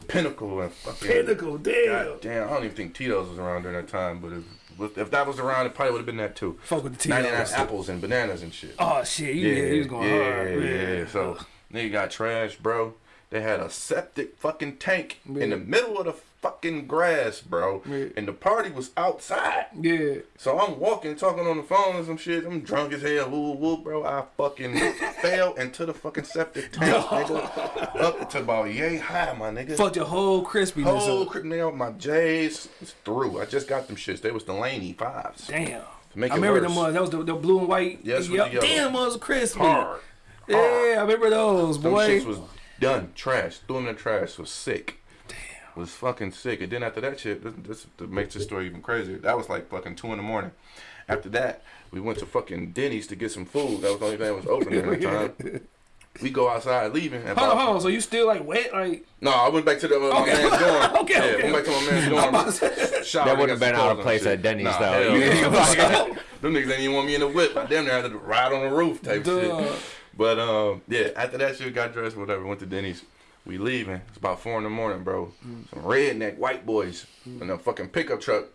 Pinnacle and fucking
Pinnacle, damn.
God damn, I don't even think Tito's was around during that time, but if, if that was around, it probably would have been that too.
Fuck with the
99
Tito's.
apples and bananas and shit.
Oh shit, you, yeah, he was going
yeah,
hard.
Yeah, So nigga got trashed, bro. They had a septic fucking tank in the middle of the fucking grass, bro.
Yeah.
And the party was outside.
yeah.
So I'm walking, talking on the phone and some shit. I'm drunk as hell. Woo, woo, bro. I fucking *laughs* fell into the fucking septic tank, nigga. Up to about yay high, my nigga.
Fucked your whole crispiness
Whole
up.
crib nail, my J's is through. I just got them shits. They was Delaney fives.
Damn.
make
I remember
worse.
them ones. That was the, the blue and white.
Yes, yellow.
Damn, was crispy.
Hard.
Yeah, I remember those,
Them
boy.
shits was done. Trash. Threw them in the trash. Was sick. Damn. Was fucking sick. And then after that shit, this, this, this makes this story even crazier. That was like fucking two in the morning. After that, we went to fucking Denny's to get some food. That was the only thing that was open at the time. *laughs* We go outside leaving. And
hold on, hold on. So you still like wet? Like
No, I went back to the, uh, my
Okay.
man's dorm. *laughs*
Okay,
yeah,
okay,
went back to my man's *laughs* dorm.
about to say-
Shower,
That wouldn't have been out of place at. Denny's,
Nah,
though.
hell
Yeah,
no. Them niggas didn't even want me in the whip. I damn near had to ride on the roof type
Duh.
shit. But um, yeah, after that shit, got dressed, whatever, went to Denny's. We leaving. It's about four in the morning, bro. Mm. Some redneck white boys mm. in a fucking pickup truck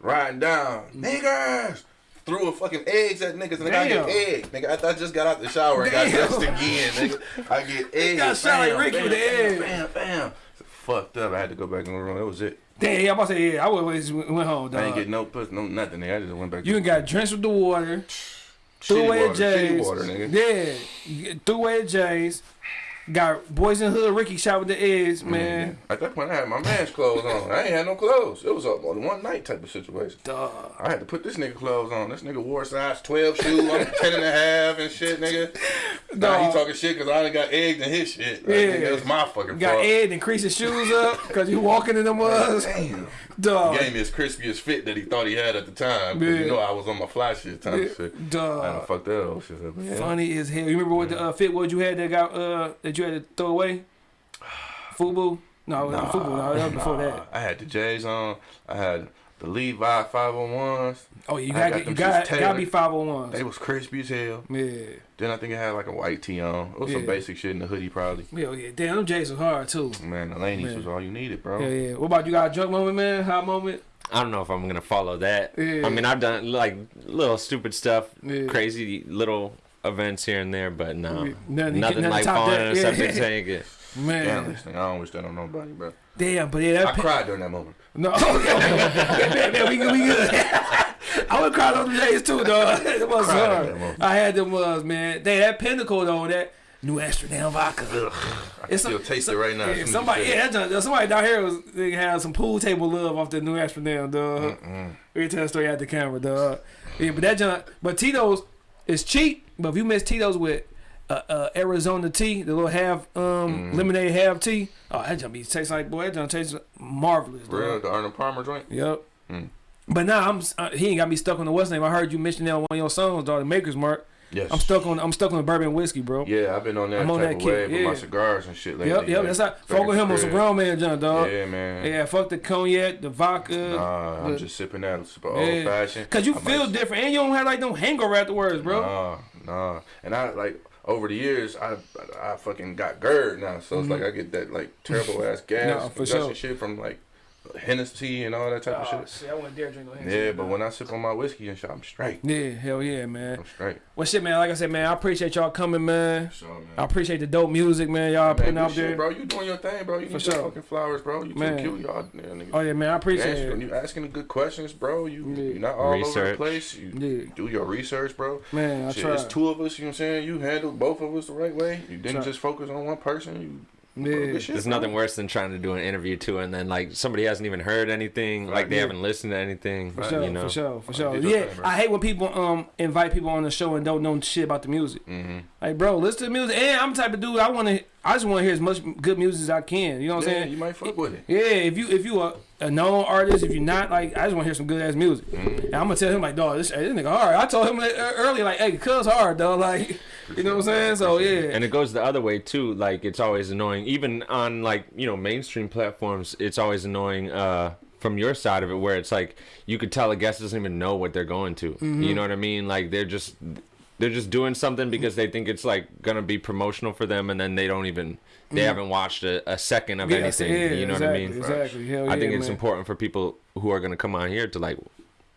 riding down. Mm. Niggas, threw a fucking eggs at niggas and I got eggs. Nigga, I, I just got out the shower and got
Damn.
dressed again, nigga. I get *laughs* eggs.
got shot like
bam,
Ricky with the egg.
Bam, bam. Fucked up. I had to go back in the room. That was it.
Damn, yeah, I'm about to say, yeah, I just went home,
I ain't
dog.
get no puss, no nothing. Nigga. I just went back.
You done got drenched with the water, *sniffs*
shitty
away at
water.
Yeah, you get- threw away at Jay's. Got Boys in Hood Ricky shot with the eggs, man.
At that point, I had my man's clothes on. I ain't had no clothes. It was a one night type of situation.
Dog.
I had to put this nigga clothes on. This nigga wore size 12 shoe. I'm *laughs* 10 and a half and shit, nigga. *laughs* Now he talking shit because I done got eggs in his shit. Like,
Yeah.
nigga, was my fucking
Got
fault.
Ed and crease his shoes up because you walking in them was.
Damn. *laughs*
Dog.
Gave me his crispiest fit that he thought he had at the time.
Yeah.
you know I was on my fly shit time
Yeah.
shit. I done
Dog.
fucked that old shit up. man.
Funny as hell. You remember what the uh, fit was you had that got uh that you had to throw away? Fubu? No, nah, Fubu. No, that was before that.
I had the J's on. I had the Levi 501s.
Oh, you
I
got
got
you
them
got
shits
gotta be
tailored.
five hundred ones.
They was crispy as hell.
Yeah.
Then I think it had like a white tee on. It was some basic shit in the hoodie probably.
Hell yeah. Damn, them J's was hard too.
Man, the lanies
Man.
was all you needed, bro.
Yeah, yeah. What about you got a drunk moment, man? Hot moment?
I don't know if I'm gonna follow that.
Yeah.
I mean, I've done like little stupid stuff,
Yeah.
crazy little events here and there, but no,
Yeah, nothing-
nothing,
nothing
like falling
that.
on *laughs* a
Yeah.
subject saying it.
Man.
Damn this thing. I don't wish that on nobody, bro.
Damn, but yeah, that
I
pe-
cried during that moment.
No, okay, okay. man, man, we good, we good. *laughs* I would cry on the days too, dog. *laughs* It was hard. I had them was man. They that pinnacle though, that New Amsterdam vodka.
I can
It's
still
some-
taste
so-
it right now.
Yeah,
as soon as you
somebody, yeah, that, somebody down here was they had some pool table love off the New Amsterdam, dog. We tell a story at the camera, dog. Yeah, but that junk, but Tito's is cheap. But if you miss Tito's with uh, uh, Arizona tea, the little half um,
Mm.
lemonade half tea, oh that junk be tastes like boy, that junk taste marvelous.
Real, the Arnold Palmer joint.
Yep.
Mm.
But now I'm uh, he ain't got me stuck on the West name. I heard you mention that on one of your songs, dog. The Maker's Mark.
Yes.
I'm stuck on I'm stuck on the bourbon whiskey, bro.
Yeah, I've been on that
I'm on that kick,
wave with my
yeah.
cigars and shit lately.
Yep, yep. That's how
back
fuck with him on some grown man junk, dog.
Yeah, man.
Yeah, fuck the cognac, the vodka.
Nah, I'm just sipping that super
Yeah.
old fashioned.
Cause you feel different, and you don't have like no hangover afterwards, bro.
Nah, nah. And I like over the years, I I fucking got GERD now, so it's mm-hmm. like I get that like terrible ass gas.
Nah, for sure.
shit from like Hennessy and all that type of
Oh,
shit.
shit, I wouldn't dare drink no
Yeah, but when I sip on my whiskey and shit, I'm straight.
yeah, hell yeah, man.
I'm straight.
Well, shit, man. Like I said, man, I appreciate y'all coming, man.
So, man.
I appreciate the dope music, man. Y'all
Man,
putting
good
out
shit,
there.
bro. You doing your thing, bro. You
For
need
sure.
fucking flowers, bro. You
Man.
too cute, y'all. Yeah, nigga.
Oh yeah, man. I
You
appreciate
asking,
it,
you asking the good questions, bro. You
Yeah.
you're not all over the place. You
Yeah.
do your research, bro.
man. I
Shit,
try.
it's two of us. You know what I'm saying? You handled both of us the right way. You didn't just focus on one person. You
Yeah.
There's nothing worse than trying to do an interview too, and then like somebody hasn't even heard anything, like they
Yeah.
haven't listened to anything.
For sure,
you know,
for sure, for sure.
Did
Yeah. I hate when people um invite people on the show and don't know shit about the music.
Mm-hmm.
Like, bro, listen to the music. And I'm the type of dude I want to. I just want to hear as much good music as I can. You know what I'm
Yeah,
saying?
you might fuck with it.
Yeah, if you if you are a known artist, if you're not, like, I just want to hear some good ass music.
Mm-hmm.
And I'm gonna tell him like, dog, this, this nigga hard. I told him like, earlier, like, hey, cuz hard, dog. *laughs* Like, you know what I'm saying? So yeah,
and it goes the other way too. Like it's always annoying, even on like you know mainstream platforms. It's always annoying uh, from your side of it, where it's like you could tell a guest doesn't even know what they're going to.
Mm-hmm.
You know what I mean? Like they're just they're just doing something because they think it's like gonna be promotional for them, and then they don't even they haven't watched a, a second of
Mm-hmm. Yes,
anything.
yeah,
you know
exactly,
what I mean?
Exactly. Hell
I think
yeah,
it's
man.
important for people who are gonna come on here to like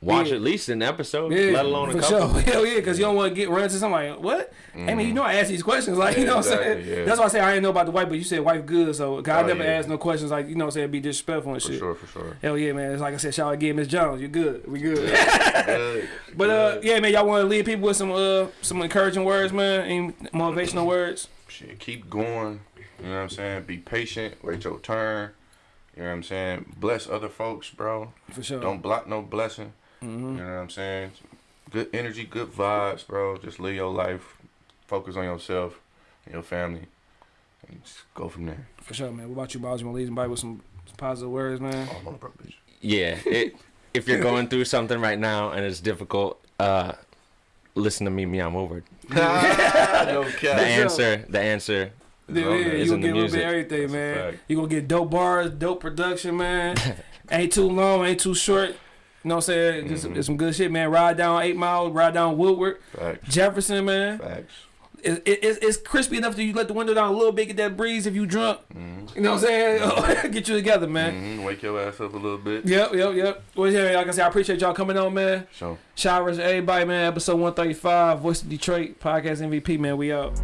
watch
Yeah.
at least an episode,
Yeah,
let alone a couple.
sure. *laughs* Hell yeah, because you don't want to get run into somebody. Like, what? I mean, you know, I ask these questions. Like, you know what I'm saying?
yeah.
That's why I say I didn't know about the wife, but you said wife good. So, 'cause I
Oh,
never
yeah.
asked no questions like, you know what I'm saying? Be disrespectful and
For
shit.
For sure, for sure.
Hell yeah, man. It's like I said, shout out again, Miss Jones. You good. We good. *laughs*
Good.
but, uh, yeah, man, y'all want to leave people with some, uh, some encouraging words, man? Any motivational words?
Shit, keep going. You know what I'm saying? Be patient. Wait your turn. You know what I'm saying? Bless other folks, bro.
For sure.
Don't block no blessing.
Mm-hmm.
You know what I'm saying? Good energy, good vibes, bro. Just live your life. Focus on yourself and your family. And just go from there.
For sure, man. What about you, Bob? You want to leave somebody with some, some positive words, man?
Oh, I'm on a broke bitch.
Yeah, it, if you're going through something right now and it's difficult, uh, listen to me, me, I'm over. it. *laughs* *laughs*
no
The answer, the answer.
Yeah, yeah, you
It's
gonna
in the
get a little bit
music.
of everything,
That's
man.
fact.
You gonna get dope bars, dope production, man. *laughs* ain't too long, ain't too short. You know what I'm saying? Just
Mhm.
it's some good shit, man. Ride down Eight Mile, ride down Woodward,
Facts.
Jefferson, man.
Facts.
it, it, it's- it's crispy enough that you let the window down a little bit, get that breeze if you drunk. You know what I'm saying? *laughs* get you together, man.
Mhm, Wake your ass up a little bit.
Yep, yep, yep. Well, yeah, like I said, I appreciate y'all coming on, man.
So.
Showers, everybody, man. Episode 135, Voice of Detroit, Podcast MVP, man. We out.